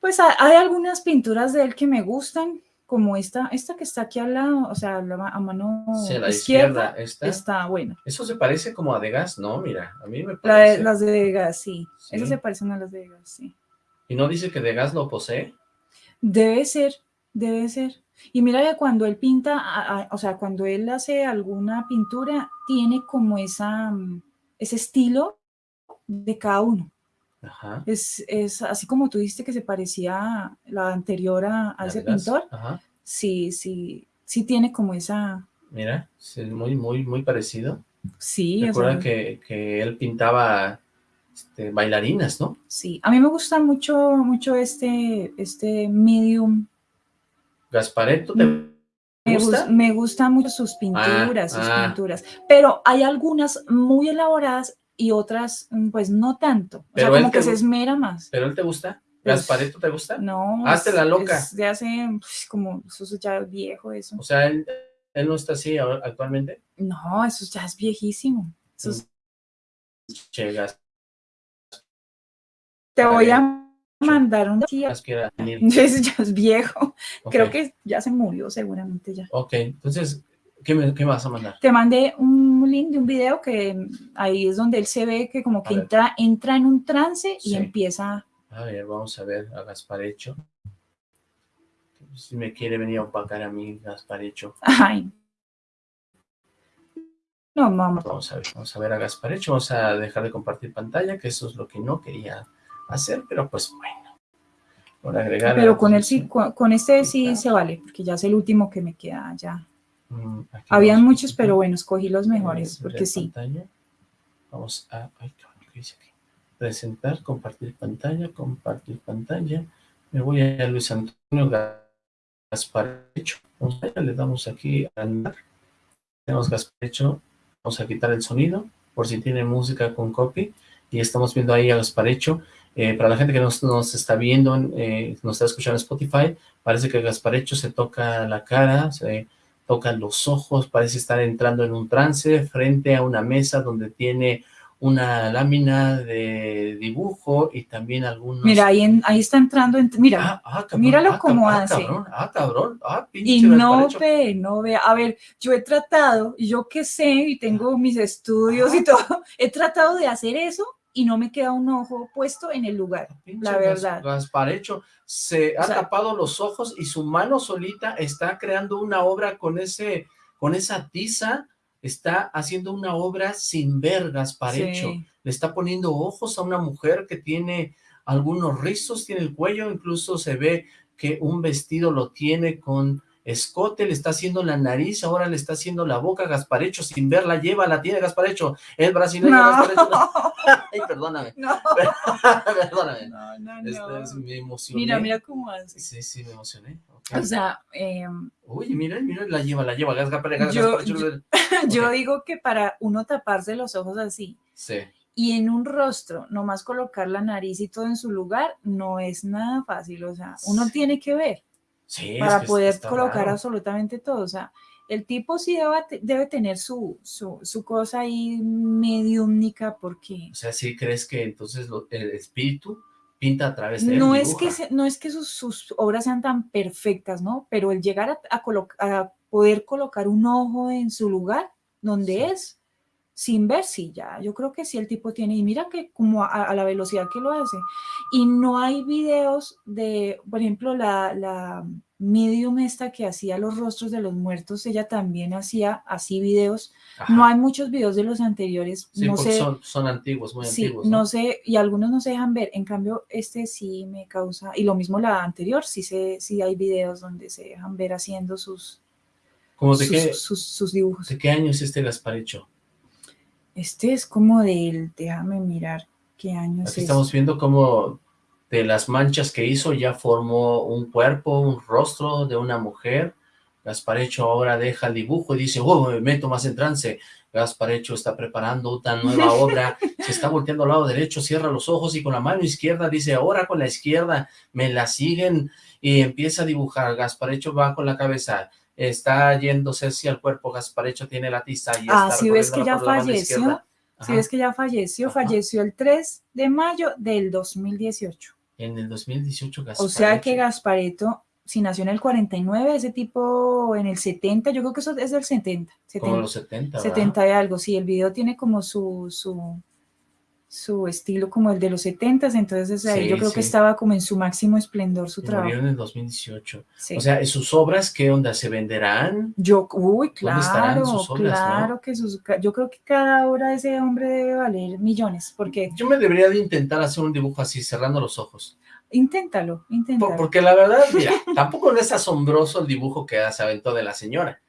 Pues hay algunas pinturas de él que me gustan, como esta, esta que está aquí al lado, o sea, a mano izquierda, está buena. Eso se parece como a Degas, ¿no? Mira, a mí me parece. las de Degas, sí. Eso se parecen a las de Degas, sí. ¿Y no dice que Degas lo posee? Debe ser, debe ser. Y mira que cuando él pinta, o sea, cuando él hace alguna pintura, tiene como esa, mm, ese estilo de cada uno. Es, es, así como tú dijiste que se parecía la anterior a, ese pintor. Sí, sí, sí tiene como esa... Mira, es muy, muy, muy parecido. Sí. Recuerda que, que, él pintaba este, bailarinas, ¿no? Sí, a mí me gusta mucho, mucho este, este medium. Gaspareto, ¿te me gusta? Me gustan mucho sus pinturas, sus ah, ah. pinturas, pero hay algunas muy elaboradas y otras, mm, pues no tanto. O Pero sea, como que se esmera más. ¿Pero él te gusta? Pues, ¿Gaspareto te gusta? No. Hazte la loca. de hace, pues, como, eso es ya viejo eso. O sea, él, él no está así actualmente. No, eso ya es viejísimo. Eso es- Che, gas, te voy a mandar un día. ya es viejo. Creo que ya se murió seguramente ya. Ok, entonces, ¿qué me, qué me vas a mandar? Te mandé un link de un video que ahí es donde él se ve que como que A ver. entra, entra en un trance y Sí. empieza. A ver, vamos a ver a Gasparecho. Si me quiere venir a opacar a mí, Gasparecho. Ay. No, mamá. Vamos a ver, vamos a ver a Gasparecho. Vamos a dejar de compartir pantalla, que eso es lo que no quería hacer, pero pues bueno. Por agregar. Pero con él sí, transmisión. con, este sí se vale, porque ya es el último que me queda ya. Mm, Habían muchos, pero bueno, escogí los mejores, porque sí. pantalla. Vamos a... Ay, ¿qué dice aquí? Presentar, compartir pantalla, compartir pantalla. Me voy a Luis Antonio Gasparecho. Vamos allá, le damos aquí a andar. Tenemos Gasparecho. Vamos a quitar el sonido, por si tiene música con copy. Y estamos viendo ahí a Gasparecho. Eh, para la gente que nos, nos está viendo, eh, nos está escuchando en Spotify, parece que Gasparecho se toca la cara, se toca los ojos, parece estar entrando en un trance frente a una mesa donde tiene una lámina de dibujo y también algunos... Mira, ahí, en- ahí está entrando. en- mira, Ah, ah, cabrón, míralo ah, cómo ah, hace. cabrón, ah, cabrón, ah, pinche y no ve, no ve. A ver, yo he tratado, yo que sé, y tengo mis estudios y todo, he tratado de hacer eso y no me queda un ojo puesto en el lugar. Pinche la verdad. Gasparecho se ha O sea- tapado los ojos y su mano solita está creando una obra con ese, con esa tiza, está haciendo una obra sin ver Gasparecho. Sí. Le está poniendo ojos a una mujer que tiene algunos rizos, tiene el cuello, incluso se ve que un vestido lo tiene con escote, le está haciendo la nariz, ahora le está haciendo la boca Gasparecho sin verla, lleva, la tiene Gasparecho, el brasileño No. Gasparecho. Ay, perdóname, No, perdóname. no, no, Este, no. es- me emocioné. Mira, mira cómo hace. Sí, sí, me emocioné. O sea, eh, Uy, mira, mira, la lleva, la lleva. Gas, Gasparecho, Gas, Yo- Gasparecho. yo digo que para uno taparse los ojos así Sí, y en un rostro, nomás colocar la nariz y todo en su lugar, no es nada fácil. O sea, uno tiene que ver sí. es para que poder colocar raro. absolutamente todo. O sea, el tipo sí debe, debe tener su, su, su cosa ahí mediúmnica porque O sea, ¿sí crees que entonces lo- el espíritu pinta a través de él? no es, que, se- no es que sus, sus obras sean tan perfectas, ¿no? Pero el llegar a, a colo- a poder colocar un ojo en su lugar donde Sí. es, sin ver, sí, ya, yo creo que sí el tipo tiene, y mira que como a, a la velocidad que lo hace, y no hay videos de, por ejemplo, la, la medium esta que hacía los rostros de los muertos, ella también hacía así videos, Ajá. no hay muchos videos de los anteriores, Sí, no sé, son, son antiguos, muy Sí, antiguos. no sé, y algunos no se dejan ver. En cambio, este sí me causa, y lo mismo la anterior, sí, se, sí hay videos donde se dejan ver haciendo sus, ¿Cómo de sus, qué, sus- sus dibujos. de qué año es este Gasparecho? Este es como del, déjame mirar qué Aquí estamos viendo cómo de las manchas que hizo ya formó un cuerpo, un rostro de una mujer. Gasparecho ahora deja el dibujo y dice, oh, me meto más en trance. Gasparecho está preparando una nueva obra, se está volteando al lado derecho, cierra los ojos y con la mano izquierda dice, ahora con la izquierda me la siguen y empieza a dibujar. Gasparecho va con la cabeza, está yéndose hacia el cuerpo, Gasparecho tiene la tiza y Ah, está si ves que ya falleció, Ajá, ves que ya falleció, Ajá. falleció el 3 de mayo del 2018. En el 2018 Gasparecho. O sea que Gaspareto, si nació en el 49, ese tipo en el 70, yo creo que eso es del 70. Como 70. los 70, ¿verdad? 70 y algo, sí, el video tiene como su, su, su estilo como el de los 70, entonces ahí Sí, yo creo que estaba como en su máximo esplendor su Y trabajo. murió en el 2018. sí. O sea, ¿sus obras qué onda? ¿Se venderán? yo, uy, ¿dónde estarán claro, sus obras, no? claro que sus, yo creo que cada obra de ese hombre debe valer millones, porque Yo me debería de intentar hacer un dibujo así, cerrando los ojos. inténtalo, Por- inténtalo. porque la verdad, mira, tampoco no es asombroso el dibujo que se aventó de la señora.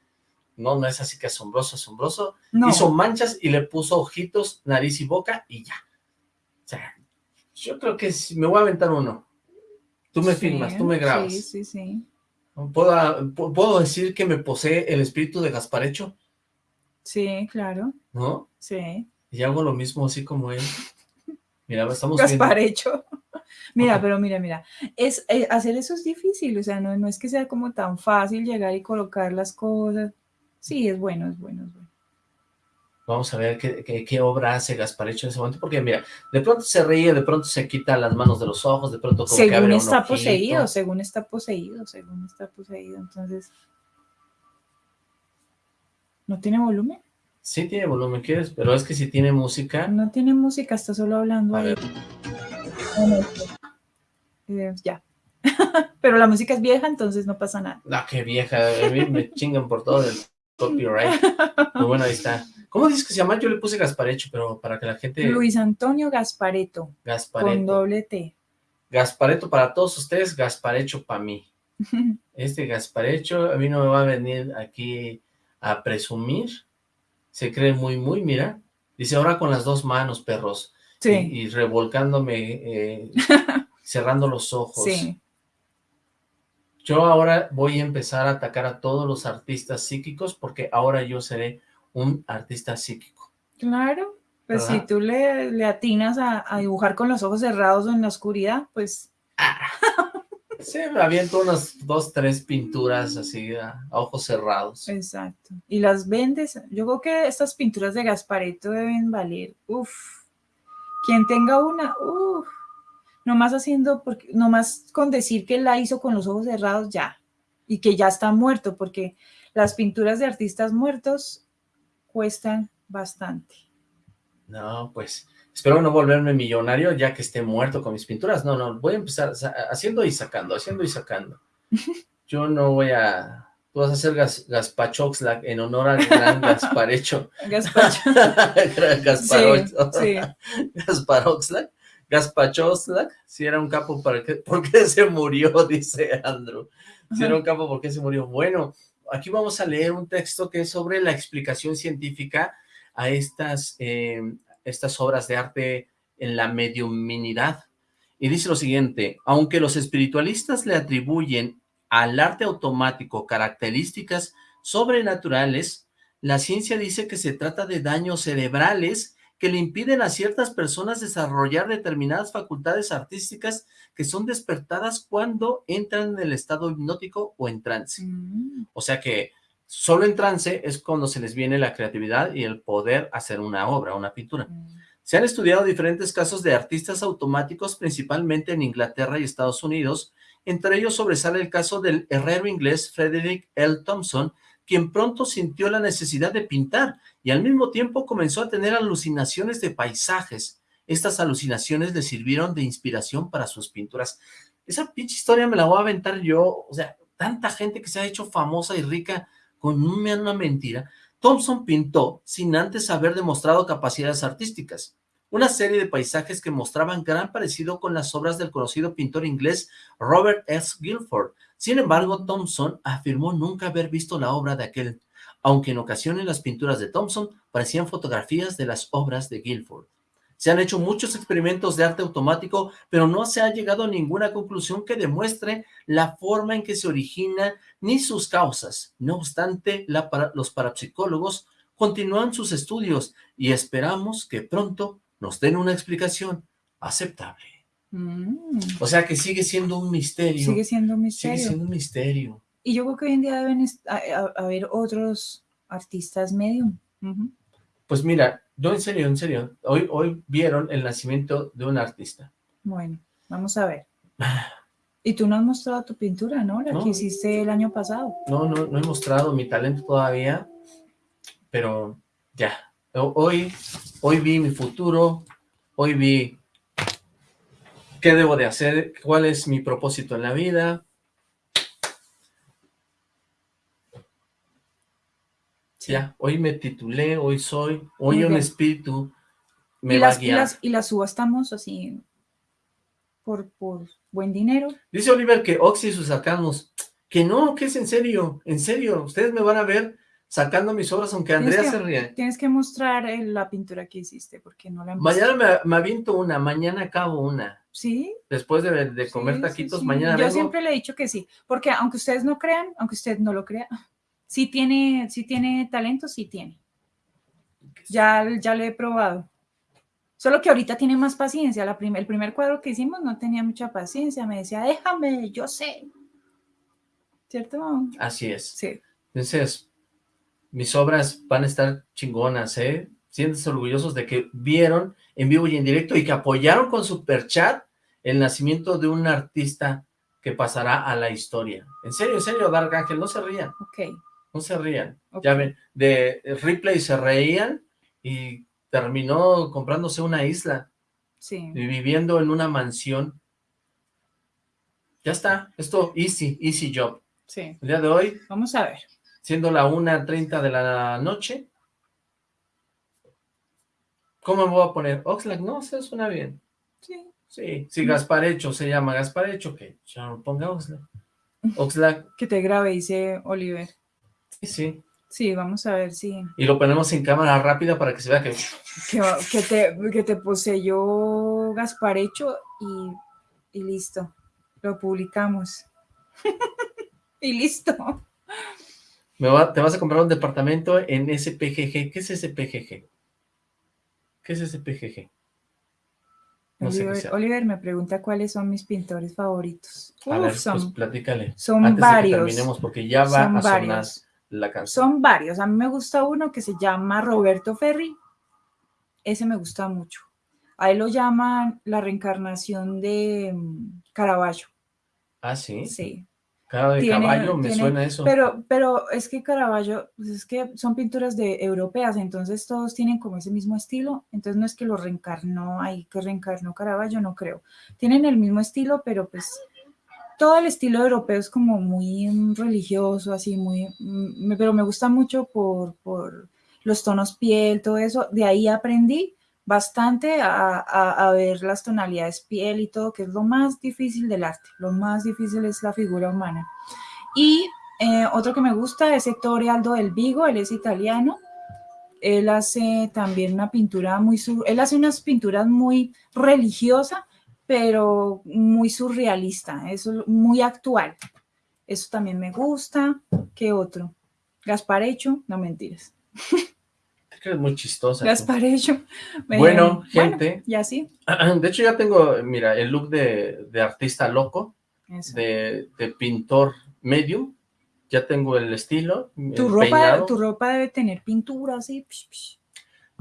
No, no es así que asombroso, asombroso. no, Hizo manchas y le puso ojitos, nariz y boca y ya. Sea, yo creo que sí, me voy a aventar uno. Tú me sí, filmas, tú me grabas. Sí, sí, sí. ¿Puedo, pu- ¿Puedo decir que me posee el espíritu de Gasparecho? Sí, claro, ¿No? sí. Y hago lo mismo así como él. Mira, estamos Gasparecho. Mira, pero mira, mira, es, eh, hacer eso es difícil, o sea, no, no es que sea como tan fácil llegar y colocar las cosas. Sí, es bueno, es bueno, es bueno. Vamos a ver qué, qué, obra hace Gasparecho en ese momento, porque mira, de pronto se ríe, de pronto se quita las manos de los ojos, de pronto como según que abre está poseído, según está poseído, según está poseído, entonces... ¿No tiene volumen? Sí tiene volumen, ¿quieres? Pero es que si tiene música... No tiene música, está solo hablando ahí. Eh, ya. Pero la música es vieja, entonces no pasa nada. Ah, qué vieja, a mí me chingan por todo el copyright. Pero bueno, ahí está. ¿Cómo dices que se llama? Yo le puse Gasparecho, pero para que la gente... Luis Antonio Gaspareto. Gaspareto. Con doble T. Gaspareto para todos ustedes, Gasparecho para mí. Este Gasparecho a mí no me va a venir aquí a presumir se cree muy, muy, mira, dice ahora con las dos manos, perros, sí. y, revolcándome, eh, cerrando los ojos. Sí. Yo ahora voy a empezar a atacar a todos los artistas psíquicos porque ahora yo seré un artista psíquico. Claro, pues si tú le, le atinas a, a, dibujar con los ojos cerrados o en la oscuridad, pues... Ah. Sí, me aviento unas dos, tres pinturas así a, ojos cerrados. Exacto. Y las vendes. Yo creo que estas pinturas de Gaspareto deben valer. Uf. Quien tenga una, uf. Nomás haciendo, porque, nomás con decir que la hizo con los ojos cerrados, ya. Y que ya está muerto, porque las pinturas de artistas muertos cuestan bastante. No, pues espero no volverme millonario ya que esté muerto con mis pinturas. No, no, voy a empezar haciendo y sacando, haciendo y sacando. Yo no voy a... Tú vas a hacer gas, Gaspachoxlac en honor al gran Gasparecho. Gaspacho. Gasparoxlac. Sí, sí. Gasparoxlac. Gaspachoxlac. Si era un capo, ¿para qué? ¿por qué se murió? Dice Andrew. Si era un capo, ¿por qué se murió? Bueno, aquí vamos a leer un texto que es sobre la explicación científica a estas, eh, estas obras de arte en la mediuminidad. Y dice lo siguiente, aunque los espiritualistas le atribuyen al arte automático características sobrenaturales, la ciencia dice que se trata de daños cerebrales que le impiden a ciertas personas desarrollar determinadas facultades artísticas que son despertadas cuando entran en el estado hipnótico o en trance. Mm. O sea que Solo en trance es cuando se les viene la creatividad y el poder hacer una obra, una pintura. Mm. Se han estudiado diferentes casos de artistas automáticos, principalmente en Inglaterra y Estados Unidos. Entre ellos sobresale el caso del herrero inglés Frederick L. Thompson, quien pronto sintió la necesidad de pintar y al mismo tiempo comenzó a tener alucinaciones de paisajes. Estas alucinaciones le sirvieron de inspiración para sus pinturas. Esa pinche historia me la voy a aventar yo, o sea, tanta gente que se ha hecho famosa y rica con una mentira, Thompson pintó sin antes haber demostrado capacidades artísticas. Una serie de paisajes que mostraban gran parecido con las obras del conocido pintor inglés Robert S. Guilford. Sin embargo, Thompson afirmó nunca haber visto la obra de aquel, aunque en ocasiones las pinturas de Thompson parecían fotografías de las obras de Guilford. Se han hecho muchos experimentos de arte automático, pero no se ha llegado a ninguna conclusión que demuestre la forma en que se origina ni sus causas. No obstante, los parapsicólogos continúan sus estudios y esperamos que pronto nos den una explicación aceptable. Mm. O sea que sigue siendo un misterio. Sigue siendo un misterio. Sigue siendo un misterio. Y yo creo que hoy en día deben haber otros artistas medium. Pues mira, no, en serio, en serio. Hoy, hoy vieron el nacimiento de un artista. Bueno, vamos a ver. Y tú no has mostrado tu pintura, ¿no? La que hiciste el año pasado. No, no, no he mostrado mi talento todavía, pero ya. Hoy, hoy vi mi futuro, hoy vi qué debo de hacer, cuál es mi propósito en la vida, Ya, hoy me titulé, hoy soy, hoy un espíritu me ¿Y va las, a guiar. Y las, subastamos así por, por buen dinero. Dice Oliver que Oxy sus sacamos. Que no, que es en serio, en serio. Ustedes me van a ver sacando mis obras, aunque Andrea se ríe. Tienes que mostrar la pintura que hiciste, porque no la Mañana me, me, aviento una, mañana acabo una. ¿Sí? Después de, comer taquitos, mañana Yo siempre le he dicho que sí, porque aunque ustedes no crean, aunque usted no lo crea, sí tiene, sí tiene talento, sí tiene. Ya, ya lo he probado. Solo que ahorita tiene más paciencia. La prim- el primer cuadro que hicimos no tenía mucha paciencia. Me decía, déjame, yo sé. ¿Cierto? Así es. Sí. Entonces, mis obras van a estar chingonas, ¿eh? Siéntanse orgullosos de que vieron en vivo y en directo y que apoyaron con Superchat el nacimiento de un artista que pasará a la historia. En serio, en serio, Dark Ángel, no se rían, Ok. No se rían. Ya ven, de Ripley se reían y terminó comprándose una isla Sí. y viviendo en una mansión. Ya está, esto easy, easy job. Sí. El día de hoy Vamos a ver. siendo la 1.30 de la noche. ¿Cómo me voy a poner? Oxlack, no, se suena bien. Sí. Sí, si Gasparecho se llama Gasparecho, que ya no ponga Oxlack. Oxlack, Que te grabe, dice Oliver. Sí, sí. Sí, vamos a ver si. Y lo ponemos en cámara rápida para que se vea que... Que, que te, que te poseyó Gasparecho y, y listo. Lo publicamos. y listo. Me va- te vas a comprar un departamento en SPGG. ¿Qué es SPGG? ¿Qué es SPGG? No sé Oliver, sea. Oliver me pregunta cuáles son mis pintores favoritos. A Uf, ver, son, pues platícale. son Antes de que varios. terminemos, porque ya va Son a sonar varios. La canción. Son varios. A mí me gusta uno que se llama Roberto Ferri. Ese me gusta mucho. A él lo llaman la reencarnación de mm, Caravaggio. Ah, ¿sí? Sí. Cara de Tiene- caballo, me tiene- suena eso. Pero, pero es que Caravaggio, pues es que son pinturas de europeas, entonces todos tienen como ese mismo estilo. Entonces no es que lo reencarnó ahí, que reencarnó Caravaggio, no creo. Tienen el mismo estilo, pero pues todo el estilo europeo es como muy mm, religioso, así muy, mm, pero me gusta mucho por, por los tonos piel, todo eso. De ahí aprendí bastante a, a- a ver las tonalidades piel y todo, que es lo más difícil del arte. Lo más difícil es la figura humana. Y eh, otro que me gusta es Ettore Aldo del Vigo, él es italiano. Él hace también una pintura muy, él hace unas pinturas muy religiosa, pero muy surrealista, eso muy actual. Eso también me gusta. ¿Qué otro? Gasparecho, no mentiras. Que es muy chistosa. Gasparecho. Bueno, gente. y así. De hecho, ya tengo, mira, el look de, de artista loco, de, de pintor medium. Ya tengo el estilo, Tu el ropa, peinado. tu ropa debe tener pintura así.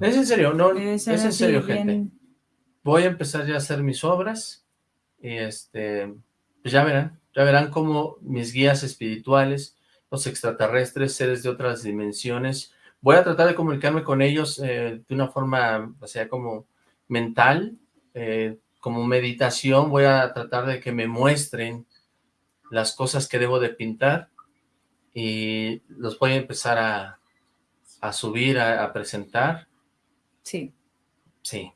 Es en serio, no, es en serio, bien- gente. Voy a empezar ya a hacer mis obras y este, pues ya verán, ya verán cómo mis guías espirituales, los extraterrestres, seres de otras dimensiones, voy a tratar de comunicarme con ellos eh, de una forma, o sea, como mental, eh, como meditación, voy a tratar de que me muestren las cosas que debo de pintar y los voy a empezar a, a subir, a- a presentar. Sí. Sí,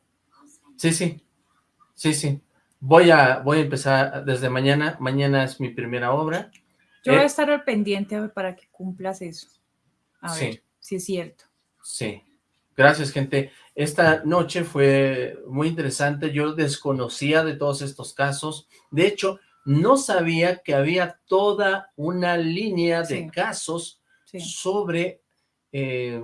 sí, sí, sí, sí. Voy a, voy a empezar desde mañana. Mañana es mi primera obra. Yo voy Eh, a estar al pendiente a ver, para que cumplas eso. A Sí. ver si es cierto. Sí. Gracias, gente. Esta noche fue muy interesante. Yo desconocía de todos estos casos. De hecho, no sabía que había toda una línea de Sí. casos Sí. sobre eh,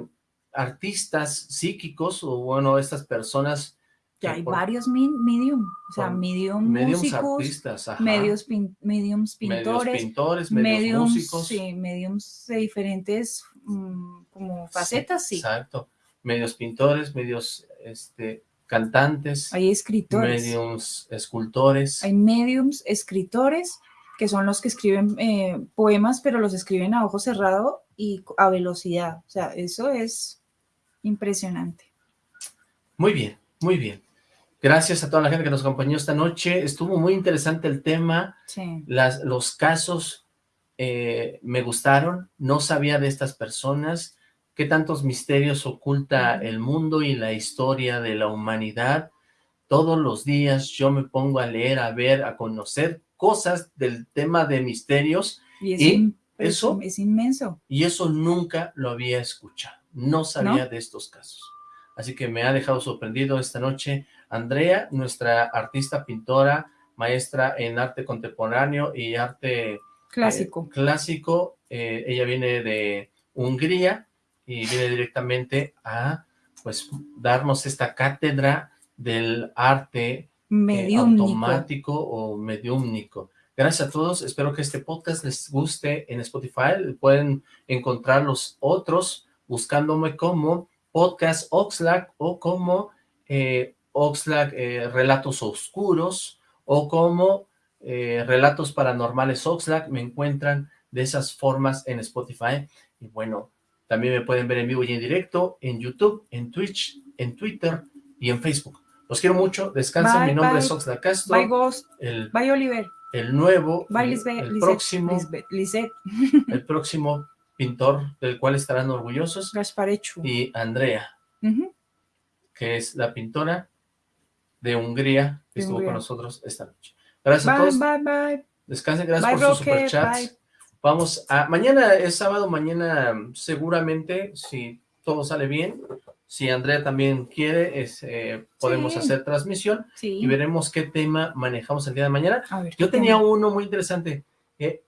artistas psíquicos o, bueno, estas personas Ya hay por- varios medium, o sea, por medium mediums músicos, artistas, ajá. medios pin- mediums medios pintores, pintores, medios mediums, músicos. sí, mediums de diferentes mm, como facetas, sí. Exacto. Medios pintores, medios este, cantantes, Hay escritores, medios escultores. hay mediums, escritores, que son los que escriben eh, poemas, pero los escriben a ojo cerrado y a velocidad. O sea, eso es impresionante. Muy bien, muy bien. Gracias a toda la gente que nos acompañó esta noche. Estuvo muy interesante el tema. Sí. Las, los casos eh, me gustaron. No sabía de estas personas. Qué tantos misterios oculta el mundo y la historia de la humanidad. Todos los días yo me pongo a leer, a ver, a conocer cosas del tema de misterios Y, es, ¿Y in- eso? es inmenso. y eso nunca lo había escuchado. No sabía de estos casos. Así que me ha dejado sorprendido esta noche Andrea, nuestra artista pintora, maestra en arte contemporáneo y arte Clásico. eh, clásico. Eh, ella viene de Hungría y viene directamente a pues darnos esta cátedra del arte eh, automático o mediúmnico. Gracias a todos, espero que este podcast les guste en Spotify, pueden encontrar los otros buscándome como Podcast Oxlack o como eh, Oxlack eh, Relatos Oscuros o como eh, Relatos Paranormales Oxlack, me encuentran de esas formas en Spotify y bueno, también me pueden ver en vivo y en directo en YouTube, en Twitch, en Twitter y en Facebook. Los quiero mucho, descansen, Bye, mi nombre bye. es Oxlack Castro, Bye, Ghost. el, Bye, Oliver. el nuevo, Bye, Lisbeth. el próximo, Lisbeth, el próximo pintor del cual estarán orgullosos y Andrea, que es la pintora de Hungría que De estuvo Hungría. con nosotros esta noche. Gracias a todos, bye, bye. descansen, gracias Bye, por sus Roque, superchats. bye. Vamos a, mañana es sábado, mañana seguramente, si todo sale bien, si Andrea también quiere, es, eh, podemos Sí. hacer transmisión Sí. y veremos qué tema manejamos el día de mañana. Ver, Yo ¿qué tenía tema? uno muy interesante, eh,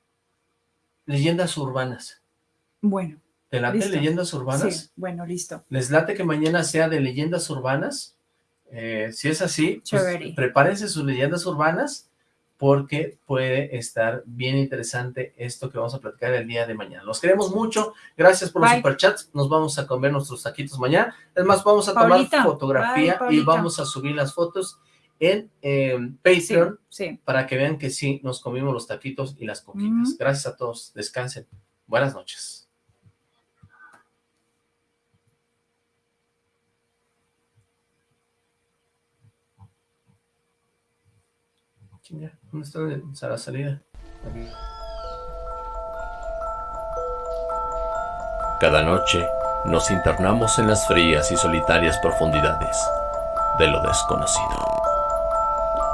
leyendas urbanas. Bueno, ¿Te late Listo. leyendas urbanas? sí. Bueno, listo. ¿Les late que mañana sea de leyendas urbanas? Eh, si es así, pues, prepárense sus leyendas urbanas porque puede estar bien interesante esto que vamos a platicar el día de mañana. Los queremos mucho, gracias por los superchats, nos vamos a comer nuestros taquitos mañana. Es más, vamos a tomar fotografía Bye, y vamos a subir las fotos en eh, Patreon Sí, sí. para que vean que sí, nos comimos los taquitos y las coquitas. Ujú. Gracias a todos, descansen. Buenas noches. Chinga, ¿Dónde está la salida? Aquí. Cada noche nos internamos en las frías y solitarias profundidades de lo desconocido.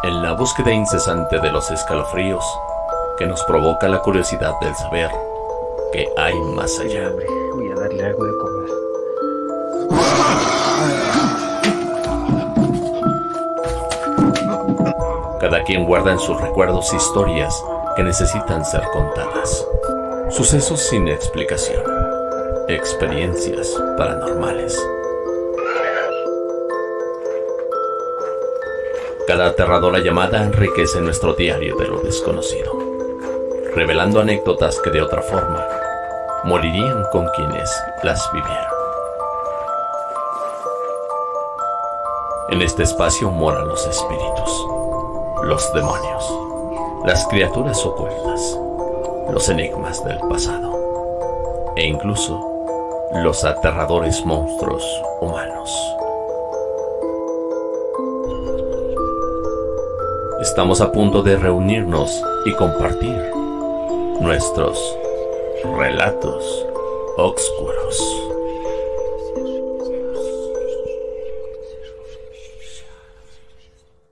En la búsqueda incesante de los escalofríos que nos provoca la curiosidad del saber que hay más allá. Voy a darle algo Cada quien guarda en sus recuerdos historias que necesitan ser contadas. Sucesos sin explicación. Experiencias paranormales. Cada aterradora llamada enriquece nuestro diario de lo desconocido, revelando anécdotas que de otra forma morirían con quienes las vivieron. En este espacio moran los espíritus, los demonios, las criaturas ocultas, los enigmas del pasado e incluso los aterradores monstruos humanos. Estamos a punto de reunirnos y compartir nuestros relatos oscuros.